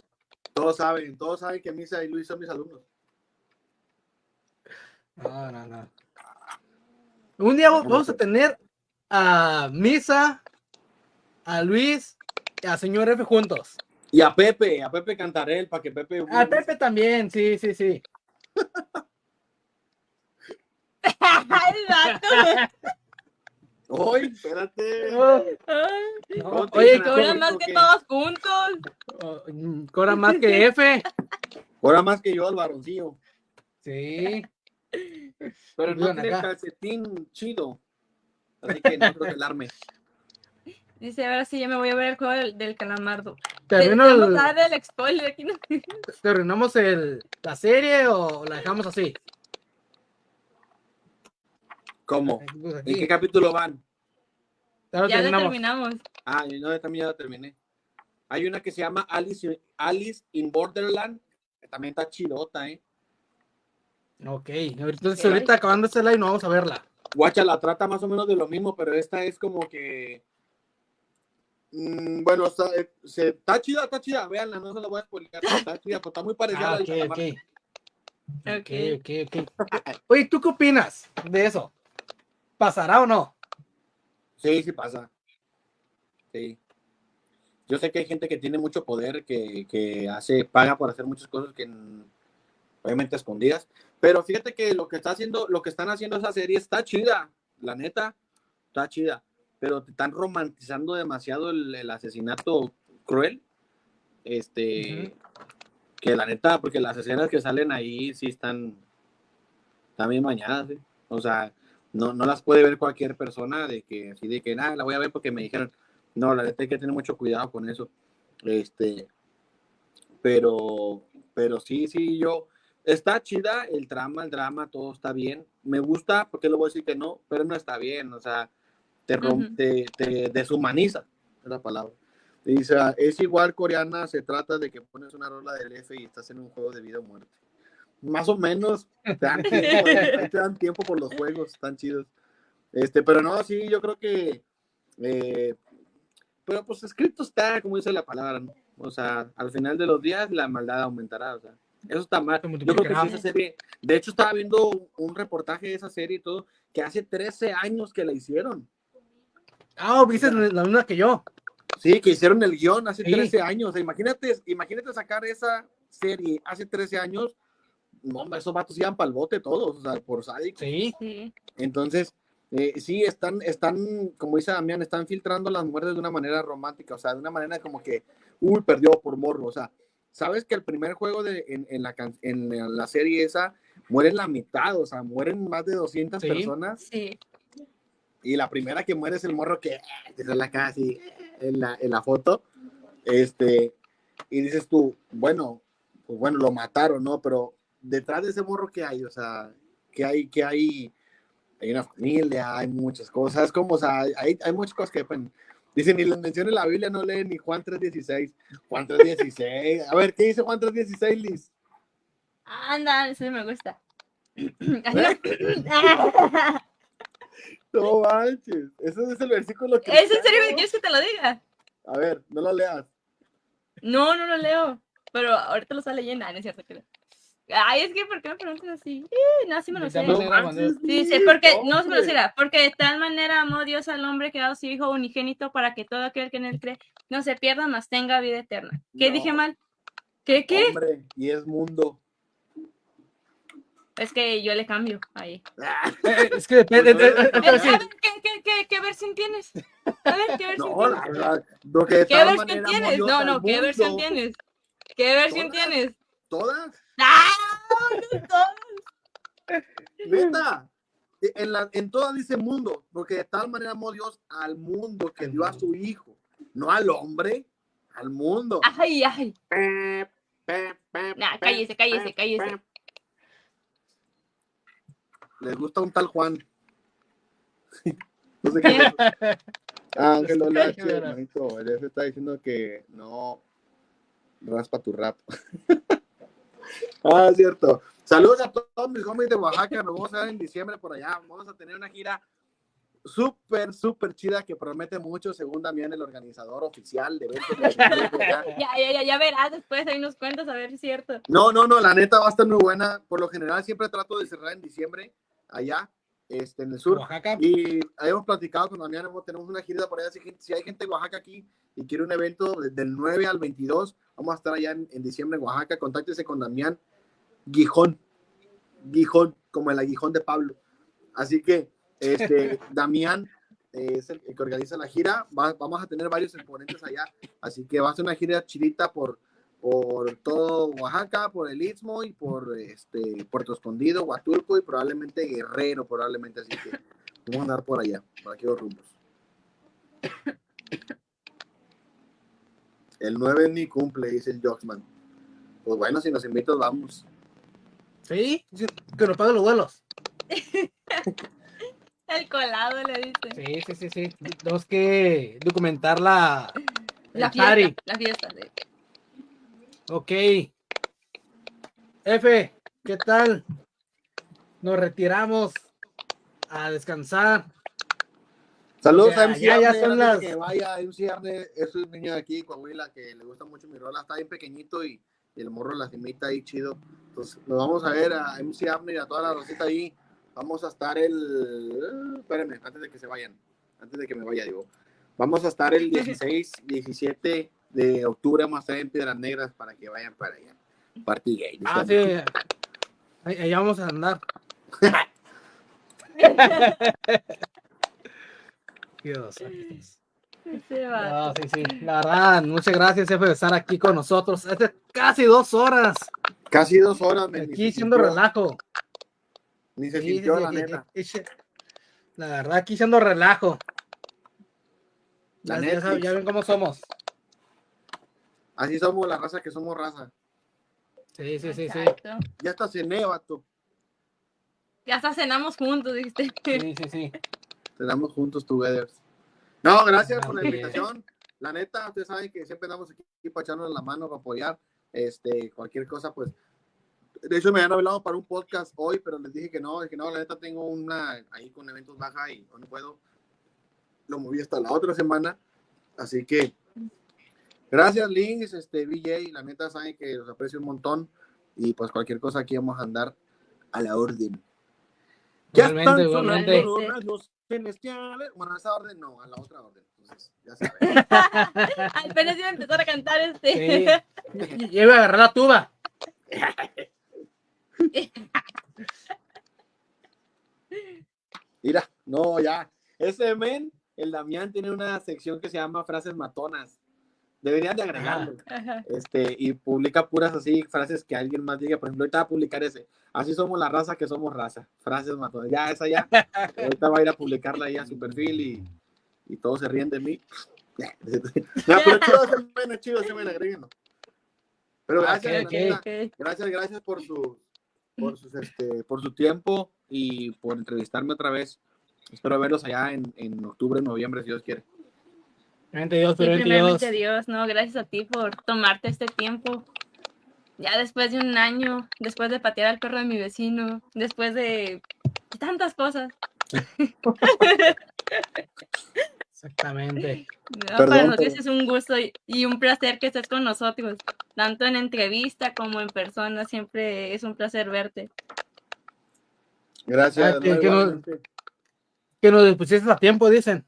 S3: Todos saben, todos saben que Misa y Luis son mis alumnos.
S2: No, no, no. Un día va- vamos a tener a Misa, a Luis y a señor F juntos.
S3: Y a Pepe, a Pepe Cantarel, para que Pepe.
S2: A Pepe también, sí, sí, sí.
S3: Oye, espérate.
S4: Ay,
S2: No,
S3: ¿Cómo te
S2: oye,
S4: Cobran más
S3: ¿Por
S4: que todos juntos.
S2: co- mm, cobra más que F.
S3: Ahora más que yo al varoncillo.
S2: Sí.
S3: Pero no
S2: Vivan
S3: tiene
S2: acá.
S3: calcetín chido. Así que no creo que alarme.
S4: Dice, ahora sí, ya me voy a ver el juego del, del calamardo.
S2: ¿Termino
S4: Vamos
S2: el-
S4: spoiler aquí. ¿no?
S2: ¿Terminamos el, la serie o la dejamos así?
S3: ¿Cómo?
S2: Pues
S3: ¿En
S2: aquí.
S3: qué capítulo van?
S2: Ya lo
S4: Ya lo
S2: terminamos.
S4: terminamos.
S3: Ah, yo no, yo también ya la terminé. Hay una que se llama Alice, Alice in Borderland. que también está chidota, ¿eh?
S2: Ok, entonces ahorita acabando este live no vamos a verla.
S3: Guacha la trata más o menos de lo mismo, pero esta es como que. mm, bueno, está, eh, se- está chida, está chida. Véanla, no se la voy a spoiler. Está chida, pero está muy parecida
S2: Ah,
S3: a la
S2: ok,
S3: de
S2: ok.
S3: Calamar.
S2: Ok, ok, ok. Oye, ¿tú qué opinas de eso? ¿Pasará o no?
S3: Sí, sí pasa. Sí. Yo sé que hay gente que tiene mucho poder, que, que hace, paga por hacer muchas cosas que obviamente escondidas. Pero fíjate que lo que está haciendo, lo que están haciendo esa serie está chida, la neta, está chida. Pero te están romantizando demasiado el, el asesinato cruel. Este, que la neta, porque las escenas que salen ahí sí están también mañanas, ¿sí? o sea, no, no las puede ver cualquier persona de que así de que nada, la voy a ver porque me dijeron, no, la neta hay que tener mucho cuidado con eso. Este, pero, pero sí, sí, yo, está chida el trama, el drama, todo está bien. Me gusta, porque lo voy a decir que no, pero no está bien, o sea, te, rompe, te, deshumaniza, es la palabra. Dice, es igual coreana, se trata de que pones una rola del F y estás en un juego de vida o muerte. Más o menos, te dan tiempo, te dan tiempo por los juegos, están chidos. Este, pero no, sí, yo creo que, eh, pero pues escrito está, como dice la palabra, ¿no? O sea, al final de los días la maldad aumentará, o sea, eso está mal. Yo creo que sí, esa serie, de hecho estaba viendo un reportaje de esa serie y todo, que hace 13 años que la hicieron.
S2: Ah, viste la misma que yo.
S3: Sí, que hicieron el guion hace 13 años. O sea, imagínate, imagínate sacar esa serie hace 13 años. No, esos vatos iban para el bote todos, o sea, por sádico.
S2: Sí.
S3: Entonces, eh, sí, están, están, como dice Damián, están filtrando las muertes de una manera romántica, o sea, de una manera como que, uy, perdió por morro, o sea, sabes que el primer juego de, en, la, en la serie esa mueren la mitad, o sea, mueren más de 200 personas.
S4: Sí.
S3: Y la primera que muere es el morro que, que la casi en la, en la foto. Este, y dices tú, bueno, pues bueno, lo mataron, ¿no? Pero detrás de ese morro que hay, o sea, que hay, que hay, hay una familia, hay muchas cosas, como, o sea, hay, hay muchas cosas que dependen. Dice, ni las menciones la Biblia, no lee ni Juan 3.16. Juan 3.16. A ver, ¿qué dice Juan 3.16, Liz?
S4: Anda, eso me gusta.
S3: no manches. Ese es el versículo que.
S4: ¿Es en serio que quieres que te lo diga?
S3: A ver, no lo leas.
S4: No, no lo leo. Pero ahorita lo está leyendo. Ah, no es cierto que Ay, es que, ¿por qué me preguntas así? no, sí me lo sé. Sí, sí, porque, no se me lo sé, porque de tal manera amó Dios al hombre que ha dado su hijo unigénito para que todo aquel que en él cree no se pierda, mas tenga vida eterna. ¿Qué dije mal? ¿Qué, qué?
S3: Hombre, y es mundo.
S4: Es que yo le cambio ahí.
S2: Eh, es que depende.
S4: Pues ¿qué, qué, qué, versión tienes? A ver, ¿qué versión
S3: no,
S4: tienes?
S3: La, lo que
S4: ¿Qué versión tienes? No, no, ¿qué versión tienes? ¿Qué versión tienes?
S3: ¿Todas?
S4: No.
S3: En, la, en todas dice mundo, porque de tal manera amó Dios al mundo que dio a su hijo, no al hombre, al mundo.
S4: Ay, ay. Nah, cállese, cállese, cállese.
S3: Les gusta un tal Juan. no sé qué. Ángel Olache, hermanito. Él se está diciendo que no raspa tu rap. Ah, cierto. Saludos a todos mis homies de Oaxaca. Nos vamos a ver en diciembre por allá. Vamos a tener una gira súper, súper chida que promete mucho, según también el organizador oficial de eventos.
S4: ya, ya, ya, ya verás después, ahí nos cuentas a ver si es cierto.
S3: No, no, no, la neta va a estar muy buena. Por lo general siempre trato de cerrar en diciembre allá, este, en el sur.
S2: Oaxaca.
S3: Y hemos platicado con Damián, tenemos una gira por allá. Si, si, hay gente de Oaxaca aquí y quiere un evento del 9 al 22, vamos a estar allá en, diciembre en Oaxaca. Contáctese con Damián Gijón. Gijón, como el aguijón de Pablo. Así que, este, Damián es el, que organiza la gira. vamos a tener varios exponentes allá. Así que va a ser una gira chidita por, por todo Oaxaca, por el Istmo y por este Puerto Escondido, Huatulco y probablemente Guerrero, probablemente así que vamos a andar por allá, por aquellos rumbos. El 9 ni cumple, dice el Joxman. Pues bueno, si nos invitas, vamos.
S2: Sí, que nos paguen los vuelos.
S4: el colado le dice.
S2: Sí, sí, sí, sí. Tenemos que documentar la,
S4: la fiesta. La fiesta, sí.
S2: Ok. F, ¿qué tal? Nos retiramos a descansar.
S3: Saludos a MC ya, ya son las... que vaya MC Arne, es un niño de aquí, Coahuila, que le gusta mucho mi rola, está bien pequeñito y, el morro la imita ahí chido. Entonces, nos vamos a ver a MC Arne y a toda la rosita ahí. Vamos a estar el... Espérenme, antes de que se vayan, antes de que me vaya, digo. Vamos a estar el 16, 17 de octubre vamos a estar en Piedras Negras para que vayan para allá. Party gay.
S2: Ah, sí. Ahí, vamos a andar. Dios. No, sí, sí. La verdad, muchas gracias, jefe, de estar aquí con nosotros. Hace casi dos horas
S3: Casi dos horas. ni
S2: aquí siendo relajo.
S3: Ni se sintió,
S2: sí,
S3: la neta.
S2: La verdad, aquí siendo relajo.
S3: La
S2: Ya, ya ven cómo somos.
S3: Así somos la raza que somos raza.
S2: Sí, sí, sí, sí.
S3: Ya está cené, vato.
S4: Ya hasta cenamos juntos, dijiste.
S2: Sí, sí, sí.
S3: Te damos juntos together. No, gracias por la invitación. La neta, ustedes saben que siempre damos aquí para echarnos la mano, para apoyar. Este, cualquier cosa, pues. De hecho, me habían hablado para un podcast hoy, pero les dije que no, dije no, la neta tengo una ahí con eventos baja y no puedo. Lo moví hasta la otra semana. Así que, gracias, Links, este, VJ. La neta, saben que los aprecio un montón. Y pues cualquier cosa aquí vamos a andar a la orden. Ya
S2: Igualmente,
S3: están
S2: igualmente.
S3: sonando los celestiales. Bueno, a esa orden no, a la otra orden. Entonces, ya saben.
S4: Apenas iba a empezar a cantar este.
S2: Sí. Yo iba a agarrar la tuba.
S3: Mira, no, ya. Ese men, el Damián, tiene una sección que se llama frases matonas. Deberían de agregarlo.
S4: Ajá.
S3: Este, y publica puras así, frases que alguien más diga. Por ejemplo, ahorita va a publicar ese. Así somos la raza que somos raza. Frases matonas. Ya, esa ya. Ahorita va a ir a publicarla ahí a su perfil y, y todos se ríen de mí. Ya, pero chido ese men, es chido men, agréguenlo. Pero gracias,
S2: Ok,
S3: la
S2: ok.
S3: neta,
S4: Ok.
S3: gracias, gracias por su, por sus, este, por su tiempo y por entrevistarme otra vez. Espero verlos allá en, en octubre, noviembre, si Dios quiere.
S2: Primeramente Dios,
S4: Sí,
S2: primeramente Dios.
S4: Dios, no, gracias a ti por tomarte este tiempo. Ya después de un año, después de patear al perro de mi vecino, después de tantas cosas.
S2: Exactamente.
S4: No,
S3: Perdón,
S4: para nosotros
S3: pero-
S4: es un gusto y, un placer que estés con nosotros, tanto en entrevista como en persona. Siempre es un placer verte.
S3: Gracias.
S2: Ah, que- que no-
S3: igualmente.
S2: Que nos pusiste a tiempo, dicen.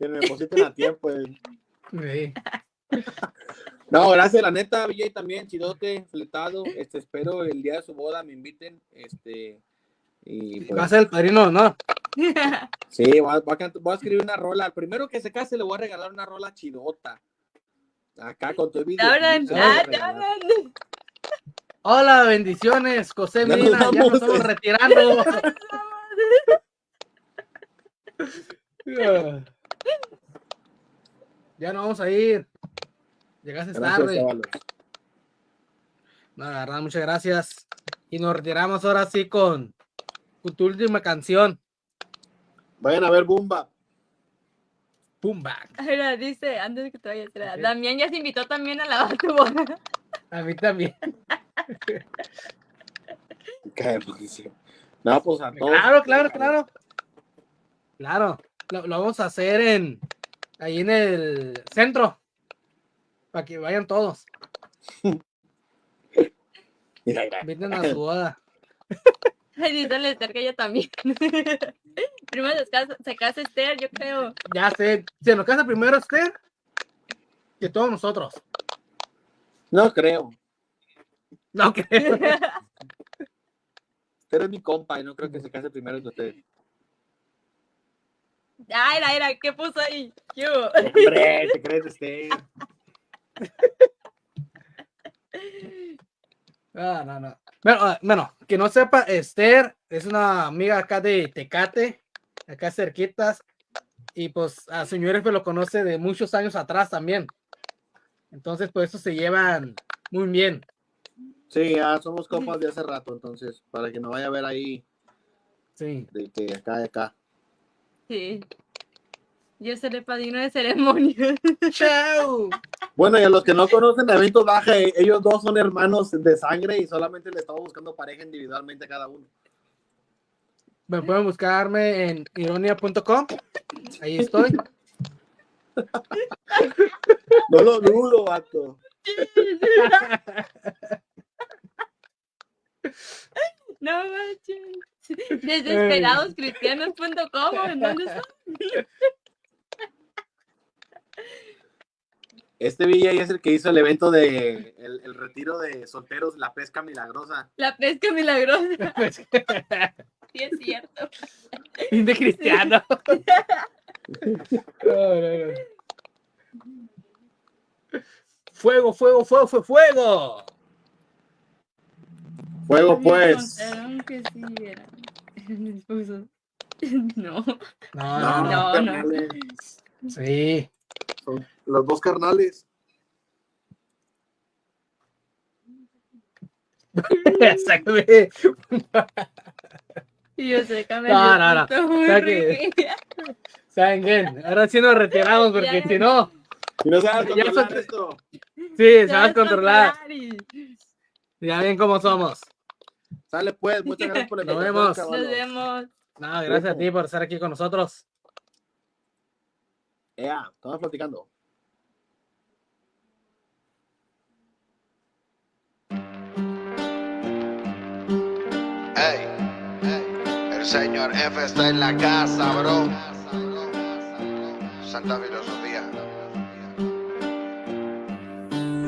S3: Que me depositen a tiempo. eh.
S2: Sí.
S3: No, gracias, la neta, VJ también, chidote, fletado. Este, espero el día de su boda me inviten. Este, y
S2: Va a
S3: pues,
S2: ser el padrino, ¿no?
S3: sí, voy a, voy escribir una rola. Al primero que se case le voy a regalar una rola chidota. Acá con todo el
S4: Te
S3: video.
S4: ah.
S2: Hola, bendiciones, José
S3: Ya nos
S2: Medina. Ya nos estamos retirando. ya no vamos a ir. Llegaste
S3: Gracias,
S2: tarde. No, la verdad, muchas gracias. Y nos retiramos ahora sí con, con tu última canción.
S3: Vayan a ver Bumba.
S2: Boom back.
S4: Ahora dice, antes de que te vayas, era,
S2: Ok.
S4: Damián ya se invitó también a la tu boda.
S2: A mí también.
S3: No, pues a todos.
S2: Claro, claro, claro. Claro. Lo, lo vamos a hacer en ahí en el centro. Para que vayan todos. Inviten a su boda.
S4: Ay, Esther que ella también. Primero se casa, se casa Esther, yo creo.
S2: Ya sé. Se nos casa primero Esther que todos nosotros.
S3: No creo.
S2: No creo.
S3: Usted es mi compa y no creo que se case primero que usted.
S4: Ay, era, era, ¿qué puso ahí? ¿Qué hubo?
S3: Hombre, ¿te crees usted?
S2: Ah, no, no. Bueno, ah, bueno, que no sepa, Esther es una amiga acá de Tecate, acá cerquitas, y pues a señores pues lo conoce de muchos años atrás también. Entonces, pues eso se llevan muy bien.
S3: Sí, ya somos compas de hace rato, entonces, para que no vaya a ver ahí
S2: Sí.
S3: de que acá de acá.
S4: Sí. Yo seré padrino de ceremonia.
S2: ¡Chao!
S3: Bueno, y a los que no conocen Eventos Baja, eh, ellos dos son hermanos de sangre y solamente le estamos buscando pareja individualmente a cada uno.
S2: Me pueden buscarme en ironia.com. Ahí estoy.
S3: No lo dudo, vato.
S4: No manches. Desesperadoscristianos.com, ¿en dónde está?
S3: Este VJ es el que hizo el evento de el, el retiro de solteros, la pesca milagrosa.
S4: La pesca milagrosa. Sí, es cierto.
S2: fin de cristiano. No, no, no. Fuego, fuego, fuego, fuego, fuego.
S3: Fuego, pues.
S4: que sí era el esposo. No.
S2: No,
S3: No,
S2: no, no. Sí.
S3: Son los dos carnales.
S4: Y yo sé que
S2: No, no, no.
S4: siento muy
S2: Saque.
S4: rica.
S2: ¿Saben qué? Ahora sí nos retiramos porque
S4: Ya.
S2: si no,
S3: Y no sabes controlar esto.
S2: sí,
S4: Sabes
S2: controlar.
S4: controlar y-
S2: Ya ven cómo somos.
S3: Sale pues, muchas gracias por la
S2: Nos vemos.
S4: Nos vemos.
S2: No, gracias a ti por estar aquí con nosotros.
S3: Ea, estamos platicando.
S6: Ey, ey, el señor F está en la casa, bro. Santa filosofía.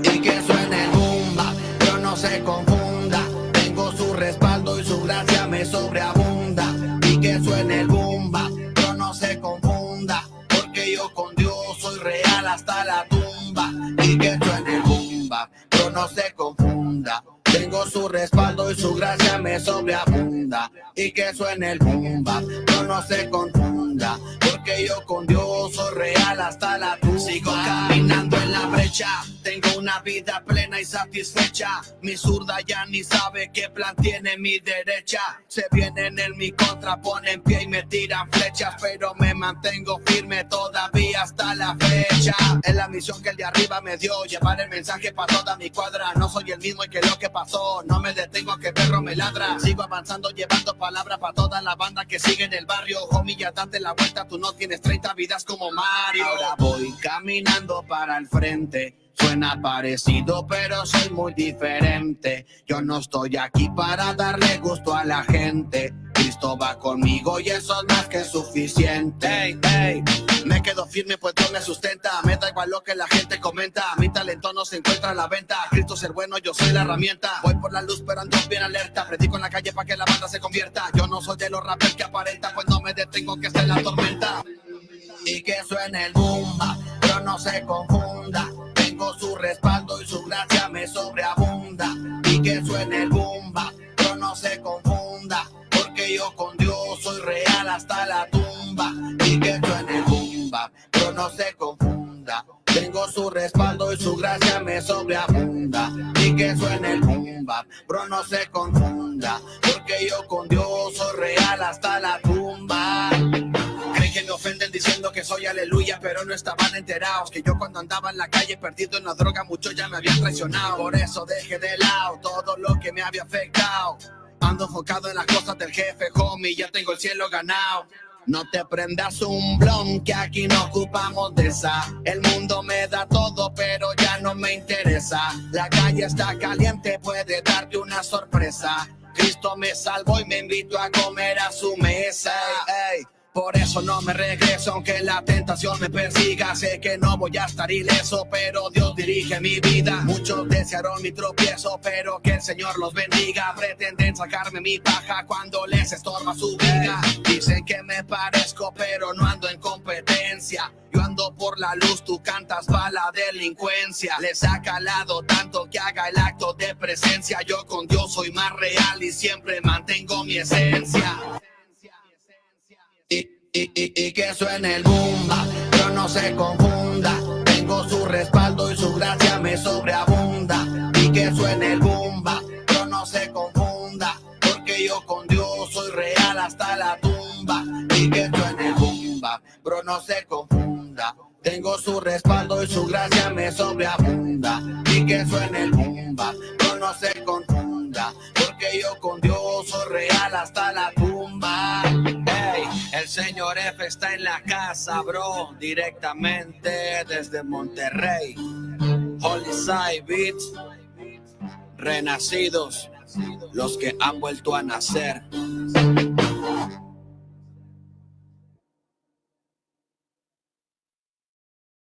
S1: y que suene el bumba, pero no se confunda. Suene el bumba, pero no se confunda. Porque yo con Dios soy real hasta la tumba. Y que suene el bumba, pero no se confunda. Tengo su respaldo y su gracia me sobreabunda. Y que suene el bumba, pero no se confunda. Yo con Dios soy real hasta la tumba. Sigo caminando en la brecha. Tengo una vida plena y satisfecha. Mi zurda ya ni sabe qué plan tiene mi derecha. Se vienen en mi contra, ponen pie y me tiran flechas. Pero me mantengo firme todavía hasta la fecha. Es la misión que el de arriba me dio. Llevar el mensaje para toda mi cuadra. No soy el mismo que lo que pasó. No me detengo que perro me ladra. Sigo avanzando llevando palabra para toda la banda que sigue en el barrio. Homie, ya date la vuelta. Tú no tienes 30 vidas como Mario. Ahora voy caminando para el frente. Suena parecido, pero soy muy diferente. Yo no estoy aquí para darle gusto a la gente. Cristo va conmigo y eso es más que suficiente. Ey, ey, me quedo firme pues Dios me sustenta. Me da igual lo que la gente comenta. Mi talento no se encuentra a la venta. Cristo es el bueno, yo soy la herramienta. Voy por la luz, pero ando bien alerta. Predico en la calle para que la banda se convierta. Yo no soy de los rappers que aparenta, pues no me detengo que esté la tormenta. Y que suene el bomba, pero no se confunda. Tengo su respaldo y su gracia me sobreabunda. Y que suene el bomba, Porque yo con Dios soy real hasta la tumba. Y que suene el bomba, pero no se confunda. Tengo su respaldo y su gracia me sobreabunda. Y que suene el bomba, pero no se confunda. Porque yo con Dios soy real hasta la tumba. Creen que me ofenden diciendo que soy aleluya, pero no estaban enterados. Que yo cuando andaba en la calle perdido en la droga, muchos ya me habían traicionado. Por eso dejé de lado todo lo que me había afectado. Ando enfocado en las cosas del jefe, homie, ya tengo el cielo ganado. No te prendas un blon, que aquí no ocupamos de esa. El mundo me da todo, pero ya no me interesa. La calle está caliente, puede darte una sorpresa. Cristo me salvó y me invitó a comer a su mesa. Ey. Por eso no me regreso, aunque la tentación me persiga. Sé que no voy a estar ileso, pero Dios dirige mi vida. Muchos desearon mi tropiezo, pero que el Señor los bendiga. Pretenden sacarme mi paja cuando les estorba su vida. Dicen que me parezco, pero no ando en competencia. Yo ando por la luz, tú cantas para la delincuencia. Les ha calado tanto que haga el acto de presencia. Yo con Dios soy más real y siempre mantengo mi esencia y, y, y, que suene el bomba, pero no se confunda. Tengo su respaldo y su gracia me sobreabunda. Y que suene el bomba, pero no se confunda. Porque yo con Dios soy real hasta la tumba. Y que suene el bomba, pero no se confunda. Tengo su respaldo y su gracia me sobreabunda. Y que suene el bomba, pero no se confunda. Porque yo con Dios soy real hasta la tumba. El señor F está en la casa, bro, directamente desde Monterrey. Holy Side Beats, renacidos, los que han vuelto a nacer.